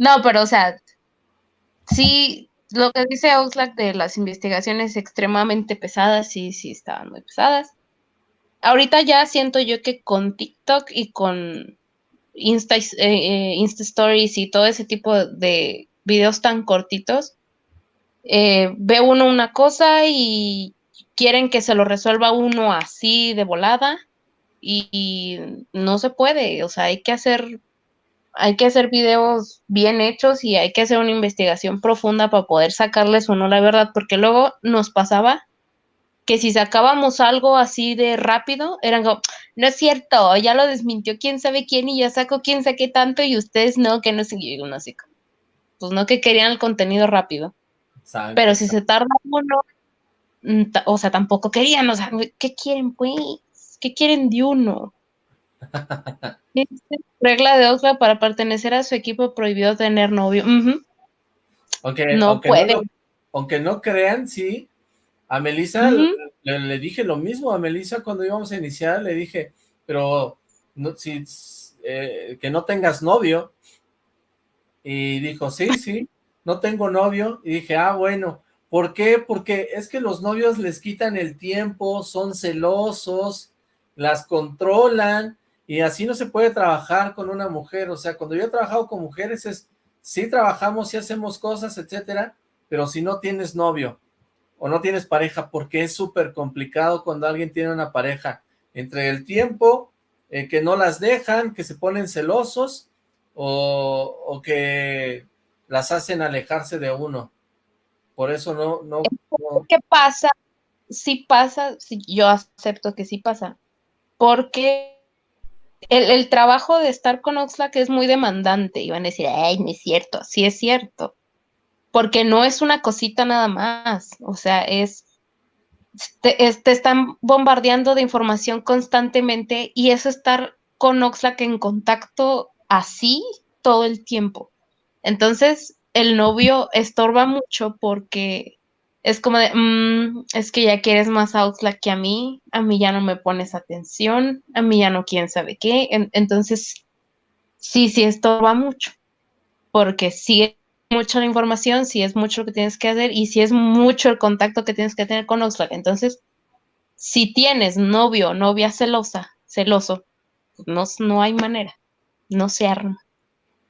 No, pero o sea, sí, lo que dice Oxlack de las investigaciones extremadamente pesadas, sí, sí estaban muy pesadas. Ahorita ya siento yo que con TikTok y con Insta, eh, eh, Insta Stories y todo ese tipo de videos tan cortitos, eh, ve uno una cosa y quieren que se lo resuelva uno así de volada y, y no se puede, o sea, hay que hacer hay que hacer videos bien hechos y hay que hacer una investigación profunda para poder sacarles uno la verdad, porque luego nos pasaba que si sacábamos algo así de rápido, eran como, no es cierto, ya lo desmintió quién sabe quién y ya sacó quién saqué tanto y ustedes no, que no sé, y uno así como, pues no que querían el contenido rápido, Saben pero si se tarda uno, mm, o sea, tampoco querían, o sea, ¿qué quieren pues? ¿Qué quieren de uno? Regla de Oxford para pertenecer a su equipo prohibió tener novio. Aunque, No aunque puede. aunque no crean, sí, a Melissa le dije lo mismo, a Melissa cuando íbamos a iniciar le dije, pero no, si, eh, que no tengas novio, y dijo, sí, sí, no tengo novio, y dije, ah, bueno, ¿por qué? Porque es que los novios les quitan el tiempo, son celosos, las controlan, y así no se puede trabajar con una mujer, o sea, cuando yo he trabajado con mujeres es, sí trabajamos, sí hacemos cosas, etcétera, pero si no tienes novio, o no tienes pareja, porque es súper complicado cuando alguien tiene una pareja, entre el tiempo, eh, que no las dejan, que se ponen celosos, o, o que las hacen alejarse de uno, por eso no, no, ¿Qué pasa? Sí pasa, sí, yo acepto que sí pasa, porque el, el trabajo de estar con Oxlack es muy demandante y van a decir, ay, no es cierto, sí es cierto, porque no es una cosita nada más, o sea, es te, te están bombardeando de información constantemente y eso estar con Oxlack en contacto así todo el tiempo. Entonces, el novio estorba mucho porque es como de, "Mm, es que ya quieres más a Oxlack que a mí, a mí ya no me pones atención, a mí ya no quién sabe qué. En- entonces, sí, sí estorba mucho, porque sí es mucha la información, sí es mucho lo que tienes que hacer y sí es mucho el contacto que tienes que tener con Oxlack. Entonces, si tienes novio novia celosa, celoso, pues no, no hay manera, no se arma.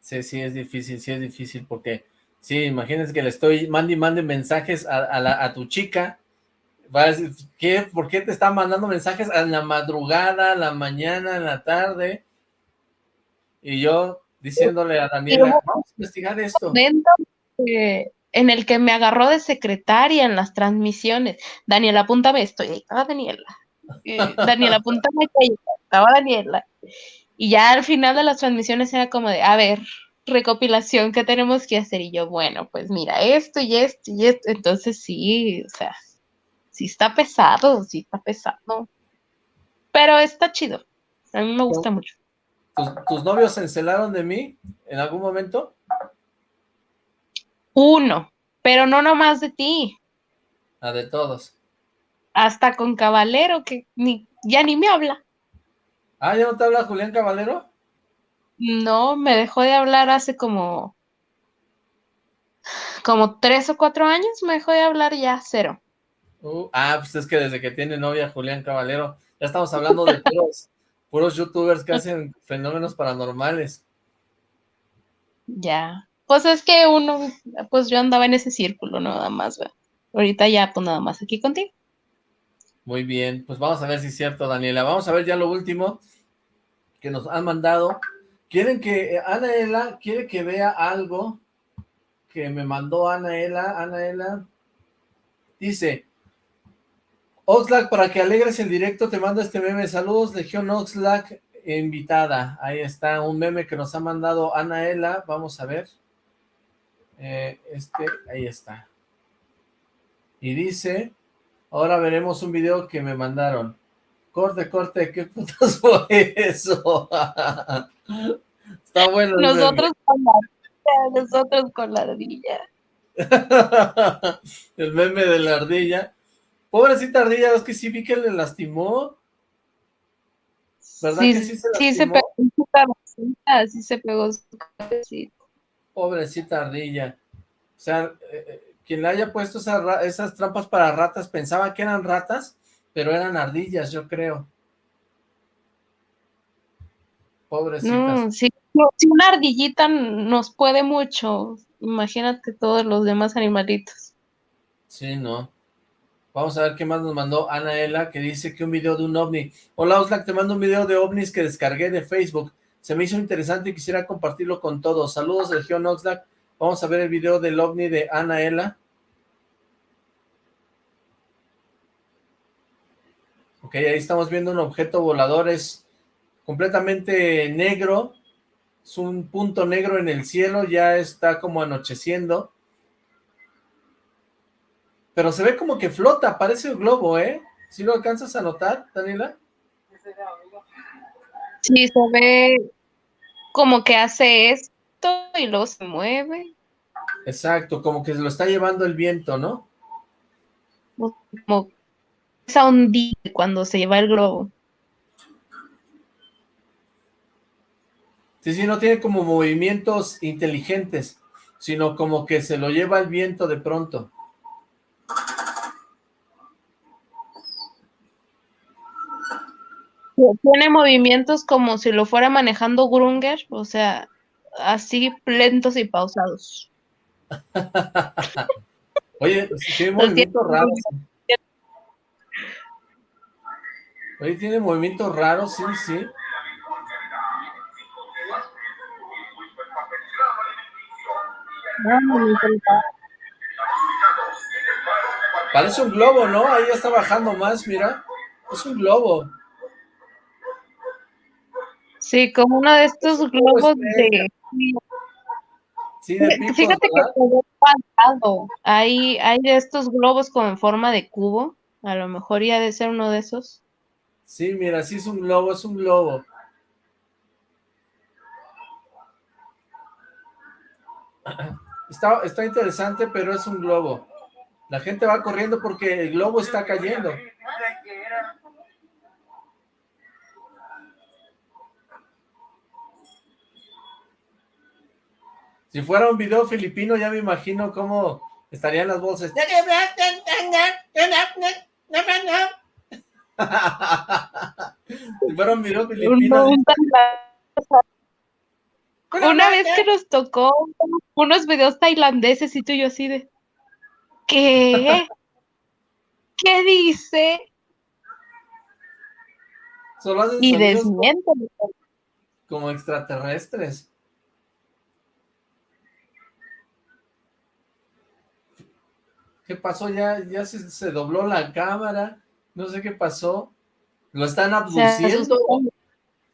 Sí, sí, es difícil, sí es difícil, porque, sí, imagínense que le estoy mande y mande mensajes a, a la- a tu chica, va a decir, ¿qué? ¿Por qué te está mandando mensajes en la madrugada, en la mañana, en la tarde? Y yo diciéndole a Daniela, vamos a investigar esto. que- en el que me agarró de secretaria en las transmisiones. Daniela, apúntame esto. Y ahí estaba Daniela. Y, Daniela, apúntame que ahí estaba Daniela. Y ya al final de las transmisiones era como de, a ver, recopilación, ¿qué tenemos que hacer? Y yo, bueno, pues mira, esto y esto y esto. Entonces sí, o sea, sí está pesado, sí está pesado. Pero está chido. A mí me gusta mucho. ¿Tus, tus novios se encelaron de mí en algún momento? Uno, pero no nomás de ti. La de todos. hasta con Caballero, que ni, ya ni me habla. Ah, ¿ya no te habla Julián Caballero? No, me dejó de hablar hace como, como tres o cuatro años, me dejó de hablar ya cero. Uh, ah, pues es que desde que tiene novia Julián Caballero, ya estamos hablando de puros, puros youtubers que hacen fenómenos paranormales. Ya. Pues es que uno, pues yo andaba en ese círculo, ¿no? nada más, ¿verdad? Ahorita ya, pues nada más aquí contigo. Muy bien, pues vamos a ver si es cierto, Daniela. Vamos a ver ya lo último que nos han mandado. Quieren que, eh, Anaela, quiere que vea algo que me mandó Anaela, Anaela. Dice, Oxlack, para que alegres el directo, te mando este meme. Saludos, Legión Oxlack, invitada. Ahí está, un meme que nos ha mandado Anaela. Vamos a ver. Eh, este, ahí está. Y dice, ahora veremos un video que me mandaron. Corte, corte, ¿qué putas fue eso? Está bueno. Nosotros con la ardilla, nosotros con la ardilla. el meme de la ardilla. Pobrecita ardilla, es que sí vi que le lastimó. ¿Verdad Sí, que sí se sí se lastimó? pegó su cabecita, sí se pegó su cabecita. Pobrecita ardilla. O sea, eh, eh, quien le haya puesto esas trampas para ratas pensaba que eran ratas, pero eran ardillas, yo creo. Pobrecitas. No, sí, una ardillita nos puede mucho, imagínate todos los demás animalitos. Sí, no. Vamos a ver qué más nos mandó Anaela, que dice que un video de un ovni. Hola, Oxlack, te mando un video de ovnis que descargué de Facebook. Se me hizo interesante y quisiera compartirlo con todos. Saludos, Legión Oxlack. Vamos a ver el video del ovni de Anaela. Ok, ahí estamos viendo un objeto volador, es completamente negro, es un punto negro en el cielo, ya está como anocheciendo, pero se ve como que flota, parece un globo, ¿eh? ¿Sí lo alcanzas a notar, Daniela? Sí, se ve como que hace esto y luego se mueve, Exacto, como que se lo está llevando el viento, ¿no? como esa ondita cuando se lleva el globo. Sí, sí, no tiene como movimientos inteligentes, sino como que se lo lleva el viento de pronto. Tiene movimientos como si lo fuera manejando Grunger, o sea, así lentos y pausados. Oye, tiene Los movimientos tiene- raros. Oye, tiene movimientos raros, sí, sí. Parece un globo, ¿no? Ahí ya está bajando más, mira. Es un globo. Sí, como uno de estos globos de... Sí, de picos, Fíjate que ¿verdad? ve cuadrado. Hay, hay de estos globos como en forma de cubo. A lo mejor ya de ser uno de esos. Sí, mira, sí es un globo, es un globo. Está, está interesante, pero es un globo. La gente va corriendo porque el globo está cayendo. Si fuera un video filipino, ya me imagino cómo estarían las voces. Una vez que nos tocó unos videos tailandeses y tú y yo así de... ¿Qué? ¿Qué dice? Solo hacen Y sonidos desmiente. como extraterrestres. ¿Qué pasó? Ya, ya se, se dobló la cámara. No sé qué pasó. Lo están abduciendo.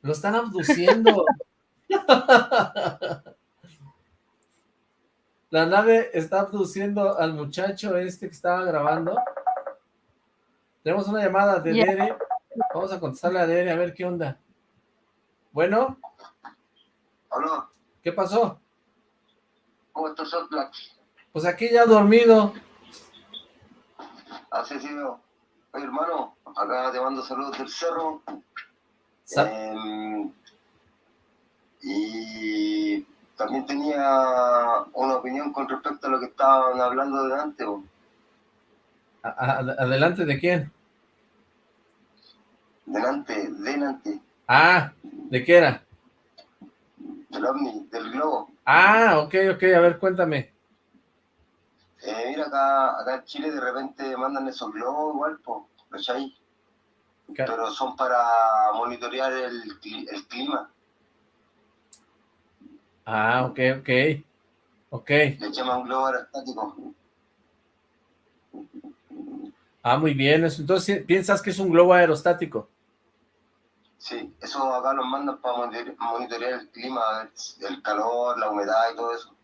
Lo están abduciendo. La nave está abduciendo al muchacho este que estaba grabando. Tenemos una llamada de Ya. Dere. Vamos a contestarle a Dere a ver qué onda. Bueno. Hola, ¿Qué pasó? ¿cómo estás? Pues aquí ya dormido. Así sido. Oye, hermano, acá te mando saludos del cerro. Em, Y también tenía una opinión con respecto a lo que estaban hablando delante. bo. ¿Adelante de quién? Delante, delante, Ah, ¿de qué era? del ovni, del globo. Ah, ok, ok, a ver, cuéntame. Eh, mira, acá, acá en Chile de repente mandan esos globos igual, po, ¿cachai? Pero son para monitorear el, cli- el clima. Ah, ok, ok. Ok. Le llaman globo aerostático. Ah, muy bien. Entonces, ¿piensas que es un globo aerostático? Sí, eso acá los mandan para monitorear, el clima, el calor, la humedad y todo eso.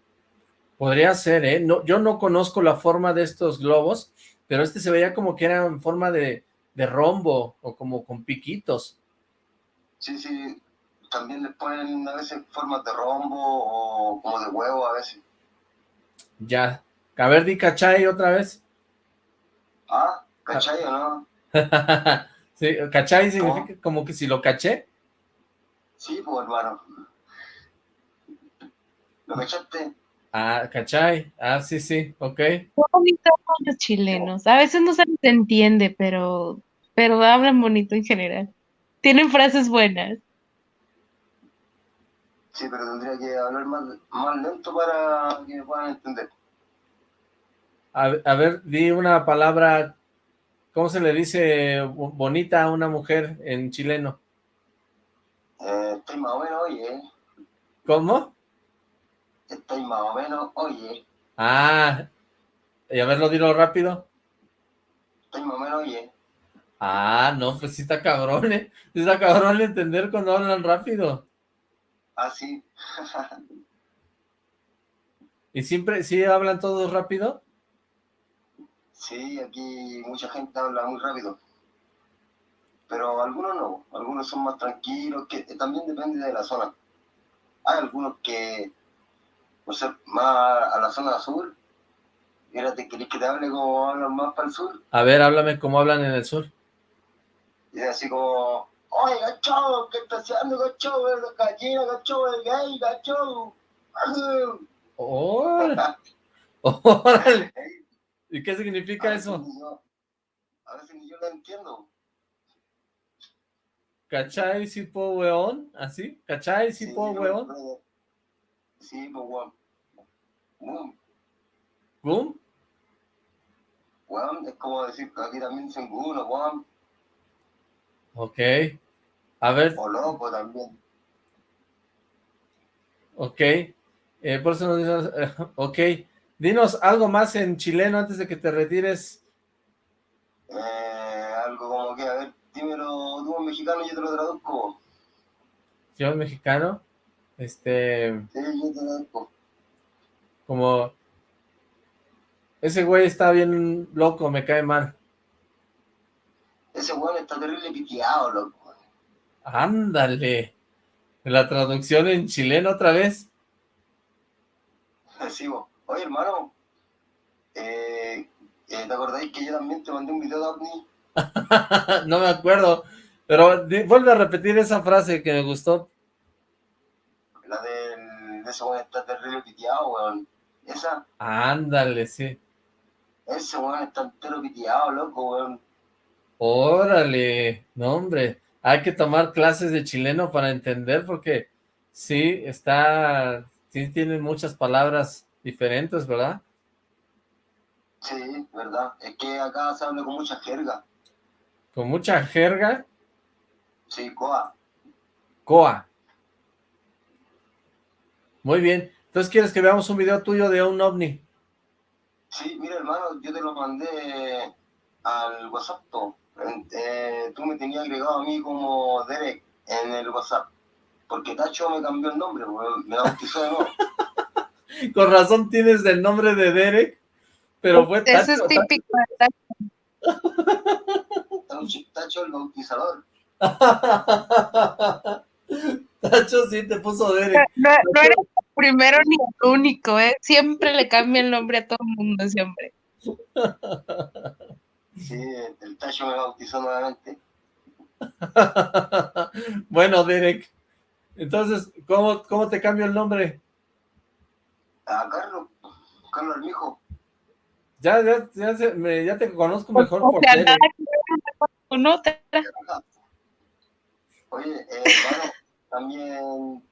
Podría ser, ¿eh? No, yo no conozco la forma de estos globos, pero este se veía como que era en forma de, de rombo o como con piquitos. Sí, sí, también les ponen a veces formas de rombo o como de huevo a veces. Ya. A ver, di cachai otra vez. Ah, ¿cachai o no? sí, cachai significa como que si lo caché. Sí, pues hermano. ¿Lo cachaste? Ah, cachai. Ah, sí, sí, ok. Qué bonito hablan los chilenos. A veces no se les entiende, pero, pero hablan bonito en general. Tienen frases buenas. Sí, pero tendría que hablar más, más lento para que me puedan entender. A, a ver, di una palabra, ¿cómo se le dice bo- bonita a una mujer en chileno? Eh, estoy más o menos, oye. ¿Cómo? Estoy más o menos, oye. Ah, y a verlo, dilo rápido. Estoy más o menos, oye. Ah, no, pues sí está cabrón, ¿eh? Sí está cabrón entender cuando hablan rápido. Ah, sí. ¿Y siempre, sí hablan todos rápido? sí, aquí mucha gente habla muy rápido. Pero algunos no. Algunos son más tranquilos, que también depende de la zona. Hay algunos que, por ser más a la zona sur, fíjate, ¿querés que te hable como hablan más para el sur? A ver, háblame cómo hablan en el sur. Y así como, oye, gacho, ¿qué estás haciendo, gacho? Es gallina, gacho, es gay, gacho. ¡Órale! ¡Órale! ¿Y qué significa A eso? ni yo- A veces ni yo lo entiendo. ¿Cachai, si po, weón? ¿Así? ¿Cachai, si po, weón? Sí, weón. Weón, ¿Gum? weón, es como decir que aquí también dicen uno, weón. Ok. A ver, O loco también. ok. Eh, por eso nos dices, ok. Dinos algo más en chileno antes de que te retires. Eh, algo como que, a ver, dímelo tú en mexicano y yo te lo traduzco. Yo mexicano, este, como, ese güey está bien loco, me cae mal. Ese weón está terrible piteado, loco. Ándale. La traducción en chileno otra vez. Sí, vos. Oye, hermano, eh, eh, ¿te acordáis que yo también te mandé un video de OVNI? no me acuerdo, pero vuelve a repetir esa frase que me gustó. Ese weón está terrible piteado, weón. Esa, Ándale, sí. ese weón está entero piteado, loco, weón. Órale, no hombre, hay que tomar clases de chileno para entender porque sí, está, sí tienen muchas palabras diferentes, ¿verdad? Sí, verdad. Es que acá se habla con mucha jerga. Con mucha jerga, Sí, coa. coa. Muy bien, entonces quieres que veamos un video tuyo de un ovni. Sí, mira, hermano, yo te lo mandé al WhatsApp. Eh, tú me tenías agregado a mí como Derek en el WhatsApp. Porque Tacho me cambió el nombre. Me bautizó de nuevo. Con razón tienes el nombre de Derek, pero fue Eso es Tacho. típico. Tacho, Tacho el bautizador. Tacho sí te puso Derek. No, no eres el primero ni el único, ¿eh? Siempre le cambia el nombre a todo el mundo, siempre. Sí, el Tacho me bautizó nuevamente. bueno, Derek, entonces, ¿Cómo, ¿Cómo te cambio el nombre? A Carlos, Carlos Armijo. Ya, ya, ya, se- me- ya te conozco mejor O por sea, tele. nada que ver con otra. Oye, eh, bueno, también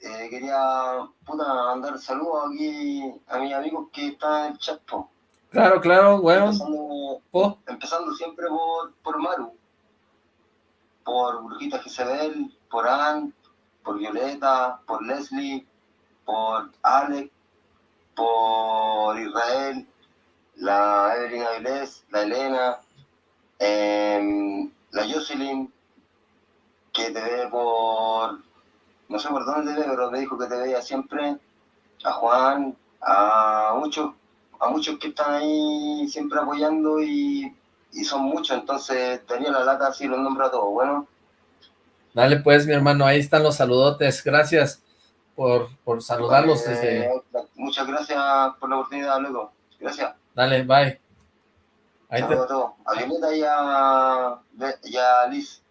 eh, quería puta, mandar saludos aquí a mis amigos que están en el chat. po. Claro, claro, weón. Empezando, Po. empezando siempre por, por Maru, por Brujita Jezebel, por Ann, por Violeta, por Leslie, por Alex, por Israel, la Evelyn Avilés, la Elena, em, la Jocelyn, que te ve por, no sé por dónde pero me dijo que te veía siempre, a Juan, a muchos, a muchos que están ahí siempre apoyando y, y son muchos, entonces tenía la lata así los nombro a todos, bueno, Dale pues, mi hermano, ahí están los saludotes. Gracias por, por saludarlos eh, desde... muchas gracias por la oportunidad, loco, gracias. Dale, bye. Ahí te... A todos, a Violeta y a, y a Liz,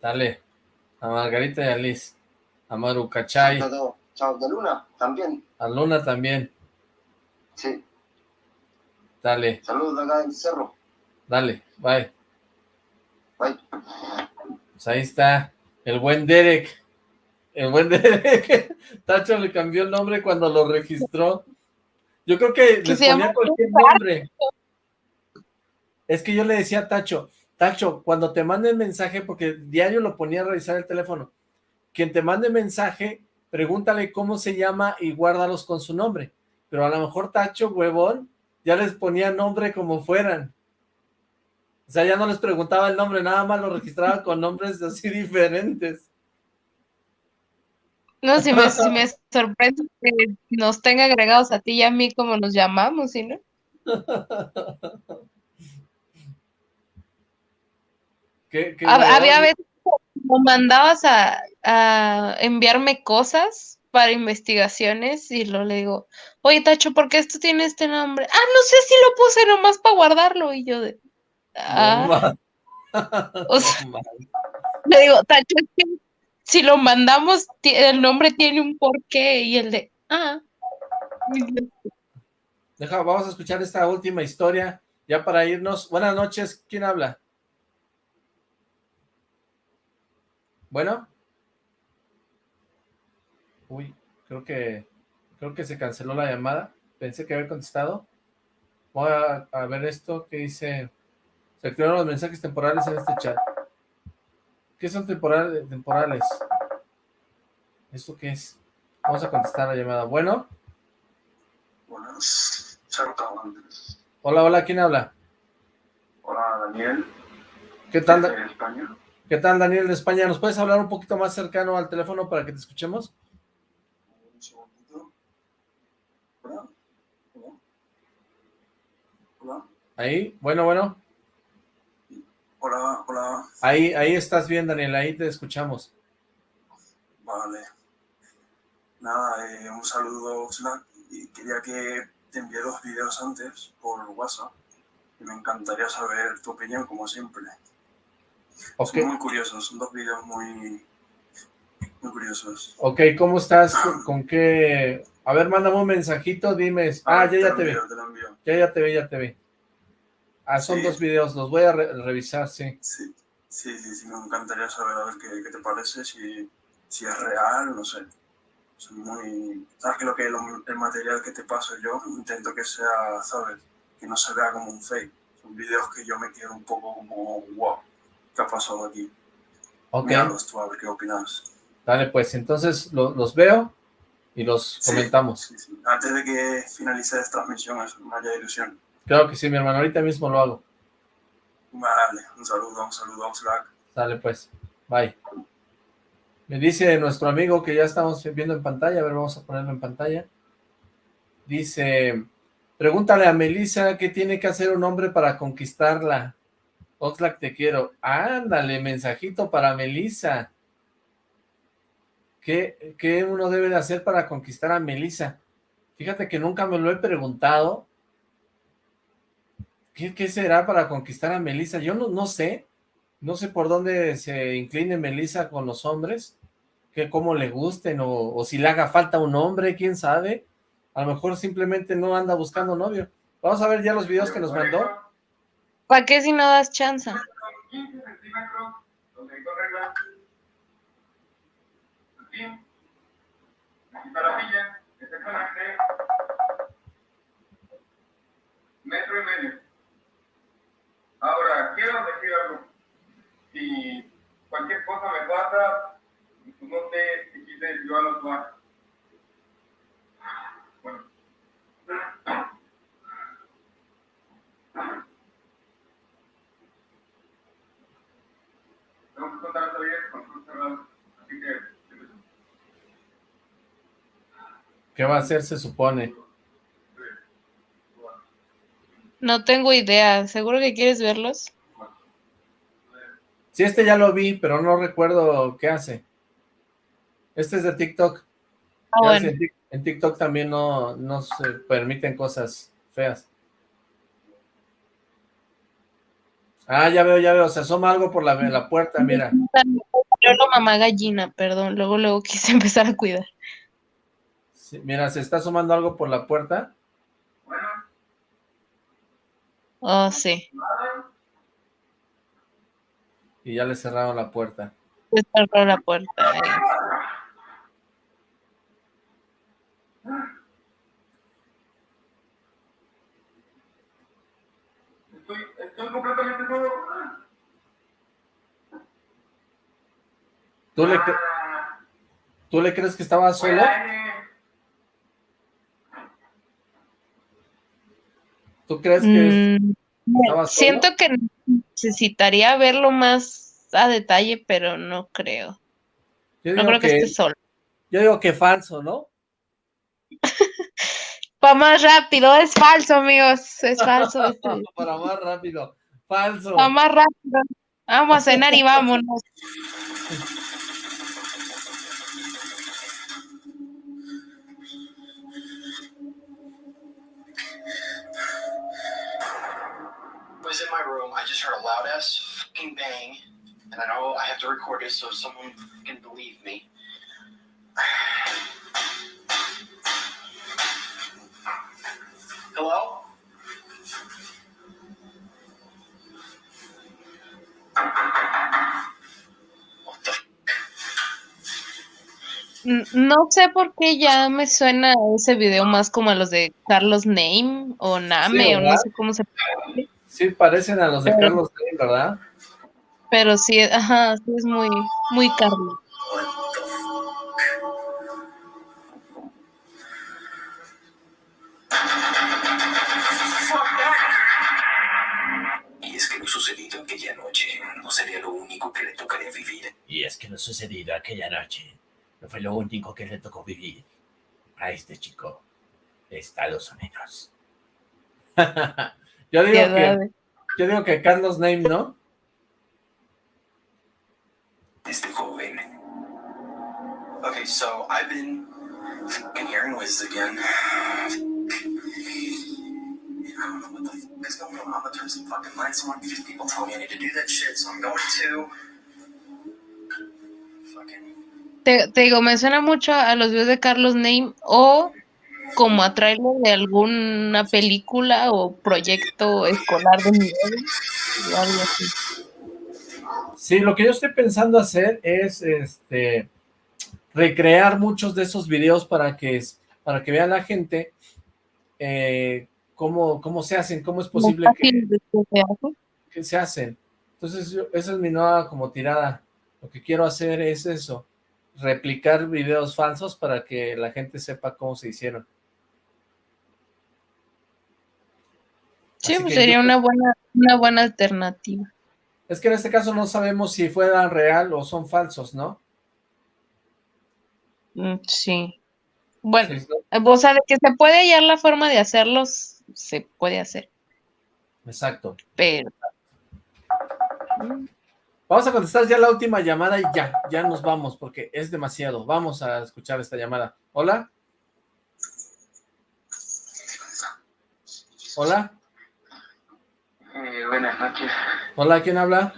Dale. A Margarita y a Liz. A Maru Cachay. Chao, de Luna, también, A Luna también. sí, Dale, saludos de acá del cerro, dale, bye. bye. Pues ahí está el buen Derek. El buen Derek. Tacho le cambió el nombre cuando lo registró. Yo creo que les ponía cualquier nombre. Es que yo le decía a Tacho, Tacho, cuando te manden mensaje, porque diario lo ponía a revisar el teléfono, quien te mande mensaje, pregúntale cómo se llama y guárdalos con su nombre. Pero a lo mejor Tacho, huevón, ya les ponía nombre como fueran. O sea, ya no les preguntaba el nombre, nada más lo registraba con nombres así diferentes. No, si me, si me sorprende que nos tenga agregados a ti y a mí como nos llamamos, ¿sí, no? Había veces como mandabas a, a enviarme cosas para investigaciones y lo le digo, oye Tacho, ¿por qué esto tiene este nombre? Ah, no sé si lo puse nomás para guardarlo y yo de, ah, o sea, le digo, Tacho, es que si lo mandamos, el nombre tiene un porqué y el de, ah, Deja, vamos a escuchar esta última historia, ya para irnos. Buenas noches, ¿quién habla? Bueno. Uy, creo que creo que se canceló la llamada. Pensé que había contestado. Voy a, a ver esto que dice. Se activaron los mensajes temporales en este chat. ¿Qué son temporales? temporales? ¿Esto qué es? Vamos a contestar la llamada. Bueno. Buenas. Hola, hola, ¿quién habla? Hola, Daniel. ¿Qué tal? España. ¿Qué tal, Daniel de España? ¿Nos puedes hablar un poquito más cercano al teléfono para que te escuchemos? Un segundito. Hola. Hola. Hola. Ahí, bueno, bueno. Hola, hola. Ahí, ahí estás bien, Daniel, ahí te escuchamos. Vale. Nada, eh, un saludo, Slack. Y quería que te envié dos vídeos antes por WhatsApp. Y me encantaría saber tu opinión, como siempre. Ok, Son muy curiosos, son dos vídeos muy, muy curiosos. ok, ¿cómo estás? ¿Con, con qué? A ver, mándame un mensajito, dime. Ah, ya, ver, ya lo te vi. envío, te envío. Ya, ya te vi, ya te vi. Ah, son Sí. dos videos, los voy a re- revisar, sí. Sí, sí, sí, sí, me encantaría saber a ver qué, qué te parece, si, si es real, no sé. Son muy... Sabes que lo que lo- el material que te paso yo, intento que sea, ¿sabes? Que no se vea como un fake. Son videos que yo me quedo un poco como, wow, ¿qué ha pasado aquí? Ok, Míralos tú, a ver qué opinas. dale pues, entonces lo- los veo y los Sí, comentamos. sí, sí. Antes de que finalice esta transmisión, eso, no haya ilusión. Claro que sí, mi hermano, ahorita mismo lo hago. Vale, un saludo, un saludo a Slack. Dale pues, bye. Me dice nuestro amigo que ya estamos viendo en pantalla, a ver, vamos a ponerlo en pantalla. Dice, pregúntale a Melissa qué tiene que hacer un hombre para conquistarla. Oxlack, te quiero. Ándale, mensajito para Melissa. ¿Qué, ¿Qué uno debe de hacer para conquistar a Melissa? Fíjate que nunca me lo he preguntado. ¿Qué, qué será para conquistar a Melissa? Yo no, no sé. No sé por dónde se incline Melissa con los hombres, que cómo le gusten, o, o si le haga falta un hombre, quién sabe. A lo mejor simplemente no anda buscando novio. Vamos a ver ya los videos que nos mandó. ¿Para qué si no das chance? 15 centímetros, donde hay dos reglas. Así. Aquí está la silla, exactamente. Metro y medio. Ahora, quiero decir algo. Si cualquier cosa me pasa, pues no sé si quise yo a los. Bueno. Tengo que contar todavía con sus cerrados. Así que, ¿Qué va a hacer, se supone? No tengo idea. ¿Seguro que quieres verlos? Sí, este ya lo vi, pero no recuerdo qué hace. Este es de TikTok. Ah, bueno. En Tik- en TikTok también no, no se permiten cosas feas. Ah, ya veo, ya veo. Se asoma algo por la, la puerta, mira. Yo no mamá gallina, perdón. Luego, luego quise empezar a cuidar. Sí, mira, se está asomando algo por la puerta. Oh, sí. Y ya le cerraron la puerta. Se cerró la puerta. eh. estoy, estoy completamente solo. ¿Tú le, cre- ¿Tú le crees que estaba solo? ¿Tú crees que es- Mm, solo? siento que necesitaría verlo más a detalle, pero no creo. Yo No creo que, que- esté solo. Yo digo que falso, ¿no? Va más rápido, es falso, amigos. Es falso. este. Para más rápido. Falso. Va más rápido. Vamos a cenar y vámonos. Was in my room. I just heard a loud ass fucking bang, and I know I have to record it so someone can believe me. Hello? N- No sé por qué ya me suena ese video más como a los de Carlos Name o Name Sí, o no sé cómo se pronuncia. Sí, parecen a los de Pero- Carlos Slim, ¿verdad? Pero sí, ajá, sí es muy, muy Carlos. Y es que lo sucedido aquella noche no sería lo único que le tocaría vivir. Y es que lo sucedido aquella noche no fue lo único que le tocó vivir a este chico de Estados Unidos. Yo digo Qué que, yo digo que Carlos Name, ¿no? Este joven. Okay, so I've been fucking hearing noises again. I don't know what the fuck is going on. I'm gonna turn some fucking lights on because people tell me I need to do that shit, so I'm going to. Te, te digo, me suena mucho a los videos de Carlos Name o como a trailer de alguna película o proyecto escolar de nivel o algo así. Sí, lo que yo estoy pensando hacer es este recrear muchos de esos videos para que, para que vea la gente eh, cómo, cómo se hacen, cómo es posible que, que se hacen. Entonces, yo- esa es mi nueva como tirada. Lo que quiero hacer es eso, replicar videos falsos para que la gente sepa cómo se hicieron. Sí, Así pues sería yo- una buena, una buena alternativa. Es que en este caso no sabemos si fueran real o son falsos, ¿no? Mm, Sí. Bueno, Sí, ¿no? eh, o sea, de que se puede hallar la forma de hacerlos, se puede hacer, Exacto. pero Vamos a contestar ya la última llamada y ya, ya nos vamos porque es demasiado. Vamos a escuchar esta llamada. ¿Hola? ¿Hola? Eh, buenas noches. ¿Hola? ¿Quién habla?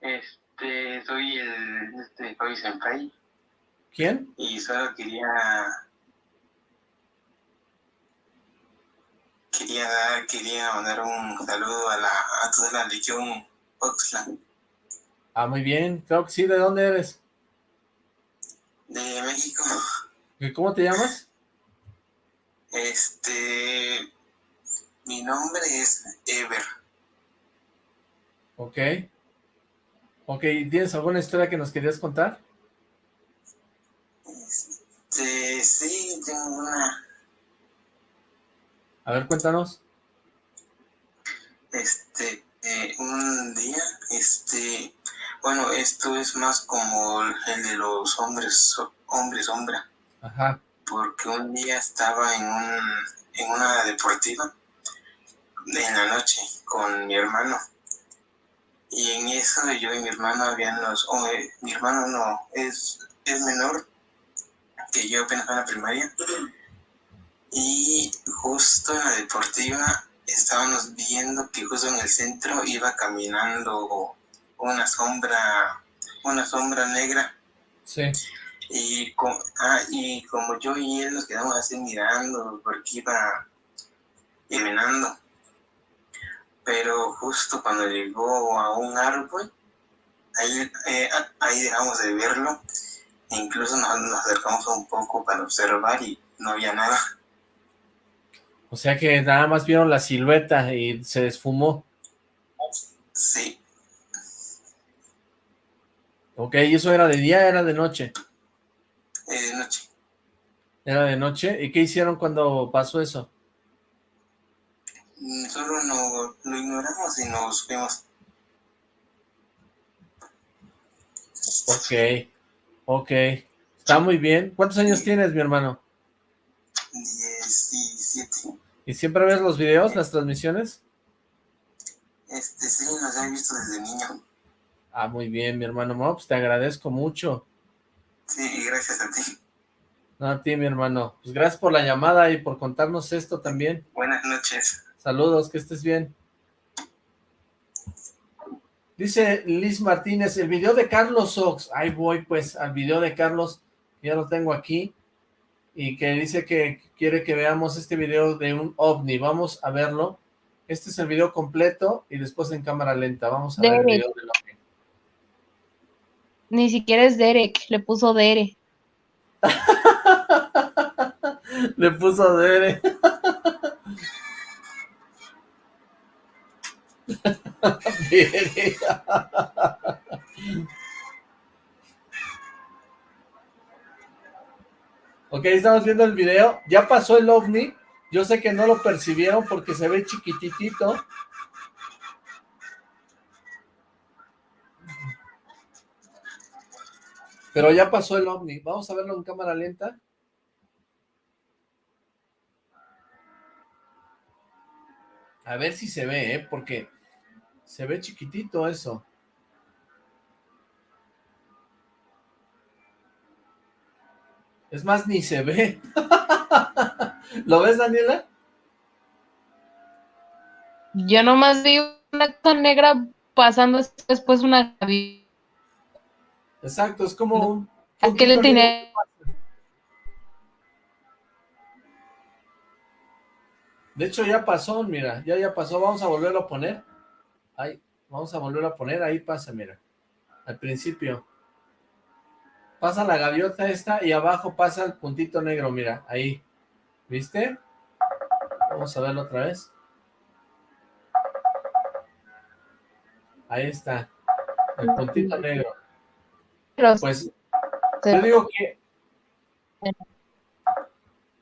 Este, soy el, este, Koi Senpai ¿Quién? y solo quería quería dar, quería mandar un saludo a la a toda la legión Oxlack Ah, muy bien, creo que sí, ¿de dónde eres? de México. ¿Y ¿Cómo te llamas? Este mi nombre es Ever. Ok. Ok, ¿tienes alguna historia que nos querías contar? Este, sí, tengo una. A ver, cuéntanos. Este, eh, un día, este, bueno, esto es más como el de los hombres, hombres sombra, Ajá. porque un día estaba en un, en una deportiva en la noche con mi hermano. Y en eso yo y mi hermano habían los, oh, eh, mi hermano no, es, es menor que yo apenas en la primaria. Y justo en la deportiva estábamos viendo que justo en el centro iba caminando una sombra, una sombra negra. Sí. Y, co- ah, y como yo y él nos quedamos así mirando porque iba caminando. Pero justo cuando llegó a un árbol, ahí, eh, a- ahí dejamos de verlo. E incluso nos, nos acercamos un poco para observar y no había nada. O sea que nada más vieron la silueta y se desfumó. Sí, Ok, ¿y eso era de día era de noche? eh, de noche. Era de noche. ¿Y qué hicieron cuando pasó eso? Solo no, lo ignoramos y nos fuimos. Ok, ok. Está muy bien. ¿Cuántos años tienes, mi hermano? 17. ¿Y siempre ves los videos, las transmisiones? Este, sí, nos he visto desde niño. Ah, muy bien, mi hermano. No, pues te agradezco mucho. Sí, gracias a ti. No, a ti, mi hermano. Pues gracias por la llamada y por contarnos esto también. Buenas noches. Saludos, que estés bien. Dice Liz Martínez, el video de Carlos Ox. Ahí voy, pues, al video de Carlos. Ya lo tengo aquí. Y que dice que quiere que veamos este video de un ovni. Vamos a verlo. Este es el video completo y después en cámara lenta. Vamos a ver el video del ovni. Ni siquiera es Derek, le puso Dere. Le puso Dere. Ok, estamos viendo el video. Ya pasó el ovni. Yo sé que no lo percibieron porque se ve chiquititito. Pero ya pasó el ovni. Vamos a verlo en cámara lenta. A ver si se ve, ¿eh? Porque se ve chiquitito eso. Es más, ni se ve. ¿Lo ves, Daniela? Yo nomás vi una cosa negra pasando después una Exacto, es como un... ¿A qué le tiene? De hecho, ya pasó, mira, ya ya pasó. Vamos a volverlo a poner. Ahí, vamos a volverlo a poner. Ahí pasa, mira. Al principio. Pasa la gaviota esta y abajo pasa el puntito negro, mira, ahí. ¿Viste? Vamos a verlo otra vez. Ahí está. El puntito negro. Pues yo digo que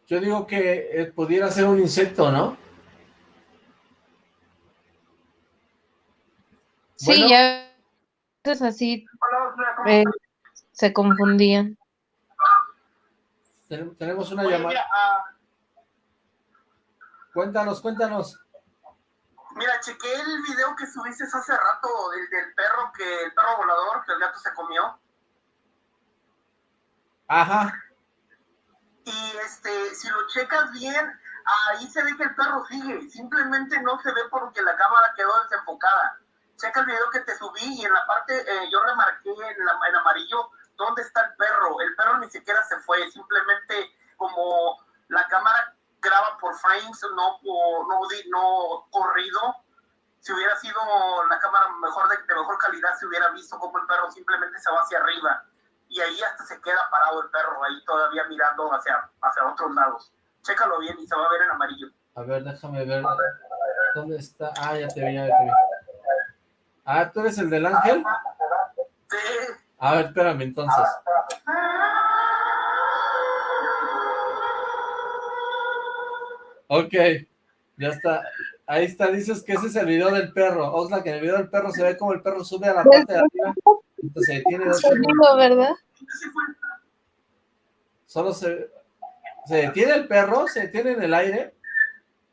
yo digo que eh, pudiera ser un insecto, ¿no? Sí, Bueno. ya es así eh, se confundían. Ten- tenemos una llamada. ah, Cuéntanos, cuéntanos. mira, chequé el video que subiste hace rato del, del perro que el perro volador que el gato se comió. Ajá. Y este, si lo checas bien, ahí se ve que el perro sigue. Simplemente no se ve porque la cámara quedó desenfocada. Checa el video que te subí y en la parte, eh, yo remarqué en, la- en amarillo ¿dónde está el perro? El perro ni siquiera se fue, simplemente como la cámara graba por frames, no, por, no, no corrido. Si hubiera sido la cámara mejor de, de mejor calidad, se hubiera visto como el perro simplemente se va hacia arriba. Y ahí hasta se queda parado el perro, ahí todavía mirando hacia, hacia otros lados. Chécalo bien y se va a ver en amarillo. A ver, déjame ver. ¿Dónde está? Ah, ya te vi, ya te vi. Ah, ¿tú eres el del ángel? A ver, espérame entonces. Ok, ya está. Ahí está, dices que ese es el video del perro. Oxlack, en el video del perro se ve como el perro sube a la parte de arriba. Entonces se detiene dos segundos. Sonido, ¿verdad? Solo se... ¿Se detiene el perro? ¿Se detiene en el aire?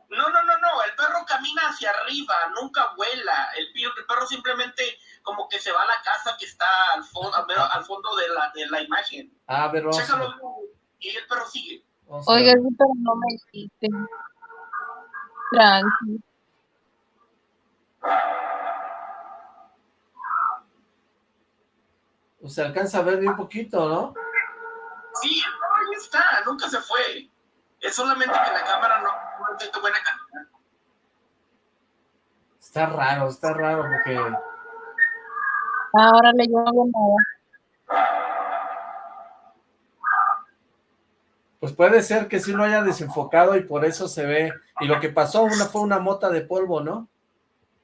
No, no, no, no, el perro camina hacia arriba, nunca vuela. El, pi- el perro simplemente como que se va a la casa que está al, fo- al, fondo de la, de la imagen. Ah, a Chécalo ver. y el perro sigue. Vamos Oiga, pero no me dijiste. Tranqui. O se alcanza a ver bien poquito, ¿no? Sí, el perro ahí está, nunca se fue. Es solamente que la cámara no, no tiene buena calidad. Está raro, está raro porque... Ahora le llevo nada. Pues puede ser que sí lo haya desenfocado y por eso se ve. Y lo que pasó una fue una mota de polvo, ¿no?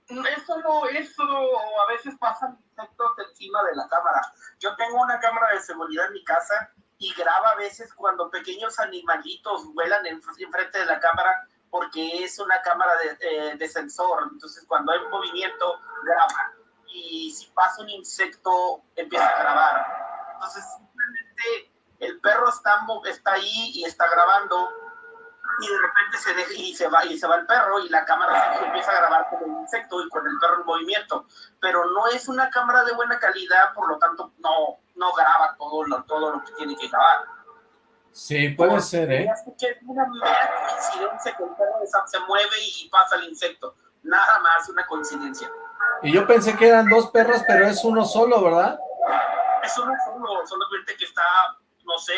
Eso no, eso a veces pasan insectos encima de la cámara. Yo tengo una cámara de seguridad en mi casa y graba a veces cuando pequeños animalitos vuelan en, enfrente de la cámara porque es una cámara de, eh, de sensor. Entonces cuando hay movimiento, graba. Y si pasa un insecto, empieza a grabar. Entonces simplemente el perro está, está ahí y está grabando y de repente se deja y se va y se va el perro y la cámara se empieza a grabar con el insecto y con el perro en movimiento pero no es una cámara de buena calidad por lo tanto no no graba todo lo todo lo que tiene que grabar Sí, puede ser, ¿eh? es que es una mera coincidencia que el perro se- se mueve y pasa el insecto nada más una coincidencia Y yo pensé que eran dos perros, pero es uno solo, ¿verdad? es uno solo solamente que está no sé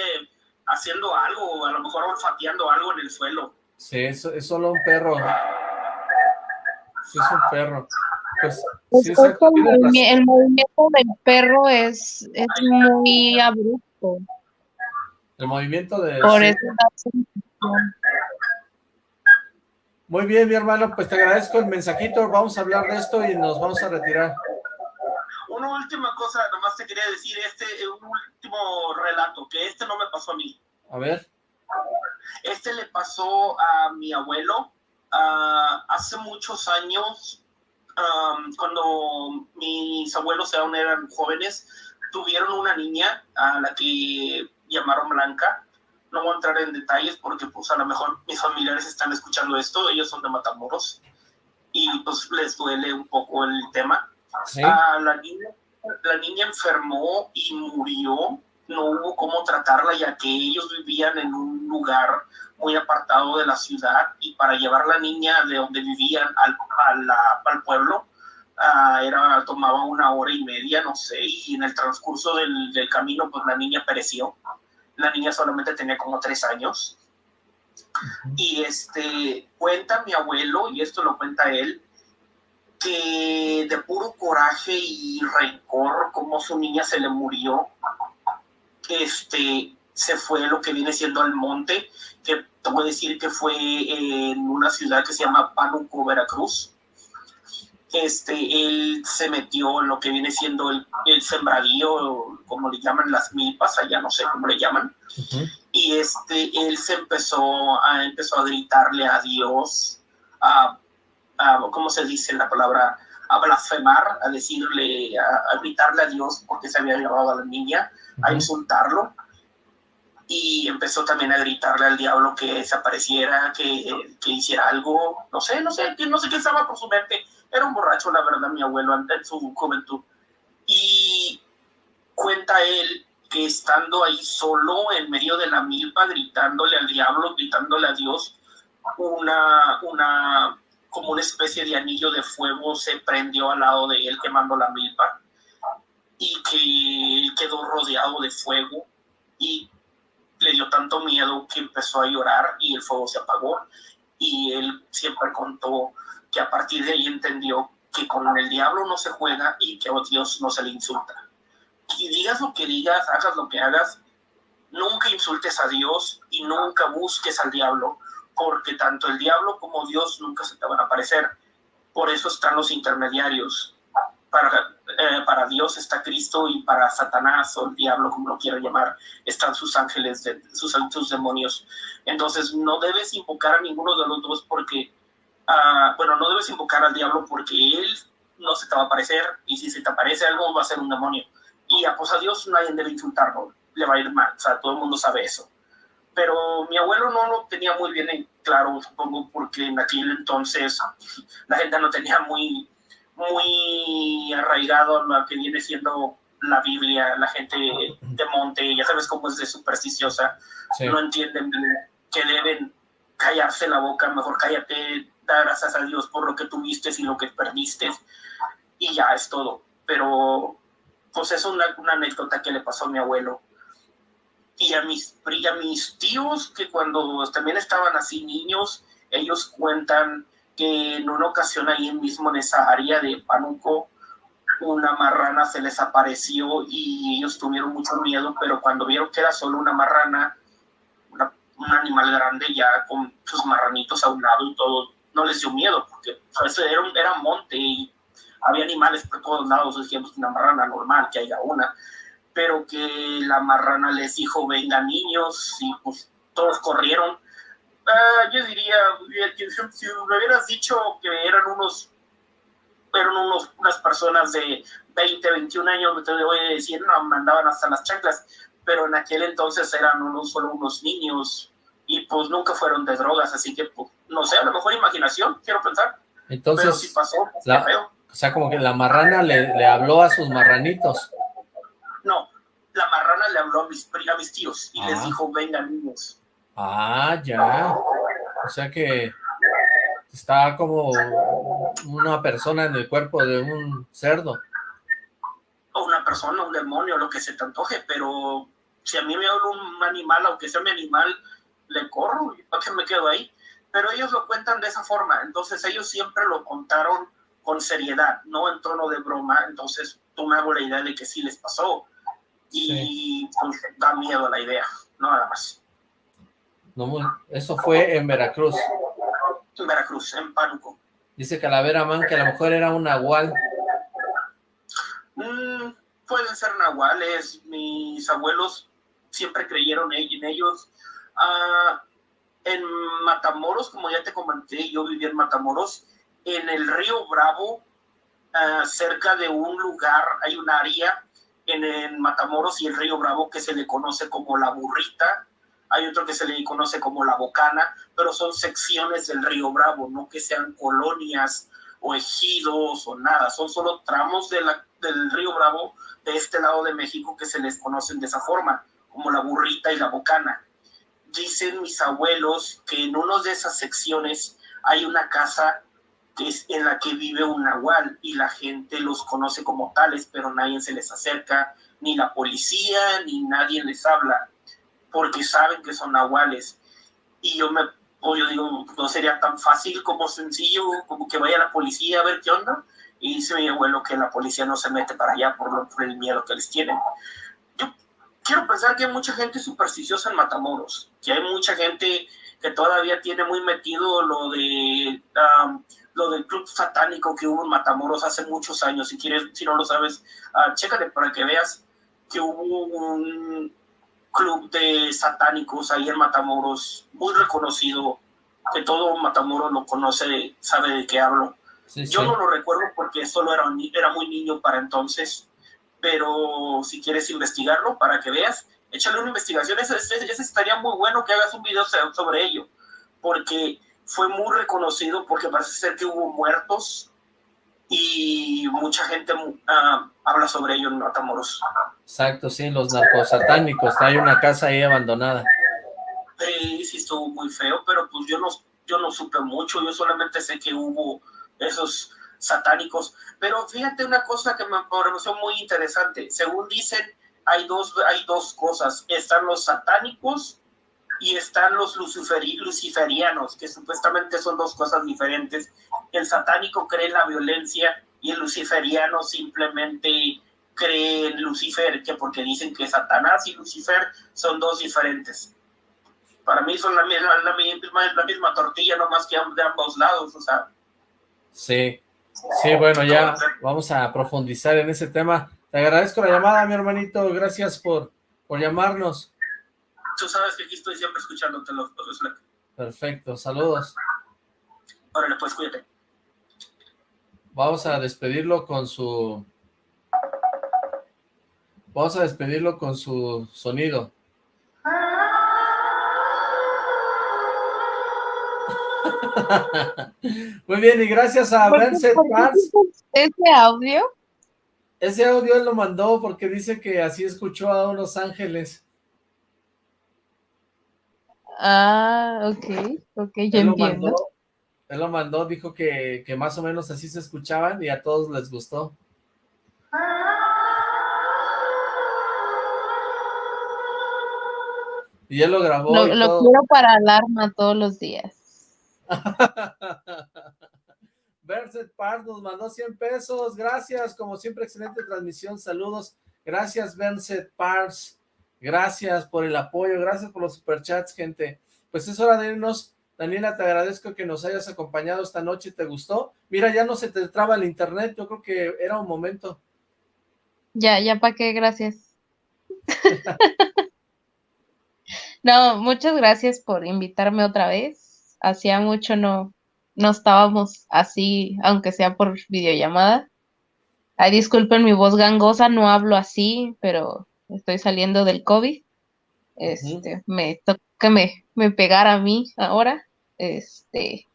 haciendo algo a lo mejor olfateando algo en el suelo Sí, es, es solo un perro. Sí, es un perro. Pues, Es sí, exacto, el, el movimiento del perro es, es muy abrupto. El movimiento de... Por eso. Muy bien, mi hermano, pues te agradezco el mensajito. Vamos a hablar de esto y nos vamos a retirar. Una última cosa, nomás te quería decir, este es un último relato, que este no me pasó a mí. A ver. Este le pasó a mi abuelo ah, hace muchos años, cuando mis abuelos aún eran jóvenes, tuvieron una niña a la que llamaron Blanca. No voy a entrar en detalles porque pues a lo mejor mis familiares están escuchando esto, ellos son de Matamoros y pues les duele un poco el tema. Sí. Ah, la, niña, la niña enfermó y murió. No hubo cómo tratarla ya que ellos vivían en un lugar muy apartado de la ciudad y para llevar la niña de donde vivían al, a la- al pueblo ah, era tomaba una hora y media, no sé, y en el transcurso del, del camino pues la niña pereció. La niña solamente tenía como tres años. Y este cuenta mi abuelo, y esto lo cuenta él, que de puro coraje y rencor, como su niña se le murió, este, se fue lo que viene siendo al monte, que te voy a decir que fue en una ciudad que se llama Pánuco, Veracruz. Este, él se metió en lo que viene siendo el, el sembradío, como le llaman las milpas, allá no sé cómo le llaman. Y este él se empezó a empezó a gritarle a Dios a, a cómo se dice la palabra a blasfemar a decirle a, a gritarle a Dios porque se había llevado a la niña a insultarlo y empezó también a gritarle al diablo que desapareciera que, que hiciera algo no sé no sé no sé qué estaba por su mente era un borracho la verdad mi abuelo en su juventud y cuenta él que estando ahí solo en medio de la milpa, gritándole al diablo, gritándole a Dios, una, una, como una especie de anillo de fuego se prendió al lado de él quemando la milpa. y que él quedó rodeado de fuego y le dio tanto miedo que empezó a llorar y el fuego se apagó y él siempre contó que a partir de ahí entendió que con el diablo no se juega y que a Dios no se le insulta. Y digas lo que digas, hagas lo que hagas, nunca insultes a Dios y nunca busques al diablo, porque tanto el diablo como Dios nunca se te van a aparecer. Por eso están los intermediarios. Para, eh, para Dios está Cristo y para Satanás o el diablo, como lo quiero llamar, están sus ángeles, de, sus, sus demonios. Entonces no debes invocar a ninguno de los dos porque, ah, bueno, no debes invocar al diablo porque él no se te va a aparecer y si se te aparece algo va a ser un demonio. Y a, pues a Dios nadie debe insultarlo, le va a ir mal, o sea, todo el mundo sabe eso pero mi abuelo no lo tenía muy bien en claro, supongo, porque en aquel entonces la gente no tenía muy, muy arraigado lo que viene siendo la Biblia, la gente de monte, ya sabes cómo es de supersticiosa, Sí. no entienden que deben callarse la boca, mejor cállate, da gracias a Dios por lo que tuviste y lo que perdiste, y ya es todo. Pero, pues es una, una anécdota que le pasó a mi abuelo y a mis, y a mis tíos que cuando también estaban así niños, ellos cuentan que en una ocasión ahí mismo en esa área de Panuco, una marrana se les apareció y ellos tuvieron mucho miedo, pero cuando vieron que era solo una marrana, un animal grande ya con sus marranitos a un lado y todo, no les dio miedo, porque ¿sabes? Era, un- era monte y había animales por todos lados, dijimos una marrana normal, que haya una, pero que la marrana les dijo, venga niños, y pues todos corrieron. Ah, yo diría, que si me hubieras dicho que eran unos, eran unos, unas personas de 20, 21 años, te voy a decir, no, mandaban hasta las chanclas, pero en aquel entonces eran unos, solo unos niños, y pues nunca fueron de drogas, así que, pues, no sé, a lo mejor imaginación, quiero pensar, pero Entonces, si pasó, pues, la- feo. o sea, como que la marrana le, le habló a sus marranitos. No, la marrana le habló a mis, a mis tíos y les dijo, vengan niños. Ah, ya. O sea que está como una persona en el cuerpo de un cerdo. o una persona, un demonio, lo que se te antoje, pero si a mí me habla un animal, aunque sea mi animal, le corro, ¿y para qué me quedo ahí? Pero ellos lo cuentan de esa forma, entonces ellos siempre lo contaron con seriedad, no en tono de broma, entonces tú me hago la idea de que sí les pasó, y pues, da miedo la idea, no nada más. No, muy- eso fue en Veracruz. En Veracruz, en Pánuco. Dice Calavera Man que a lo mejor era un nahual. Mm, pueden ser nahuales, mis abuelos siempre creyeron en ellos. Ah, en Matamoros, como ya te comenté, yo viví en Matamoros, en el río Bravo, ah, cerca de un lugar, hay un área en, en Matamoros y el río Bravo que se le conoce como la burrita, hay otro que se le conoce como la bocana, pero son secciones del río Bravo, no que sean colonias o ejidos o nada, son solo tramos de del río Bravo de este lado de México que se les conocen de esa forma, como la burrita y la bocana. Dicen mis abuelos que en una de esas secciones hay una casa que es en la que vive un nahual y la gente los conoce como tales, pero nadie se les acerca, ni la policía, ni nadie les habla, porque saben que son nahuales. Y yo me, o yo digo, no sería tan fácil como sencillo, como que vaya la policía a ver qué onda. Y dice mi abuelo que la policía no se mete para allá por, lo- por el miedo que les tienen. Yo quiero pensar que hay mucha gente supersticiosa en Matamoros, que hay mucha gente que todavía tiene muy metido lo de am, lo del club satánico que hubo en Matamoros hace muchos años. Si quieres, si no lo sabes, ah, chécale para que veas que hubo un club de satánicos ahí en Matamoros, muy reconocido, que todo Matamoros lo conoce, sabe de qué hablo. Sí, Yo sí. no lo recuerdo porque solo era, era muy niño para entonces, pero si quieres investigarlo para que veas, échale una investigación, ese, ese- ese estaría muy bueno que hagas un video so- sobre ello, porque fue muy reconocido, porque parece ser que hubo muertos y mucha gente ah, habla sobre ello en Matamoros. Exacto, sí, los narcosatánicos. Hay una casa ahí abandonada. Sí, sí estuvo muy feo, pero pues yo no, yo no supe mucho, yo solamente sé que hubo esos satánicos. Pero fíjate una cosa que me pareció muy interesante. Según dicen, hay dos, hay dos cosas. Están los satánicos y están los luciferi luciferianos, que supuestamente son dos cosas diferentes. El satánico cree en la violencia y el luciferiano simplemente cree en Lucifer, que porque dicen que Satanás y Lucifer son dos diferentes. Para mí son la misma, la misma, la misma tortilla, nomás que de ambos lados, o sea. Sí, sí, bueno, ya vamos a profundizar en ese tema. Te agradezco la llamada, mi hermanito, gracias por, por llamarnos. Tú sabes que aquí estoy siempre escuchándote los, los Perfecto, saludos. Órale, pues cuídate. Vamos a despedirlo con su... Vamos a despedirlo con su sonido. Muy bien, y gracias a Vincent Paz. ¿Ese audio? Ese audio él lo mandó porque dice que así escuchó a unos ángeles. Ah, ok, ok, ya él entiendo. Lo mandó, él lo mandó, dijo que, que más o menos así se escuchaban y a todos les gustó. Y él lo grabó Lo, y lo todo. quiero para alarma todos los días. Berset Park nos mandó 100 pesos, gracias, como siempre, excelente transmisión, saludos, gracias Berset Pars, gracias por el apoyo, gracias por los superchats, gente, pues es hora de irnos, Daniela, te agradezco que nos hayas acompañado esta noche, ¿te gustó? Mira, ya no se te traba el internet, yo creo que era un momento. Ya, ya para qué, gracias. No, muchas gracias por invitarme otra vez. Hacía mucho no, no estábamos así, aunque sea por videollamada. Ay, disculpen mi voz gangosa, no hablo así, pero estoy saliendo del COVID. Este, me toca me, me pegara a mí ahora. Este,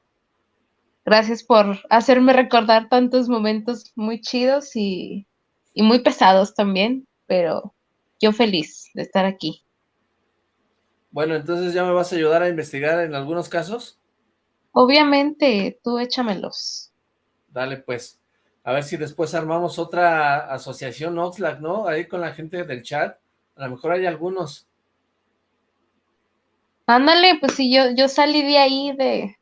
gracias por hacerme recordar tantos momentos muy chidos y, y muy pesados también, pero yo feliz de estar aquí. Bueno, entonces ya me vas a ayudar a investigar en algunos casos. Obviamente, tú échamelos. Dale, pues. A ver si después armamos otra asociación Oxlack, ¿no? Ahí con la gente del chat. A lo mejor hay algunos. Ándale, pues si yo, yo salí de ahí de...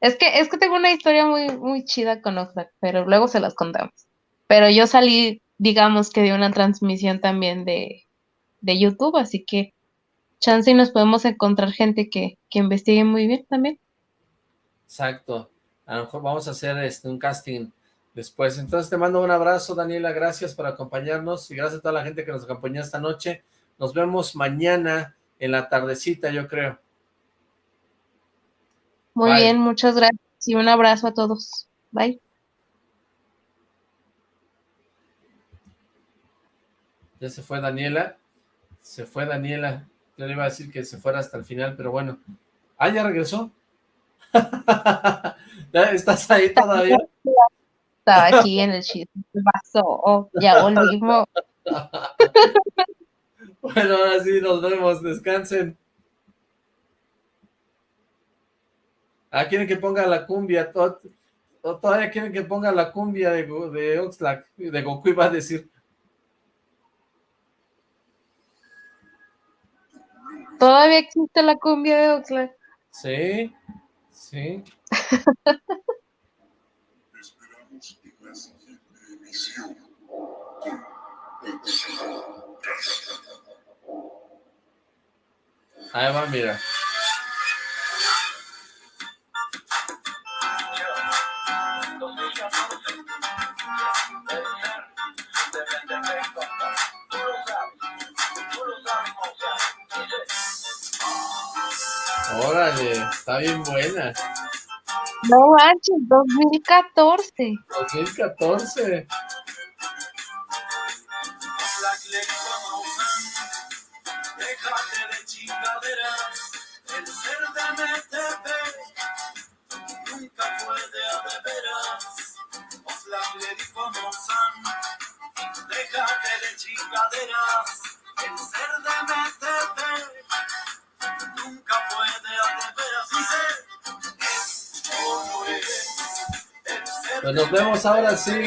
Es que, es que tengo una historia muy, muy chida con Oxlack, pero luego se las contamos. Pero yo salí, digamos que de una transmisión también de, de YouTube, así que chance y nos podemos encontrar gente que, que investigue muy bien también. Exacto. A lo mejor vamos a hacer este un casting después. Entonces te mando un abrazo, Daniela. Gracias por acompañarnos y gracias a toda la gente que nos acompañó esta noche. Nos vemos mañana en la tardecita, yo creo. Muy Bye. bien, muchas gracias y un abrazo a todos. Bye. Ya se fue Daniela. Se fue Daniela. Yo le iba a decir que se fuera hasta el final, pero bueno. Ah, ya regresó. ¿Ya ¿Estás ahí todavía? Estaba aquí en el chisme. ¿Qué pasó? Oh, ya volvimos. Bueno, ahora sí, nos vemos. Descansen. Ah, quieren que ponga la cumbia. o todavía quieren que ponga la cumbia de, de Oxlack. De Goku iba a decir. Todavía existe la cumbia de Oxlack. Sí, sí. Esperamos en la siguiente con el. Ahí va, mira. Órale, está bien buena. No manches, 2014. 2014. Chingaderas, el ser de MTP nunca fue de a de veras. Dice, es como es, Pues nos vemos ahora sí.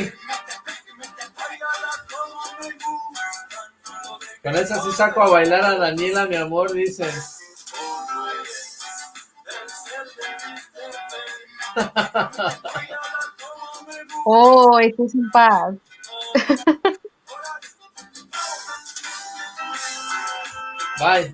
Con esa sí saco a bailar a Daniela, mi amor, dice. Oh, esto es un paz. Bye.